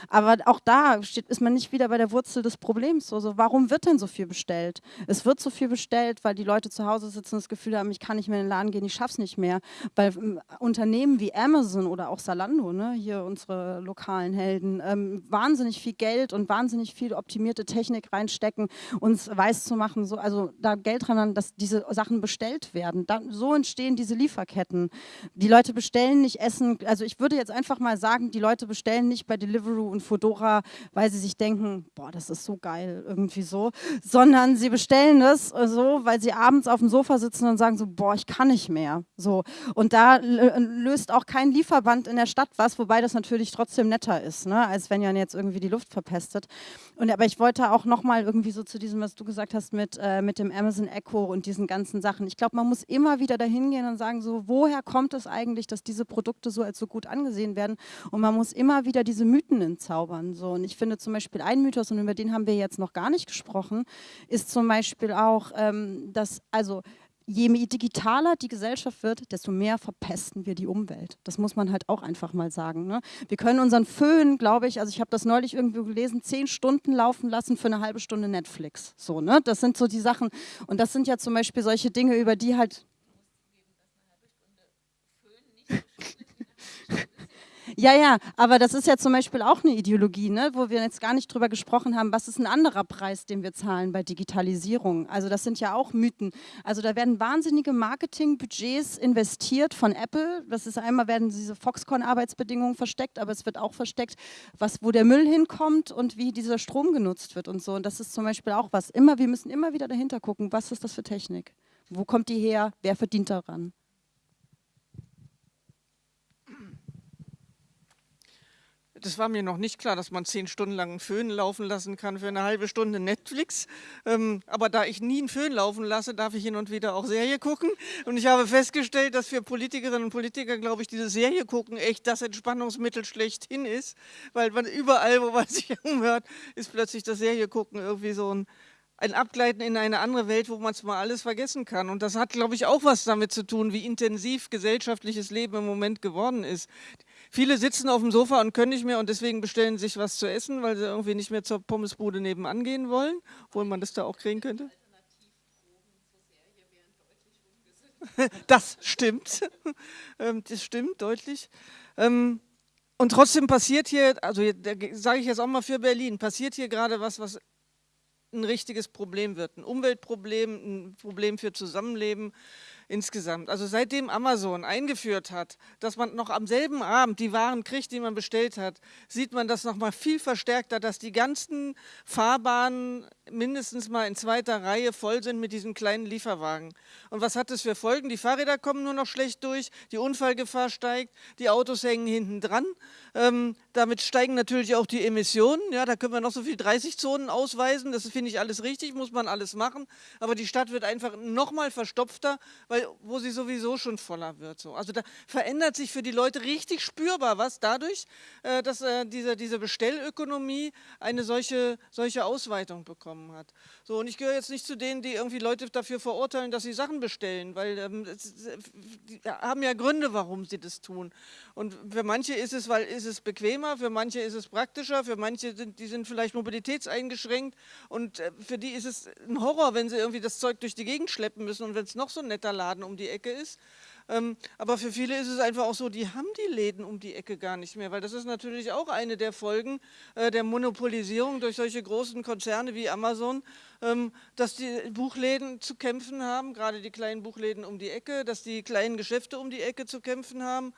S4: aber auch da steht, ist man nicht wieder bei der Wurzel des Problems. So, warum wird denn so viel bestellt. Es wird so viel bestellt, weil die Leute zu Hause sitzen und das Gefühl haben, ich kann nicht mehr in den Laden gehen, ich schaffe es nicht mehr. Weil ähm, Unternehmen wie Amazon oder auch Salando, ne, hier unsere lokalen Helden, ähm, wahnsinnig viel Geld und wahnsinnig viel optimierte Technik reinstecken, uns weiß zu machen, so, also da Geld dran dass diese Sachen bestellt werden. Da, so entstehen diese Lieferketten. Die Leute bestellen nicht Essen, also ich würde jetzt einfach mal sagen, die Leute bestellen nicht bei Deliveroo und Fodora, weil sie sich denken, boah, das ist so geil, irgendwie so, sondern sie bestellen es so, weil sie abends auf dem Sofa sitzen und sagen so, boah, ich kann nicht mehr. So. Und da löst auch kein Lieferband in der Stadt was, wobei das natürlich trotzdem netter ist, ne? als wenn ja jetzt irgendwie die Luft verpestet. Und, aber ich wollte auch nochmal irgendwie so zu diesem, was du gesagt hast mit, äh, mit dem Amazon Echo und diesen ganzen Sachen. Ich glaube, man muss immer wieder dahin gehen und sagen so, woher kommt es eigentlich, dass diese Produkte so als so gut angesehen werden? Und man muss immer wieder diese Mythen entzaubern. So. Und ich finde zum Beispiel ein Mythos, und über den haben wir jetzt noch gar nicht gesprochen, ist zum Beispiel auch, ähm, dass also je digitaler die Gesellschaft wird, desto mehr verpesten wir die Umwelt. Das muss man halt auch einfach mal sagen. Ne? Wir können unseren Föhn, glaube ich, also ich habe das neulich irgendwo gelesen, zehn Stunden laufen lassen für eine halbe Stunde Netflix. So, ne? Das sind so die Sachen. Und das sind ja zum Beispiel solche Dinge, über die halt Ja, ja, aber das ist ja zum Beispiel auch eine Ideologie, ne, wo wir jetzt gar nicht drüber gesprochen haben, was ist ein anderer Preis, den wir zahlen bei Digitalisierung. Also das sind ja auch Mythen. Also da werden wahnsinnige Marketingbudgets investiert von Apple. Das ist einmal werden diese Foxconn-Arbeitsbedingungen versteckt, aber es wird auch versteckt, was, wo der Müll hinkommt und wie dieser Strom genutzt wird und so. Und das ist zum Beispiel auch was. Immer, wir müssen immer wieder dahinter gucken, was ist das für Technik? Wo kommt die her? Wer verdient daran?
S3: Das war mir noch nicht klar, dass man zehn Stunden lang einen Föhn laufen lassen kann für eine halbe Stunde Netflix. Ähm, aber da ich nie einen Föhn laufen lasse, darf ich hin und wieder auch Serie gucken. Und ich habe festgestellt, dass für Politikerinnen und Politiker, glaube ich, diese Serie gucken echt das Entspannungsmittel schlechthin ist. Weil man überall, wo man sich umhört, ist plötzlich das Serie gucken irgendwie so ein ein Abgleiten in eine andere Welt, wo man es mal alles vergessen kann. Und das hat, glaube ich, auch was damit zu tun, wie intensiv gesellschaftliches Leben im Moment geworden ist. Viele sitzen auf dem Sofa und können nicht mehr und deswegen bestellen sich was zu essen, weil sie irgendwie nicht mehr zur Pommesbude nebenan gehen wollen, obwohl man das da auch kriegen könnte. Das stimmt. Ähm, das stimmt deutlich. Ähm, und trotzdem passiert hier, also sage ich jetzt auch mal für Berlin, passiert hier gerade was, was ein richtiges Problem wird. Ein Umweltproblem, ein Problem für Zusammenleben insgesamt. Also seitdem Amazon eingeführt hat, dass man noch am selben Abend die Waren kriegt, die man bestellt hat, sieht man das noch mal viel verstärkter, dass die ganzen Fahrbahnen mindestens mal in zweiter Reihe voll sind mit diesen kleinen Lieferwagen. Und was hat das für Folgen? Die Fahrräder kommen nur noch schlecht durch, die Unfallgefahr steigt, die Autos hängen hinten dran. Ähm, damit steigen natürlich auch die Emissionen. Ja, da können wir noch so viel 30 Zonen ausweisen. Das finde ich alles richtig, muss man alles machen. Aber die Stadt wird einfach noch mal verstopfter, weil wo sie sowieso schon voller wird. So. Also da verändert sich für die Leute richtig spürbar was dadurch, äh, dass äh, diese, diese Bestellökonomie eine solche, solche Ausweitung bekommen hat. So, und ich gehöre jetzt nicht zu denen, die irgendwie Leute dafür verurteilen, dass sie Sachen bestellen, weil ähm, die haben ja Gründe, warum sie das tun. Und für manche ist es, weil ist es bequemer, für manche ist es praktischer, für manche sind die sind vielleicht mobilitätseingeschränkt und äh, für die ist es ein Horror, wenn sie irgendwie das Zeug durch die Gegend schleppen müssen und wenn es noch so ein netter Laden Laden um die Ecke ist. Ähm, aber für viele ist es einfach auch so, die haben die Läden um die Ecke gar nicht mehr, weil das ist natürlich auch eine der Folgen äh, der Monopolisierung durch solche großen Konzerne wie Amazon, ähm, dass die Buchläden zu kämpfen haben, gerade die kleinen Buchläden um die Ecke, dass die kleinen Geschäfte um die Ecke zu kämpfen haben.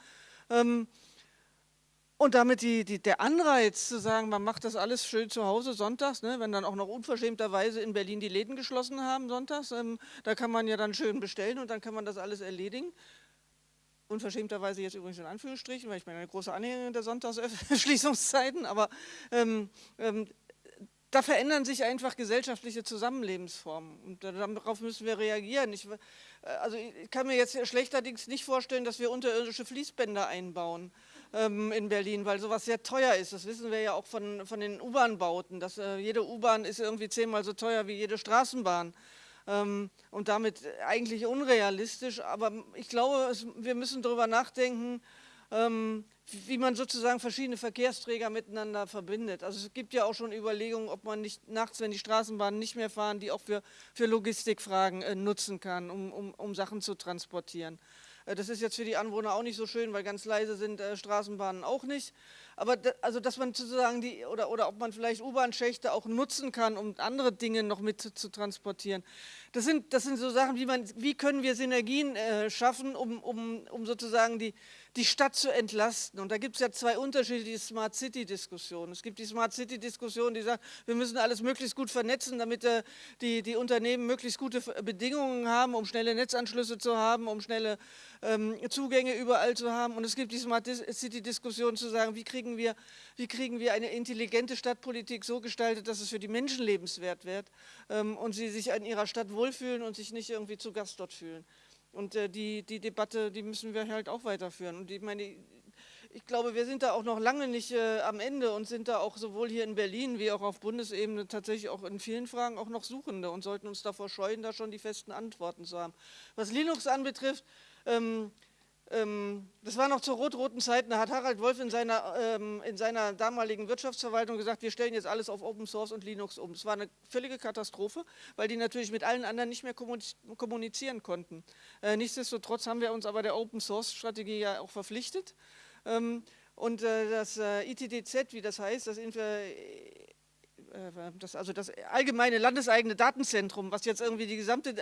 S3: Und damit die, die, der Anreiz zu sagen, man macht das alles schön zu Hause sonntags, ne, wenn dann auch noch unverschämterweise in Berlin die Läden geschlossen haben sonntags, ähm, da kann man ja dann schön bestellen und dann kann man das alles erledigen. Unverschämterweise jetzt übrigens in Anführungsstrichen, weil ich bin eine große Anhängerin der Sonntagsschließungszeiten, aber ähm, ähm, da verändern sich einfach gesellschaftliche Zusammenlebensformen und darauf müssen wir reagieren. Ich, äh, also ich kann mir jetzt schlechterdings nicht vorstellen, dass wir unterirdische Fließbänder einbauen ähm, in Berlin, weil sowas sehr teuer ist. Das wissen wir ja auch von, von den U-Bahn-Bauten. Äh, jede U-Bahn ist irgendwie zehnmal so teuer wie jede Straßenbahn. Ähm, und damit eigentlich unrealistisch. Aber ich glaube, es, wir müssen darüber nachdenken, ähm, wie man sozusagen verschiedene Verkehrsträger miteinander verbindet. Also es gibt ja auch schon Überlegungen, ob man nicht nachts, wenn die Straßenbahnen nicht mehr fahren, die auch für, für Logistikfragen äh, nutzen kann, um, um, um Sachen zu transportieren. Äh, das ist jetzt für die Anwohner auch nicht so schön, weil ganz leise sind äh, Straßenbahnen auch nicht. Aber da, also, dass man sozusagen die, oder, oder ob man vielleicht U-Bahn-Schächte auch nutzen kann, um andere Dinge noch mit zu, zu, transportieren. Das sind, das sind so Sachen, wie, man, wie können wir Synergien äh, schaffen, um, um, um sozusagen die, die Stadt zu entlasten. Und da gibt es ja zwei unterschiedliche Smart City-Diskussionen. Es gibt die Smart City-Diskussion, die sagt, wir müssen alles möglichst gut vernetzen, damit äh, die, die Unternehmen möglichst gute Bedingungen haben, um schnelle Netzanschlüsse zu haben, um schnelle ähm, Zugänge überall zu haben. Und es gibt die Smart City-Diskussion zu sagen, wie kriegen, wir, wie kriegen wir eine intelligente Stadtpolitik so gestaltet, dass es für die Menschen lebenswert wird ähm, und sie sich in ihrer Stadt wohlfühlen und sich nicht irgendwie zu Gast dort fühlen. Und äh, die, die Debatte, die müssen wir halt auch weiterführen. Und ich meine, ich glaube, wir sind da auch noch lange nicht äh, am Ende und sind da auch sowohl hier in Berlin wie auch auf Bundesebene tatsächlich auch in vielen Fragen auch noch Suchende und sollten uns davor scheuen, da schon die festen Antworten zu haben. Was Linux anbetrifft, ähm, das war noch zu rot-roten Zeiten, da hat Harald Wolf in seiner, ähm, in seiner damaligen Wirtschaftsverwaltung gesagt, wir stellen jetzt alles auf Open Source und Linux um. Es war eine völlige Katastrophe, weil die natürlich mit allen anderen nicht mehr kommunizieren konnten. Äh, nichtsdestotrotz haben wir uns aber der Open Source Strategie ja auch verpflichtet. Ähm, und äh, das äh, ITDZ, wie das heißt, das, das, also das allgemeine landeseigene Datenzentrum, was jetzt irgendwie die gesamte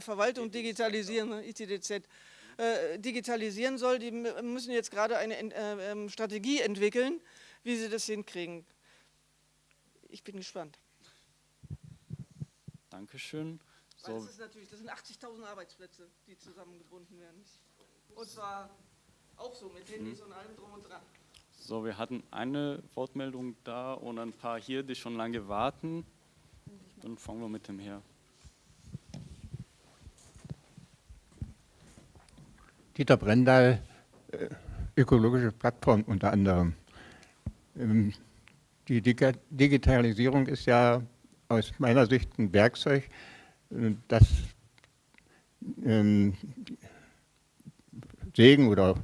S3: Verwaltung digitalisieren, ITDZ, äh, digitalisieren soll, die müssen jetzt gerade eine äh, ähm, Strategie entwickeln, wie sie das hinkriegen. Ich bin gespannt.
S1: Dankeschön.
S3: So. das, ist natürlich, das sind 80.000 Arbeitsplätze, die zusammengebunden werden. Und zwar auch so mit Handys mhm. und allem drum und dran.
S1: So, wir hatten eine Wortmeldung da und ein paar hier, die schon lange warten. Dann fangen wir mit dem her.
S10: Dieter Brendal, äh, ökologische Plattform unter anderem. Ähm, die Digitalisierung ist ja aus meiner Sicht ein Werkzeug, äh, das ähm, Segen oder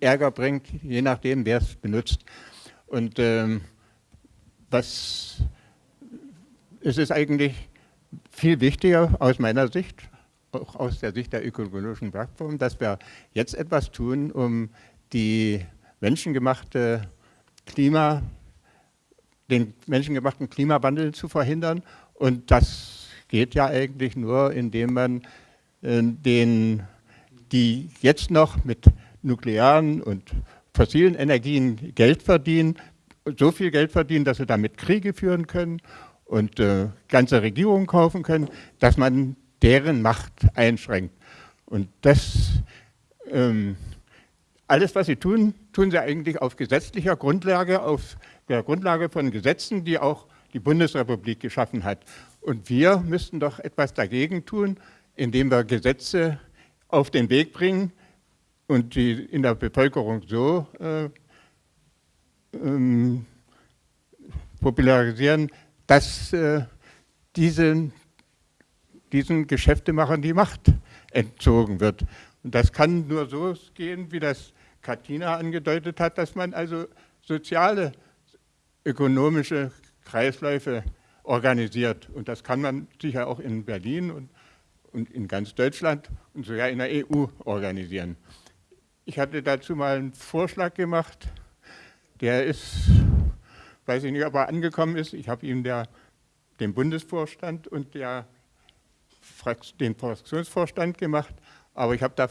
S10: Ärger bringt, je nachdem, wer es benutzt. Und ähm, was, es ist eigentlich viel wichtiger aus meiner Sicht, auch aus der Sicht der ökologischen Plattform, dass wir jetzt etwas tun, um die menschengemachte Klima, den menschengemachten Klimawandel zu verhindern. Und das geht ja eigentlich nur, indem man äh, den, die jetzt noch mit nuklearen und fossilen Energien Geld verdienen, so viel Geld verdienen, dass sie damit Kriege führen können und äh, ganze Regierungen kaufen können, dass man deren Macht einschränkt. Und das, ähm, alles, was sie tun, tun sie eigentlich auf gesetzlicher Grundlage, auf der Grundlage von Gesetzen, die auch die Bundesrepublik geschaffen hat. Und wir müssten doch etwas dagegen tun, indem wir Gesetze auf den Weg bringen und die in der Bevölkerung so äh, ähm, popularisieren, dass äh, diese diesen Geschäftemachern die Macht entzogen wird. Und das kann nur so gehen, wie das Katina angedeutet hat, dass man also soziale, ökonomische Kreisläufe organisiert. Und das kann man sicher auch in Berlin und, und in ganz Deutschland und sogar in der EU organisieren. Ich hatte dazu mal einen Vorschlag gemacht, der ist, weiß ich nicht, ob er angekommen ist. Ich habe ihm der, dem Bundesvorstand und der den Fraktionsvorstand gemacht, aber ich habe da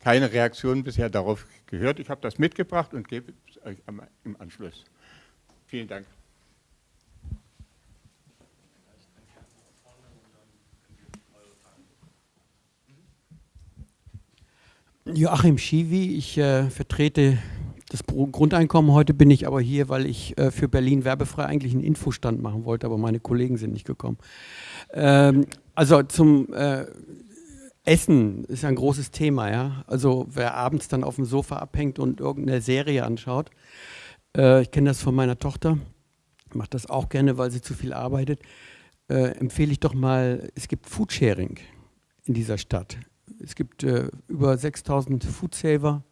S10: keine Reaktion bisher darauf gehört. Ich habe das mitgebracht und gebe es euch im Anschluss. Vielen Dank.
S11: Joachim Schiwi, ich äh, vertrete das Grundeinkommen. Heute bin ich aber hier, weil ich äh, für Berlin werbefrei eigentlich einen Infostand machen wollte, aber meine Kollegen sind nicht gekommen. Ähm, also zum äh, Essen ist ein großes Thema, ja. Also wer abends dann auf dem Sofa abhängt und irgendeine Serie anschaut, äh, ich kenne das von meiner Tochter, macht das auch gerne, weil sie zu viel arbeitet, äh, empfehle ich doch mal, es gibt Foodsharing in dieser Stadt. Es gibt äh, über 6000 Foodsaver.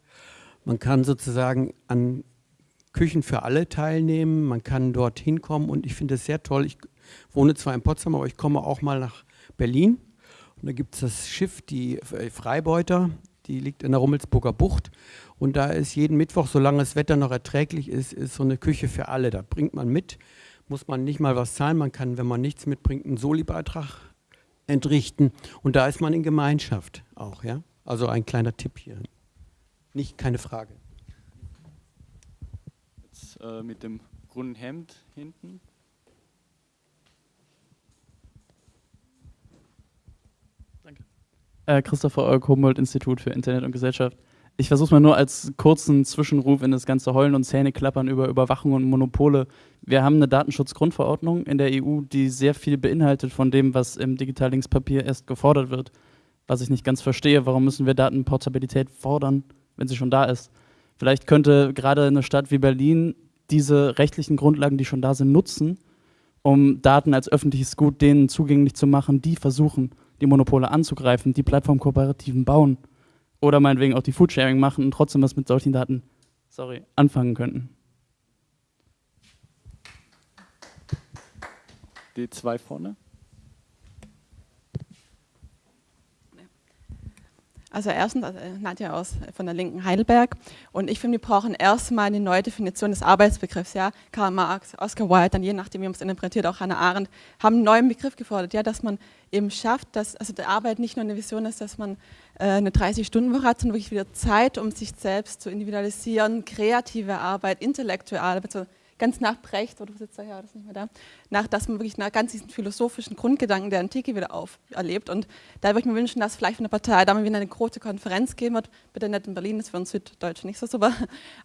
S11: Man kann sozusagen an Küchen für alle teilnehmen, man kann dort hinkommen und ich finde es sehr toll. Ich wohne zwar in Potsdam, aber ich komme auch mal nach Berlin. Und da gibt es das Schiff, die Freibeuter, die liegt in der Rummelsburger Bucht. Und da ist jeden Mittwoch, solange das Wetter noch erträglich ist, ist so eine Küche für alle. Da bringt man mit, muss man nicht mal was zahlen. Man kann, wenn man nichts mitbringt, einen Soli-Beitrag entrichten. Und da ist man in Gemeinschaft auch. Ja? Also ein kleiner Tipp hier. Nicht, keine Frage.
S1: Jetzt äh, mit dem grünen Hemd hinten.
S12: Äh, Christopher Olk, Humboldt-Institut für Internet und Gesellschaft. Ich versuche es mal nur als kurzen Zwischenruf in das ganze Heulen und Zähneklappern über Überwachung und Monopole. Wir haben eine Datenschutzgrundverordnung in der EU, die sehr viel beinhaltet von dem, was im Digitallinkspapier erst gefordert wird. Was ich nicht ganz verstehe, warum müssen wir Datenportabilität fordern, wenn sie schon da ist? Vielleicht könnte gerade eine Stadt wie Berlin diese rechtlichen Grundlagen, die schon da sind, nutzen, um Daten als öffentliches Gut denen zugänglich zu machen, die versuchen, die Monopole anzugreifen, die Plattformkooperativen bauen oder meinetwegen auch die Foodsharing machen und trotzdem was mit solchen Daten sorry, anfangen könnten.
S1: Die zwei vorne.
S13: Also erstens, also Nadja aus, von der Linken Heidelberg. Und ich finde, wir brauchen erstmal eine neue Definition des Arbeitsbegriffs. Ja? Karl Marx, Oscar Wilde, dann je nachdem, wie man es interpretiert, auch Hannah Arendt, haben einen neuen Begriff gefordert, ja? dass man eben schafft, dass also die Arbeit nicht nur eine Vision ist, dass man äh, eine 30-Stunden-Woche hat, sondern wirklich wieder Zeit, um sich selbst zu individualisieren, kreative Arbeit, intellektuelle Arbeit, so ganz nach Brecht, oder sitzt er ja, das ist nicht mehr da, nach, dass man wirklich nach ganz diesen philosophischen Grundgedanken der Antike wieder auferlebt. Und da würde ich mir wünschen, dass vielleicht von der Partei da mal wieder eine große Konferenz geben wird, bitte nicht in Berlin, das für uns Süddeutsche nicht so super,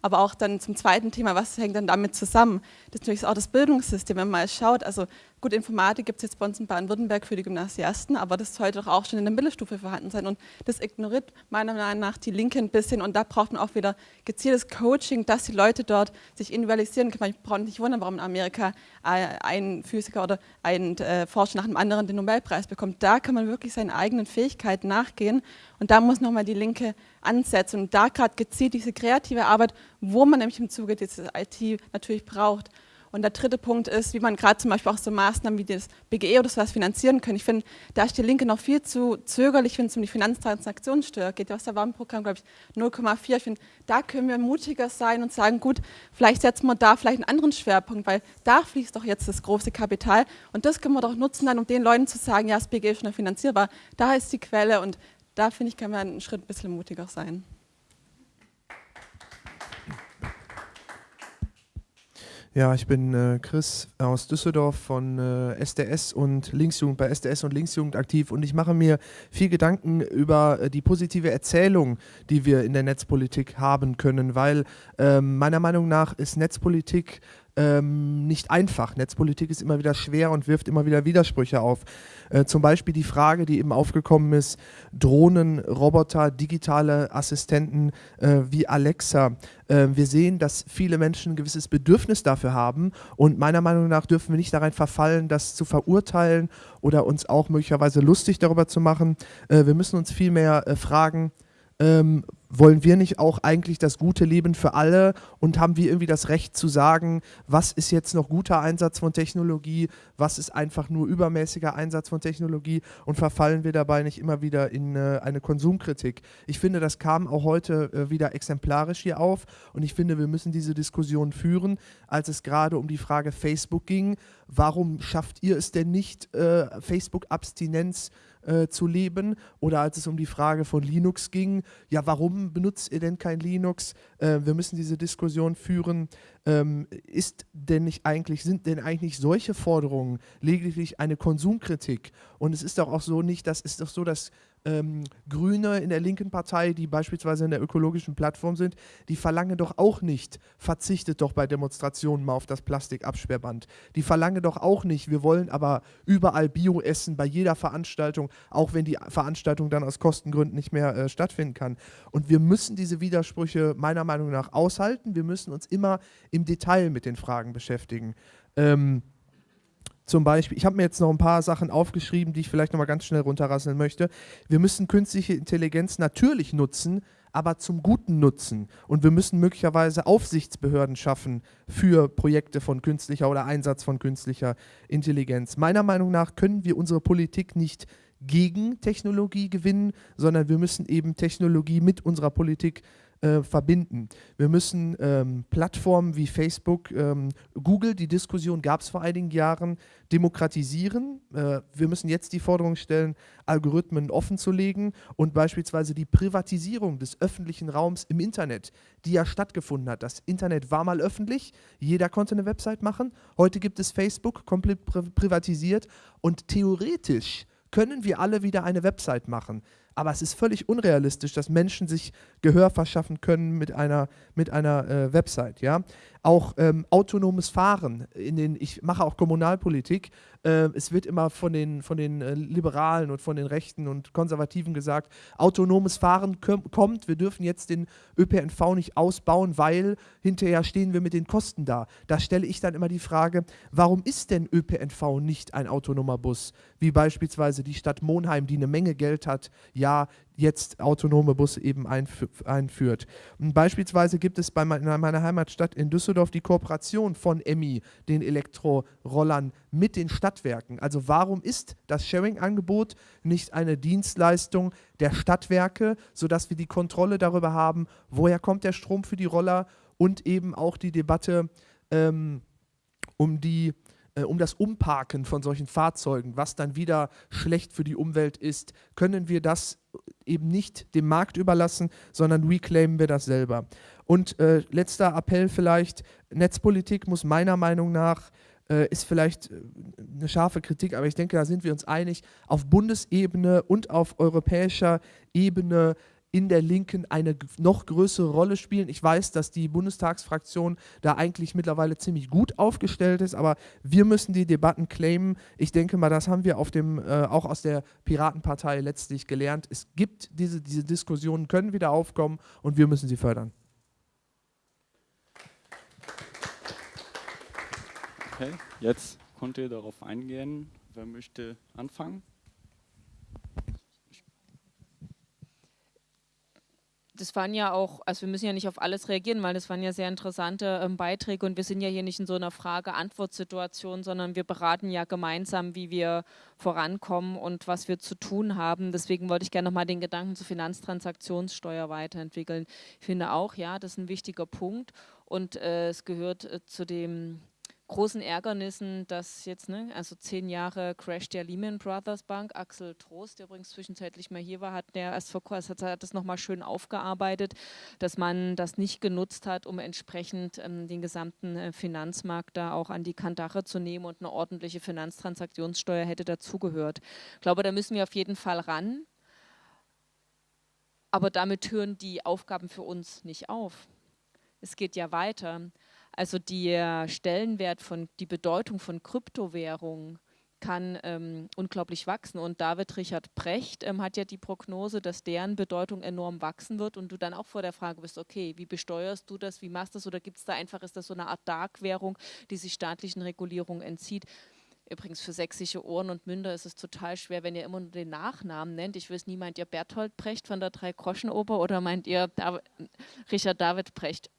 S13: aber auch dann zum zweiten Thema, was hängt dann damit zusammen? Das ist natürlich auch das Bildungssystem, wenn man mal schaut, also Gut, Informatik gibt es jetzt bei uns in Baden-Württemberg für die Gymnasiasten, aber das sollte doch auch schon in der Mittelstufe vorhanden sein. Und das ignoriert meiner Meinung nach die Linke ein bisschen. Und da braucht man auch wieder gezieltes Coaching, dass die Leute dort sich individualisieren können. Ich brauche nicht wundern, warum in Amerika ein Physiker oder ein äh, Forscher nach dem anderen den Nobelpreis bekommt. Da kann man wirklich seinen eigenen Fähigkeiten nachgehen. Und da muss nochmal die Linke ansetzen. Und da gerade gezielt diese kreative Arbeit, wo man nämlich im Zuge dieses IT natürlich braucht. Und der dritte Punkt ist, wie man gerade zum Beispiel auch so Maßnahmen wie das BGE oder sowas finanzieren kann. Ich finde, da ist die Linke noch viel zu zögerlich, wenn es um die Finanztransaktionssteuer geht. Was da war im Programm, glaube ich, 0,4. Ich finde, da können wir mutiger sein und sagen, gut, vielleicht setzen wir da vielleicht einen anderen Schwerpunkt, weil da fließt doch jetzt das große Kapital. Und das können wir doch nutzen, dann, um den Leuten zu sagen, ja, das BGE ist schon finanzierbar. Da ist die Quelle und da, finde ich, kann man einen Schritt ein bisschen mutiger sein.
S14: Ja, ich bin äh, Chris aus Düsseldorf von äh, SDS und Linksjugend bei SDS und Linksjugend aktiv. Und ich mache mir viel Gedanken über äh, die positive Erzählung, die wir in der Netzpolitik haben können, weil ähm, meiner Meinung nach ist Netzpolitik ähm, nicht einfach. Netzpolitik ist immer wieder schwer und wirft immer wieder Widersprüche auf. Äh, zum Beispiel die Frage, die eben aufgekommen ist, Drohnen, Roboter, digitale Assistenten äh, wie Alexa. Äh, wir sehen, dass viele Menschen ein gewisses Bedürfnis dafür haben und meiner Meinung nach dürfen wir nicht darin verfallen, das zu verurteilen oder uns auch möglicherweise lustig darüber zu machen. Äh, wir müssen uns vielmehr äh, fragen, ähm, wollen wir nicht auch eigentlich das gute Leben für alle und haben wir irgendwie das Recht zu sagen, was ist jetzt noch guter Einsatz von Technologie, was ist einfach nur übermäßiger Einsatz von Technologie und verfallen wir dabei nicht immer wieder in äh, eine Konsumkritik. Ich finde, das kam auch heute äh, wieder exemplarisch hier auf und ich finde, wir müssen diese Diskussion führen, als es gerade um die Frage Facebook ging. Warum schafft ihr es denn nicht, äh, Facebook-Abstinenz äh, zu leben. Oder als es um die Frage von Linux ging, ja, warum benutzt ihr denn kein Linux? Äh, wir müssen diese Diskussion führen. Ähm, ist denn nicht eigentlich, sind denn eigentlich solche Forderungen lediglich eine Konsumkritik? Und es ist doch auch so nicht, das ist doch so, dass ähm, Grüne in der linken Partei, die beispielsweise in der ökologischen Plattform sind, die verlangen doch auch nicht, verzichtet doch bei Demonstrationen mal auf das Plastikabsperrband. Die verlangen doch auch nicht, wir wollen aber überall Bio essen, bei jeder Veranstaltung, auch wenn die Veranstaltung dann aus Kostengründen nicht mehr äh, stattfinden kann. Und wir müssen diese Widersprüche meiner Meinung nach aushalten. Wir müssen uns immer im Detail mit den Fragen beschäftigen. Ähm, zum Beispiel, ich habe mir jetzt noch ein paar Sachen aufgeschrieben, die ich vielleicht nochmal ganz schnell runterrasseln möchte. Wir müssen künstliche Intelligenz natürlich nutzen, aber zum guten Nutzen. Und wir müssen möglicherweise Aufsichtsbehörden schaffen für Projekte von künstlicher oder Einsatz von künstlicher Intelligenz. Meiner Meinung nach können wir unsere Politik nicht gegen Technologie gewinnen, sondern wir müssen eben Technologie mit unserer Politik äh, verbinden. Wir müssen ähm, Plattformen wie Facebook, ähm, Google, die Diskussion gab es vor einigen Jahren, demokratisieren. Äh, wir müssen jetzt die Forderung stellen, Algorithmen offen zu legen und beispielsweise die Privatisierung des öffentlichen Raums im Internet, die ja stattgefunden hat. Das Internet war mal öffentlich, jeder konnte eine Website machen. Heute gibt es Facebook, komplett pri privatisiert und theoretisch können wir alle wieder eine Website machen. Aber es ist völlig unrealistisch, dass Menschen sich Gehör verschaffen können mit einer, mit einer äh, Website. Ja? Auch ähm, autonomes Fahren. In den, ich mache auch Kommunalpolitik. Äh, es wird immer von den, von den äh, Liberalen und von den Rechten und Konservativen gesagt, autonomes Fahren kommt. Wir dürfen jetzt den ÖPNV nicht ausbauen, weil hinterher stehen wir mit den Kosten da. Da stelle ich dann immer die Frage, warum ist denn ÖPNV nicht ein autonomer Bus? Wie beispielsweise die Stadt Monheim, die eine Menge Geld hat, Jahr jetzt autonome Busse eben einführt. Und beispielsweise gibt es bei meiner Heimatstadt in Düsseldorf die Kooperation von EMI, den Elektrorollern, mit den Stadtwerken. Also warum ist das Sharing-Angebot nicht eine Dienstleistung der Stadtwerke, sodass wir die Kontrolle darüber haben, woher kommt der Strom für die Roller und eben auch die Debatte ähm, um die um das Umparken von solchen Fahrzeugen, was dann wieder schlecht für die Umwelt ist, können wir das eben nicht dem Markt überlassen, sondern reclaimen wir das selber. Und äh, letzter Appell vielleicht, Netzpolitik muss meiner Meinung nach äh, ist vielleicht äh, eine scharfe Kritik, aber ich denke, da sind wir uns einig, auf Bundesebene und auf europäischer Ebene in der Linken eine noch größere Rolle spielen. Ich weiß, dass die Bundestagsfraktion da eigentlich mittlerweile ziemlich gut aufgestellt ist, aber wir müssen die Debatten claimen. Ich denke mal, das haben wir auf dem, äh, auch aus der Piratenpartei letztlich gelernt. Es gibt diese, diese Diskussionen, können wieder aufkommen und wir müssen sie fördern.
S1: Okay, jetzt könnt ihr darauf eingehen. Wer möchte anfangen?
S2: Das waren ja auch, also wir müssen ja nicht auf alles reagieren, weil das waren ja sehr interessante ähm, Beiträge und wir sind ja hier nicht in so einer Frage-Antwort-Situation, sondern wir beraten ja gemeinsam, wie wir vorankommen und was wir zu tun haben. Deswegen wollte ich gerne nochmal den Gedanken zur Finanztransaktionssteuer weiterentwickeln. Ich finde auch, ja, das ist ein wichtiger Punkt und äh, es gehört äh, zu dem großen Ärgernissen, dass jetzt, ne, also zehn Jahre Crash der Lehman Brothers Bank, Axel Trost, der übrigens zwischenzeitlich mal hier war, hat der erst vor kurzem hat das nochmal schön aufgearbeitet, dass man das nicht genutzt hat, um entsprechend ähm, den gesamten äh, Finanzmarkt da auch an die Kandare zu nehmen und eine ordentliche Finanztransaktionssteuer hätte dazugehört. Ich glaube, da müssen wir auf jeden Fall ran, aber damit hören die Aufgaben für uns nicht auf. Es geht ja weiter. Also der Stellenwert von, die Bedeutung von Kryptowährungen kann ähm, unglaublich wachsen. Und David Richard Precht ähm, hat ja die Prognose, dass deren Bedeutung enorm wachsen wird und du dann auch vor der Frage bist, okay, wie besteuerst du das, wie machst du das oder gibt es da einfach, ist das so eine Art Dark-Währung, die sich staatlichen Regulierungen entzieht? Übrigens für sächsische Ohren und Münder ist es total schwer, wenn ihr immer nur den Nachnamen nennt. Ich weiß nie, meint ihr Berthold Precht von der Drei-Groschen-Oper oder meint ihr Dav Richard David Precht?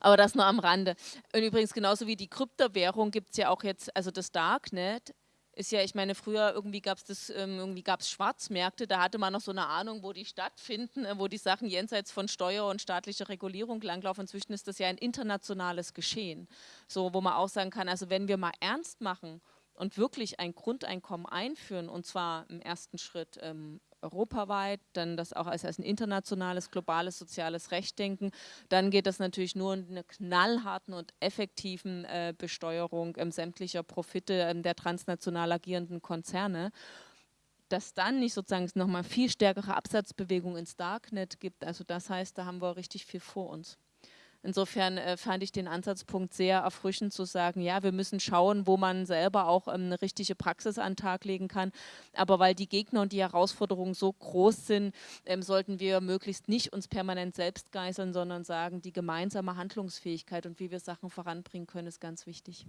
S2: Aber das nur am Rande. Und übrigens genauso wie die Kryptowährung gibt es ja auch jetzt, also das Darknet ist ja, ich meine, früher irgendwie gab es das, ähm, Schwarzmärkte, da hatte man noch so eine Ahnung, wo die stattfinden, äh, wo die Sachen jenseits von Steuer und staatlicher Regulierung langlaufen. Inzwischen ist das ja ein internationales Geschehen. So, wo man auch sagen kann, also wenn wir mal ernst machen und wirklich ein Grundeinkommen einführen, und zwar im ersten Schritt ähm, europaweit, dann das auch als, als ein internationales, globales soziales Recht denken. Dann geht das natürlich nur in einer knallharten und effektiven äh, Besteuerung ähm, sämtlicher Profite ähm, der transnational agierenden Konzerne dass dann nicht sozusagen nochmal viel stärkere Absatzbewegung ins Darknet gibt. Also das heißt, da haben wir richtig viel vor uns. Insofern äh, fand ich den Ansatzpunkt sehr erfrischend zu sagen, ja, wir müssen schauen, wo man selber auch ähm, eine richtige Praxis an den Tag legen kann. Aber weil die Gegner und die Herausforderungen so groß sind, ähm, sollten wir möglichst nicht uns permanent selbst geißeln, sondern sagen, die gemeinsame Handlungsfähigkeit und wie wir Sachen voranbringen können, ist ganz wichtig.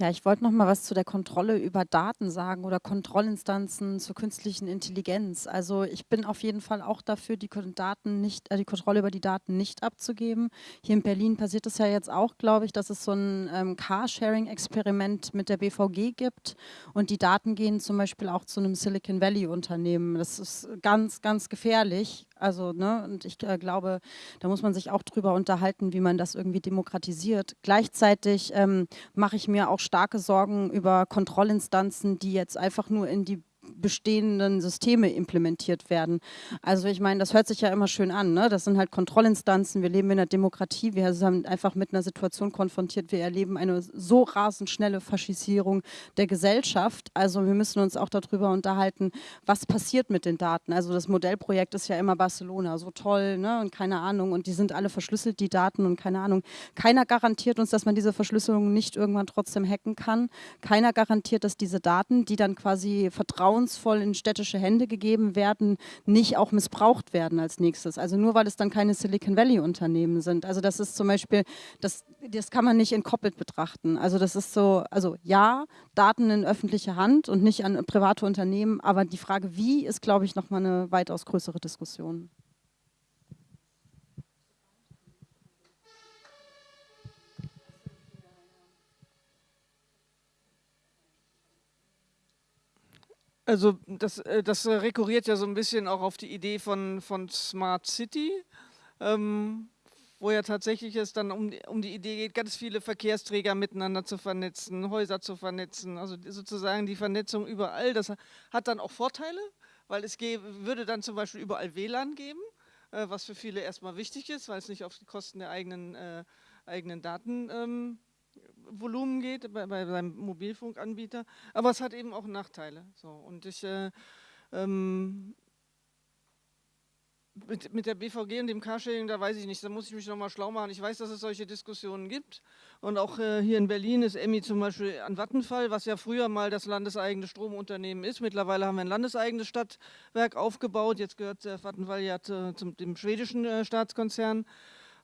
S4: Ja, ich wollte noch mal was zu der Kontrolle über Daten sagen oder Kontrollinstanzen zur künstlichen Intelligenz. Also ich bin auf jeden Fall auch dafür, die Daten nicht, äh, die Kontrolle über die Daten nicht abzugeben. Hier in Berlin passiert es ja jetzt auch, glaube ich, dass es so ein ähm, Carsharing-Experiment mit der BVG gibt und die Daten gehen zum Beispiel auch zu einem Silicon Valley-Unternehmen. Das ist ganz, ganz gefährlich, also, ne, und ich äh, glaube, da muss man sich auch drüber unterhalten, wie man das irgendwie demokratisiert. Gleichzeitig ähm, mache ich mir auch starke Sorgen über Kontrollinstanzen, die jetzt einfach nur in die bestehenden Systeme implementiert werden. Also ich meine, das hört sich ja immer schön an. Ne? Das sind halt Kontrollinstanzen. Wir leben in einer Demokratie. Wir sind einfach mit einer Situation konfrontiert. Wir erleben eine so rasend schnelle Faschisierung der Gesellschaft. Also wir müssen uns auch darüber unterhalten, was passiert mit den Daten. Also das Modellprojekt ist ja immer Barcelona, so toll ne? und keine Ahnung. Und die sind alle verschlüsselt, die Daten und keine Ahnung. Keiner garantiert uns, dass man diese Verschlüsselung nicht irgendwann trotzdem hacken kann. Keiner garantiert, dass diese Daten, die dann quasi vertrauen vertrauensvoll in städtische Hände gegeben werden, nicht auch missbraucht werden als nächstes. Also nur weil es dann keine Silicon Valley Unternehmen sind. Also das ist zum Beispiel, das, das kann man nicht entkoppelt betrachten. Also das ist so, also ja, Daten in öffentliche Hand und nicht an private Unternehmen, aber die Frage wie ist, glaube ich, nochmal eine weitaus größere Diskussion.
S3: Also das, äh, das rekurriert ja so ein bisschen auch auf die Idee von, von Smart City. Ähm, wo ja tatsächlich es dann um, um die Idee geht, ganz viele Verkehrsträger miteinander zu vernetzen, Häuser zu vernetzen, also sozusagen die Vernetzung überall. Das hat dann auch Vorteile, weil es würde dann zum Beispiel überall WLAN geben, äh, was für viele erstmal wichtig ist, weil es nicht auf die Kosten der eigenen, äh, eigenen Datenvolumen ähm, geht bei, bei seinem Mobilfunkanbieter. Aber es hat eben auch Nachteile. So, und ich äh, ähm, mit, mit der BVG und dem Carsharing, da weiß ich nicht, da muss ich mich nochmal schlau machen. Ich weiß, dass es solche Diskussionen gibt. Und auch äh, hier in Berlin ist Emmy zum Beispiel an Vattenfall, was ja früher mal das landeseigene Stromunternehmen ist. Mittlerweile haben wir ein landeseigenes Stadtwerk aufgebaut. Jetzt gehört äh, Vattenfall ja zu, zum dem schwedischen äh, Staatskonzern.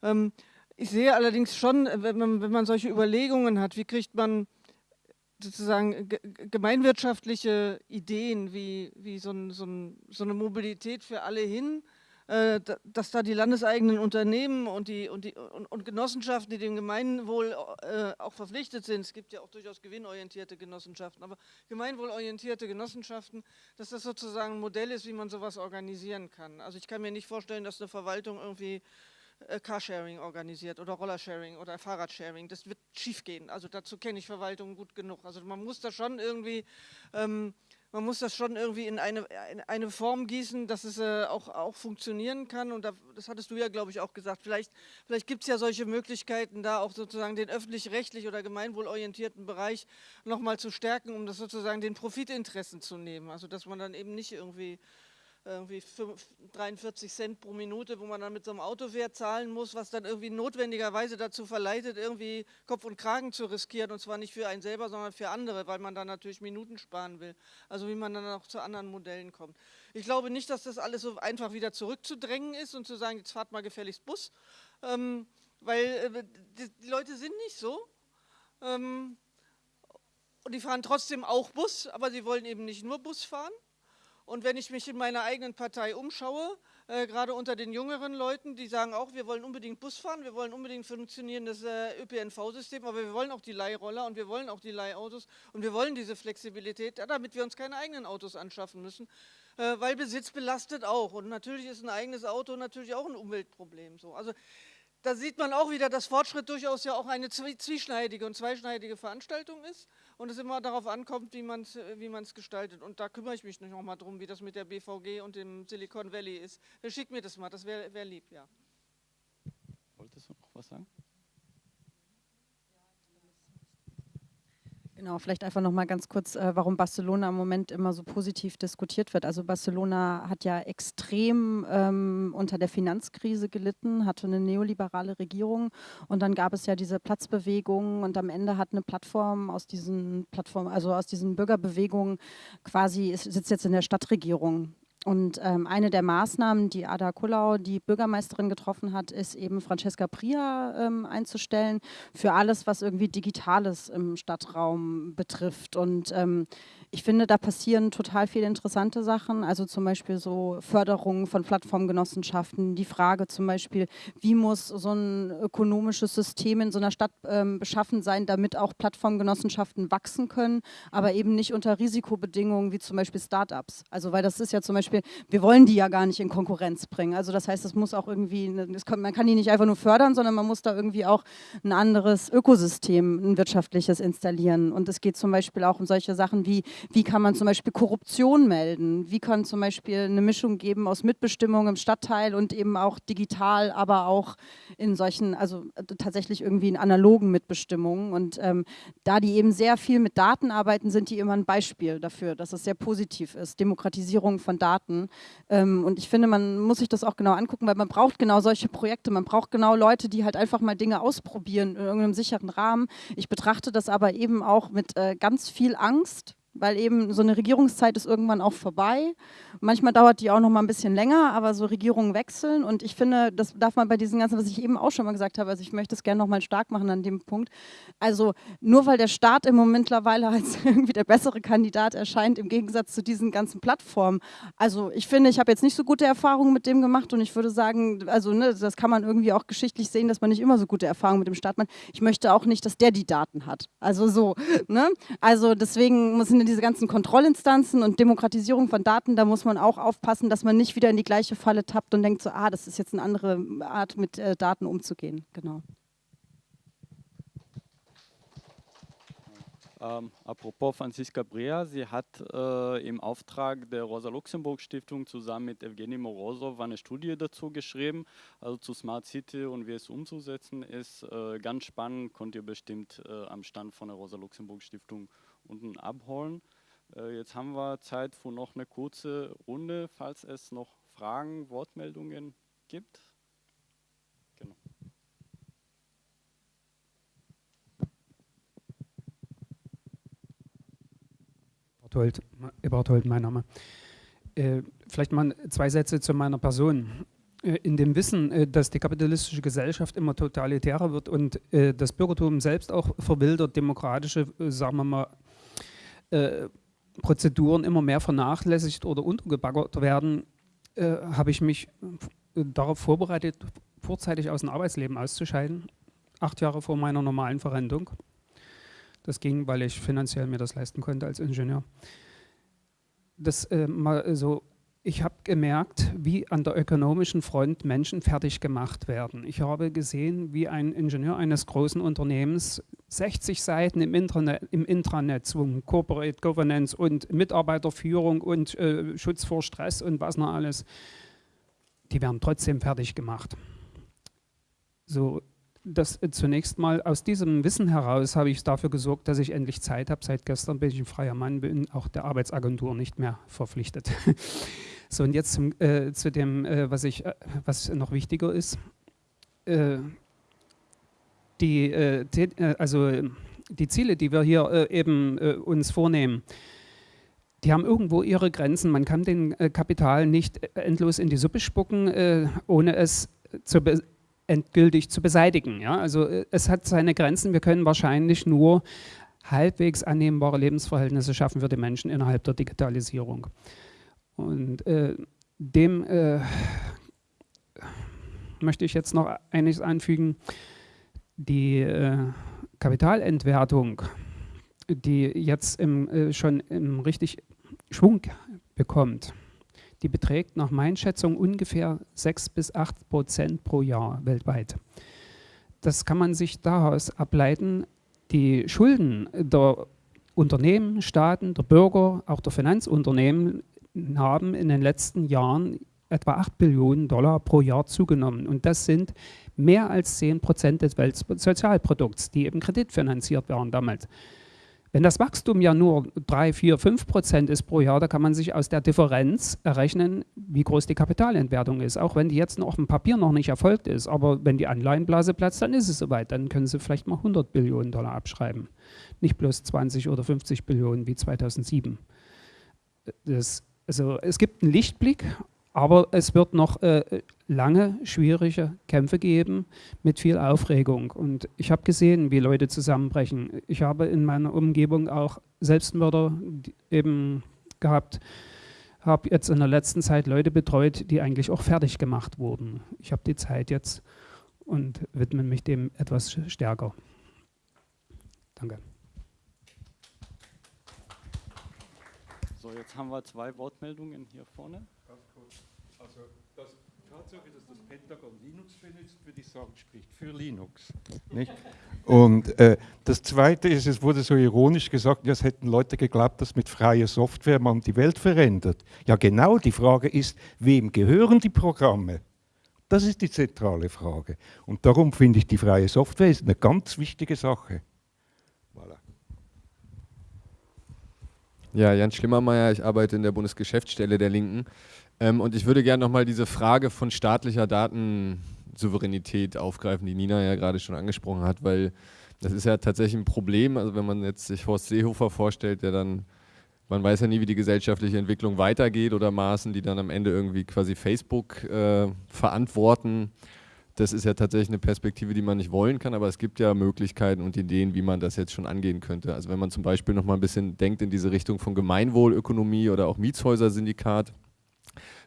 S3: Ähm, ich sehe allerdings schon, äh, wenn man, wenn man solche Überlegungen hat, wie kriegt man sozusagen gemeinwirtschaftliche Ideen wie, wie so, ein, so, ein, so eine Mobilität für alle hin, äh, dass da die landeseigenen Unternehmen und, die, und, die, und, und Genossenschaften, die dem Gemeinwohl äh, auch verpflichtet sind, es gibt ja auch durchaus gewinnorientierte Genossenschaften, aber gemeinwohlorientierte Genossenschaften, dass das sozusagen ein Modell ist, wie man sowas organisieren kann. Also ich kann mir nicht vorstellen, dass eine Verwaltung irgendwie Carsharing organisiert oder Rollersharing oder Fahrradsharing. Das wird schiefgehen. Also dazu kenne ich Verwaltungen gut genug. Also man muss da schon irgendwie ähm, man muss das schon irgendwie in eine, in eine Form gießen, dass es äh, auch, auch funktionieren kann. Und da, das hattest du ja, glaube ich, auch gesagt. Vielleicht, vielleicht gibt es ja solche Möglichkeiten, da auch sozusagen den öffentlich-rechtlich oder gemeinwohlorientierten Bereich nochmal zu stärken, um das sozusagen den Profitinteressen zu nehmen. Also dass man dann eben nicht irgendwie irgendwie 43 Cent pro Minute, wo man dann mit so einem Auto zahlen muss, was dann irgendwie notwendigerweise dazu verleitet, irgendwie Kopf und Kragen zu riskieren und zwar nicht für einen selber, sondern für andere, weil man dann natürlich Minuten sparen will. Also wie man dann auch zu anderen Modellen kommt. Ich glaube nicht, dass das alles so einfach wieder zurückzudrängen ist und zu sagen, jetzt fahrt mal gefälligst Bus, ähm, weil äh, die, die, Leute sind nicht so. Ähm, und die fahren trotzdem auch Bus, aber sie wollen eben nicht nur Bus fahren. Und wenn ich mich in meiner eigenen Partei umschaue, äh, gerade unter den jüngeren Leuten, die sagen auch, wir wollen unbedingt Bus fahren, wir wollen unbedingt funktionierendes äh, ÖPNV-System, aber wir wollen auch die Leihroller und wir wollen auch die Leihautos und wir wollen diese Flexibilität, damit wir uns keine eigenen Autos anschaffen müssen, äh, weil Besitz belastet auch. Und natürlich ist ein eigenes Auto natürlich auch ein Umweltproblem. So. Also da sieht man auch wieder, dass Fortschritt durchaus ja auch eine zwieschneidige und zweischneidige Veranstaltung ist und es immer darauf ankommt, wie man es wie gestaltet. Und da kümmere ich mich noch mal drum, wie das mit der BVG und dem Silicon Valley ist. Schick mir das mal, das wäre wär lieb, ja.
S1: Wolltest du noch was sagen?
S4: Genau, vielleicht einfach noch mal ganz kurz, äh, warum Barcelona im Moment immer so positiv diskutiert wird. Also Barcelona hat ja extrem ähm, unter der Finanzkrise gelitten, hatte eine neoliberale Regierung und dann gab es ja diese Platzbewegungen und am Ende hat eine Plattform aus diesen Plattformen, also aus diesen Bürgerbewegungen quasi, sitzt jetzt in der Stadtregierung und ähm, eine der Maßnahmen, die Ada Kullau, die Bürgermeisterin, getroffen hat, ist eben Francesca Pria ähm, einzustellen für alles, was irgendwie Digitales im Stadtraum betrifft. Und ähm, ich finde, da passieren total viele interessante Sachen, also zum Beispiel so Förderung von Plattformgenossenschaften, die Frage zum Beispiel, wie muss so ein ökonomisches System in so einer Stadt ähm, beschaffen sein, damit auch Plattformgenossenschaften wachsen können, aber eben nicht unter Risikobedingungen wie zum Beispiel Startups. Also weil das ist ja zum Beispiel, wir wollen die ja gar nicht in Konkurrenz bringen. Also das heißt, es muss auch irgendwie, kann, man kann die nicht einfach nur fördern, sondern man muss da irgendwie auch ein anderes Ökosystem, ein wirtschaftliches installieren. Und es geht zum Beispiel auch um solche Sachen wie, wie kann man zum Beispiel Korruption melden? Wie kann zum Beispiel eine Mischung geben aus Mitbestimmung im Stadtteil und eben auch digital, aber auch in solchen, also tatsächlich irgendwie in analogen Mitbestimmungen. Und ähm, da die eben sehr viel mit Daten arbeiten, sind die immer ein Beispiel dafür, dass es sehr positiv ist. Demokratisierung von Daten. Ähm, und ich finde, man muss sich das auch genau angucken, weil man braucht genau solche Projekte. Man braucht genau Leute, die halt einfach mal Dinge ausprobieren in irgendeinem sicheren Rahmen. Ich betrachte das aber eben auch mit äh, ganz viel Angst, weil eben so eine Regierungszeit ist irgendwann auch vorbei. Manchmal dauert die auch noch mal ein bisschen länger, aber so Regierungen wechseln und ich finde, das darf man bei diesen ganzen, was ich eben auch schon mal gesagt habe, also ich möchte es gerne noch mal stark machen an dem Punkt. Also nur weil der Staat im Moment mittlerweile als irgendwie der bessere Kandidat erscheint, im Gegensatz zu diesen ganzen Plattformen. Also ich finde, ich habe jetzt nicht so gute Erfahrungen mit dem gemacht und ich würde sagen, also ne, das kann man irgendwie auch geschichtlich sehen, dass man nicht immer so gute Erfahrungen mit dem Staat macht. Ich möchte auch nicht, dass der die Daten hat. Also so, ne? Also deswegen sind sind diese ganzen Kontrollinstanzen und Demokratisierung von Daten, da muss man auch aufpassen, dass man nicht wieder in die gleiche Falle tappt und denkt so, ah, das ist jetzt eine andere Art, mit äh, Daten umzugehen. Genau.
S1: Ähm, apropos Franziska Brea, sie hat äh, im Auftrag der Rosa-Luxemburg-Stiftung zusammen mit Evgeny Morozov eine Studie dazu geschrieben, also zu Smart City und wie es umzusetzen ist. Äh, ganz spannend, könnt ihr bestimmt äh, am Stand von der Rosa-Luxemburg-Stiftung unten abholen. Äh, jetzt haben wir Zeit für noch eine kurze Runde, falls es noch Fragen, Wortmeldungen gibt.
S15: Eberthold, Eberthold mein Name. Äh, vielleicht mal zwei Sätze zu meiner Person. Äh, in dem Wissen, äh, dass die kapitalistische Gesellschaft immer totalitärer wird und äh, das Bürgertum selbst auch verwildert, demokratische, sagen wir mal, äh, Prozeduren immer mehr vernachlässigt oder untergebaggert werden, habe ich mich darauf vorbereitet, vorzeitig aus dem Arbeitsleben auszuscheiden, acht Jahre vor meiner normalen Verrentung. Das ging, weil ich finanziell mir das leisten konnte als Ingenieur. Das äh, mal so, ich habe gemerkt, wie an der ökonomischen Front Menschen fertig gemacht werden. Ich habe gesehen, wie ein Ingenieur eines großen Unternehmens 60 Seiten im Intranet, im Intranet zu Corporate Governance und Mitarbeiterführung und äh, Schutz vor Stress und was noch alles, die werden trotzdem fertig gemacht. So, das äh, zunächst mal aus diesem Wissen heraus habe ich dafür gesorgt, dass ich endlich Zeit habe. Seit gestern bin ich ein freier Mann, bin auch der Arbeitsagentur nicht mehr verpflichtet. so und jetzt zum, äh, zu dem, äh, was, ich, äh, was noch wichtiger ist. Äh, die, äh, also die Ziele, die wir hier eben uns vornehmen, die haben irgendwo ihre Grenzen. Man kann den Kapital nicht endlos in die Suppe spucken, ohne es zu endgültig zu beseitigen. Ja? Also äh, es hat seine Grenzen. Wir können wahrscheinlich nur halbwegs annehmbare Lebensverhältnisse schaffen für die Menschen innerhalb der Digitalisierung. Und äh, dem äh, möchte ich jetzt noch einiges anfügen. Die äh, Kapitalentwertung, die jetzt im, äh, schon im richtig Schwung bekommt, die beträgt nach meinen Schätzungen ungefähr 6 bis 8 Prozent pro Jahr weltweit. Das kann man sich daraus ableiten, die Schulden der Unternehmen, Staaten, der Bürger, auch der Finanzunternehmen haben in den letzten Jahren etwa 8 Billionen Dollar pro Jahr zugenommen. Und das sind mehr als 10 Prozent des Weltsozialprodukts, die eben kreditfinanziert waren damals. Wenn das Wachstum ja nur 3, 4, 5 Prozent ist pro Jahr, da kann man sich aus der Differenz errechnen, wie groß die Kapitalentwertung ist. Auch wenn die jetzt noch auf dem Papier noch nicht erfolgt ist. Aber wenn die Anleihenblase platzt, dann ist es soweit. Dann können sie vielleicht mal 100 Billionen Dollar abschreiben. Nicht bloß 20 oder 50 Billionen wie 2007. Das, also es gibt einen Lichtblick, aber es wird noch äh, lange schwierige Kämpfe geben mit viel Aufregung. Und ich habe gesehen, wie Leute zusammenbrechen. Ich habe in meiner Umgebung auch Selbstmörder eben gehabt. Habe jetzt in der letzten Zeit Leute betreut, die eigentlich auch fertig gemacht wurden. Ich habe die Zeit jetzt und widme mich dem etwas stärker. Danke.
S1: So, jetzt haben wir zwei Wortmeldungen hier vorne.
S6: Also das Tatsache, dass das Pentagon Linux benutzt, würde ich sagen, spricht für Linux. Nicht? Und äh, das Zweite ist, es wurde so ironisch gesagt, es hätten Leute geglaubt, dass mit freier Software man die Welt verändert. Ja genau, die Frage ist, wem gehören die Programme? Das ist die zentrale Frage. Und darum finde ich, die freie Software ist eine ganz wichtige Sache.
S16: Ja, Jan Schlimmermeier, ich arbeite in der Bundesgeschäftsstelle der Linken. Ähm, und ich würde gerne nochmal diese Frage von staatlicher Datensouveränität aufgreifen, die Nina ja gerade schon angesprochen hat, weil das ist ja tatsächlich ein Problem. Also wenn man jetzt sich Horst Seehofer vorstellt, der dann, man weiß ja nie, wie die gesellschaftliche Entwicklung weitergeht oder Maßen, die dann am Ende irgendwie quasi Facebook äh, verantworten. Das ist ja tatsächlich eine Perspektive, die man nicht wollen kann, aber es gibt ja Möglichkeiten und Ideen, wie man das jetzt schon angehen könnte. Also wenn man zum Beispiel noch mal ein bisschen denkt in diese Richtung von Gemeinwohlökonomie oder auch Mietshäuser-Syndikat,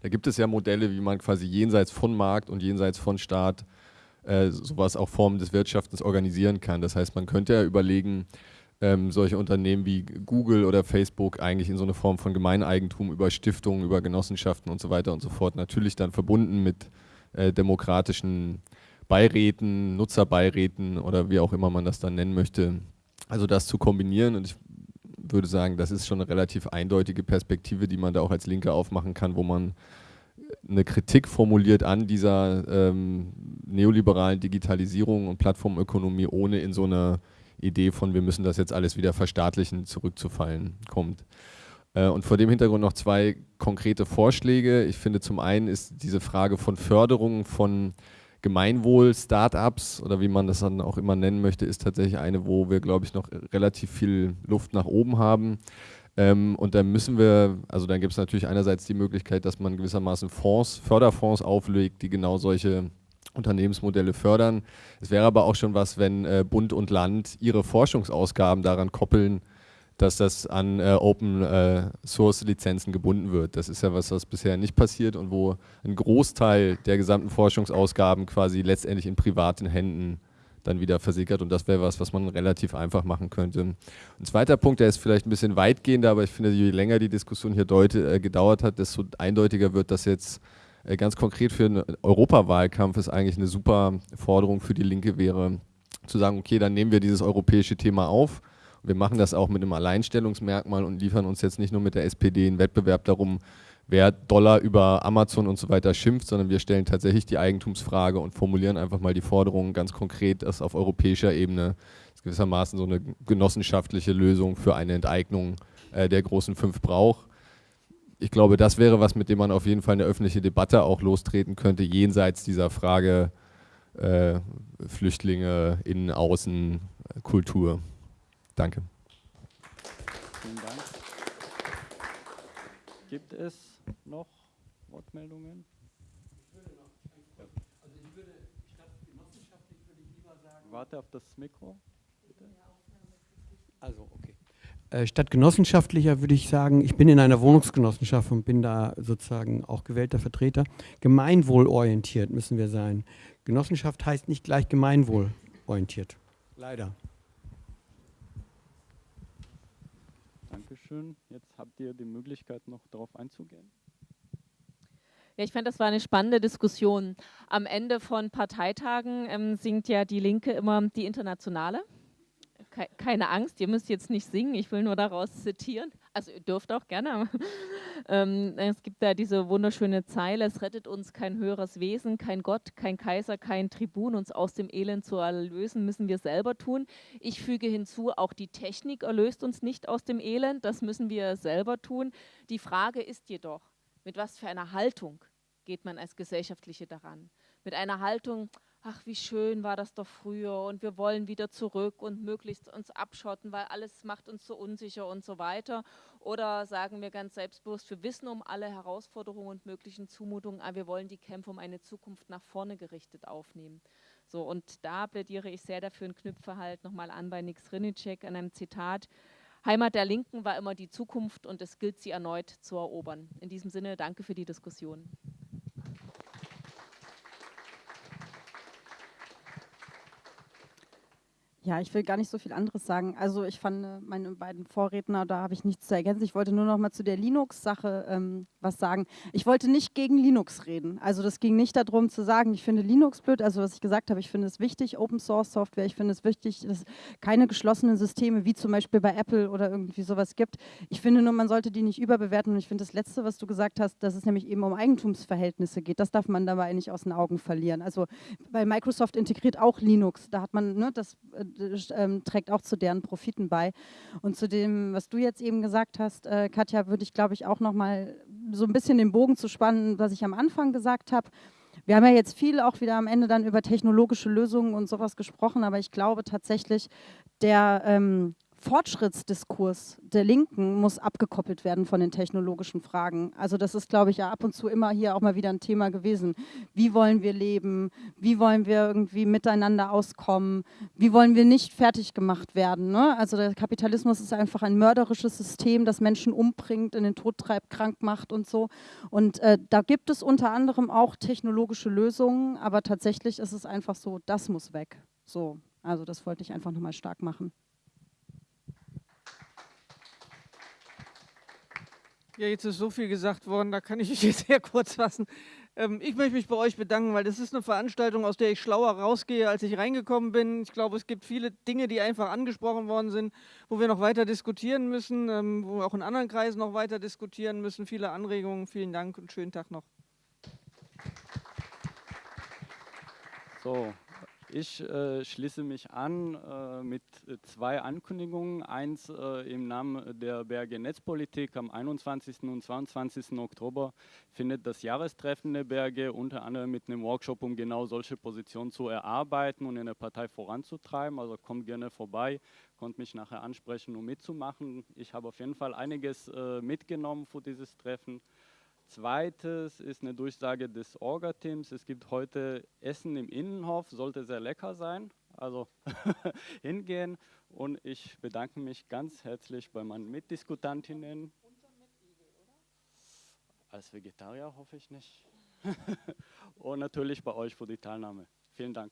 S16: da gibt es ja Modelle, wie man quasi jenseits von Markt und jenseits von Staat äh, sowas auch Formen des Wirtschaftens organisieren kann. Das heißt, man könnte ja überlegen, ähm, solche Unternehmen wie Google oder Facebook eigentlich in so eine Form von Gemeineigentum über Stiftungen, über Genossenschaften und so weiter und so fort, natürlich dann verbunden mit äh, demokratischen Beiräten, Nutzerbeiräten oder wie auch immer man das dann nennen möchte. Also das zu kombinieren und ich würde sagen, das ist schon eine relativ eindeutige Perspektive, die man da auch als Linke aufmachen kann, wo man eine Kritik formuliert an dieser ähm, neoliberalen Digitalisierung und Plattformökonomie, ohne in so eine Idee von, wir müssen das jetzt alles wieder verstaatlichen, zurückzufallen kommt. Äh, und vor dem Hintergrund noch zwei konkrete Vorschläge. Ich finde zum einen ist diese Frage von Förderung von Gemeinwohl, Startups oder wie man das dann auch immer nennen möchte, ist tatsächlich eine, wo wir, glaube ich, noch relativ viel Luft nach oben haben. Ähm, und dann müssen wir, also dann gibt es natürlich einerseits die Möglichkeit, dass man gewissermaßen Fonds, Förderfonds auflegt, die genau solche Unternehmensmodelle fördern. Es wäre aber auch schon was, wenn äh, Bund und Land ihre Forschungsausgaben daran koppeln, dass das an äh, Open äh, Source Lizenzen gebunden wird. Das ist ja was, was bisher nicht passiert und wo ein Großteil der gesamten Forschungsausgaben quasi letztendlich in privaten Händen dann wieder versickert und das wäre was, was man relativ einfach machen könnte. Ein zweiter Punkt, der ist vielleicht ein bisschen weitgehender, aber ich finde, je länger die Diskussion hier deute, äh, gedauert hat, desto eindeutiger wird, dass jetzt äh, ganz konkret für einen Europawahlkampf es eigentlich eine super Forderung für die Linke wäre, zu sagen, okay, dann nehmen wir dieses europäische Thema auf. Wir machen das auch mit einem Alleinstellungsmerkmal und liefern uns jetzt nicht nur mit der SPD einen Wettbewerb darum, wer Dollar über Amazon und so weiter schimpft, sondern wir stellen tatsächlich die Eigentumsfrage und formulieren einfach mal die Forderungen ganz konkret, dass auf europäischer Ebene gewissermaßen so eine genossenschaftliche Lösung für eine Enteignung äh, der großen fünf braucht ich glaube, das wäre was, mit dem man auf jeden Fall eine öffentliche Debatte auch lostreten könnte, jenseits dieser Frage äh, Flüchtlinge, Innen, Außen, Kultur. Danke.
S1: Vielen Dank. Gibt es noch Wortmeldungen? Warte auf das Mikro. Bitte.
S11: Also, okay. Äh, statt genossenschaftlicher würde ich sagen, ich bin in einer Wohnungsgenossenschaft und bin da sozusagen auch gewählter Vertreter. Gemeinwohlorientiert müssen wir sein. Genossenschaft heißt nicht gleich gemeinwohlorientiert. Leider.
S1: Dankeschön. Jetzt habt ihr die Möglichkeit, noch darauf einzugehen.
S2: Ja, ich fand, das war eine spannende Diskussion. Am Ende von Parteitagen ähm, singt ja die Linke immer die Internationale keine Angst, ihr müsst jetzt nicht singen, ich will nur daraus zitieren. Also ihr dürft auch gerne. ähm, es gibt da diese wunderschöne Zeile, es rettet uns kein höheres Wesen, kein Gott, kein Kaiser, kein Tribun, uns aus dem Elend zu erlösen, müssen wir selber tun. Ich füge hinzu, auch die Technik erlöst uns nicht aus dem Elend, das müssen wir selber tun. Die Frage ist jedoch, mit was für einer Haltung geht man als Gesellschaftliche daran? Mit einer Haltung, ach, wie schön war das doch früher und wir wollen wieder zurück und möglichst uns abschotten, weil alles macht uns so unsicher und so weiter. Oder sagen wir ganz selbstbewusst, wir wissen um alle Herausforderungen und möglichen Zumutungen, aber wir wollen die Kämpfe um eine Zukunft nach vorne gerichtet aufnehmen. So, und da plädiere ich sehr dafür und knüpfe halt nochmal an bei Nix Rinicek an einem Zitat. Heimat der Linken war immer die Zukunft und es gilt, sie erneut zu erobern. In diesem Sinne, danke für die Diskussion.
S4: Ja, ich will gar nicht so viel anderes sagen. Also ich fand äh, meine beiden Vorredner, da habe ich nichts zu ergänzen. Ich wollte nur noch mal zu der Linux-Sache ähm, was sagen. Ich wollte nicht gegen Linux reden. Also das ging nicht darum zu sagen, ich finde Linux blöd. Also was ich gesagt habe, ich finde es wichtig, Open Source Software. Ich finde es wichtig, dass es keine geschlossenen Systeme wie zum Beispiel bei Apple oder irgendwie sowas gibt. Ich finde nur, man sollte die nicht überbewerten. Und ich finde das Letzte, was du gesagt hast, dass es nämlich eben um Eigentumsverhältnisse geht. Das darf man dabei nicht aus den Augen verlieren. Also weil Microsoft integriert auch Linux. Da hat man, ne, das äh, ähm, trägt auch zu deren Profiten bei. Und zu dem, was du jetzt eben gesagt hast, äh, Katja, würde ich, glaube ich, auch noch mal so ein bisschen den Bogen zu spannen, was ich am Anfang gesagt habe. Wir haben ja jetzt viel auch wieder am Ende dann über technologische Lösungen und sowas gesprochen, aber ich glaube tatsächlich, der ähm, Fortschrittsdiskurs der Linken muss abgekoppelt werden von den technologischen Fragen. Also das ist, glaube ich, ja ab und zu immer hier auch mal wieder ein Thema gewesen. Wie wollen wir leben? Wie wollen wir irgendwie miteinander auskommen? Wie wollen wir nicht fertig gemacht werden? Ne? Also der Kapitalismus ist einfach ein mörderisches System, das Menschen umbringt, in den Tod treibt, krank macht und so. Und äh, da gibt es unter anderem auch technologische Lösungen, aber tatsächlich ist es einfach so, das muss weg. So, also das wollte ich einfach nochmal stark machen.
S3: Ja, jetzt ist so viel gesagt worden, da kann ich mich jetzt sehr kurz fassen. Ähm, ich möchte mich bei euch bedanken, weil das ist eine Veranstaltung, aus der ich schlauer rausgehe, als ich reingekommen bin. Ich glaube, es gibt viele Dinge, die einfach angesprochen worden sind, wo wir noch weiter diskutieren müssen, ähm, wo wir auch in anderen Kreisen noch weiter diskutieren müssen. Viele Anregungen. Vielen Dank und schönen Tag noch.
S1: So, ich äh, schließe mich an äh, mit zwei Ankündigungen. Eins äh, im Namen der BRG Netzpolitik. Am 21. und 22. Oktober findet das Jahrestreffen der BRG unter anderem mit einem Workshop, um genau solche Positionen zu erarbeiten und in der Partei voranzutreiben. Also kommt gerne vorbei, könnt mich nachher ansprechen, um mitzumachen. Ich habe auf jeden Fall einiges äh, mitgenommen für dieses Treffen. Zweites ist eine Durchsage des Orga-Teams. Es gibt heute Essen im Innenhof, sollte sehr lecker sein. Also hingehen und ich bedanke mich ganz herzlich bei meinen Mitdiskutantinnen. Als Vegetarier hoffe ich nicht. und natürlich bei euch für die Teilnahme. Vielen Dank.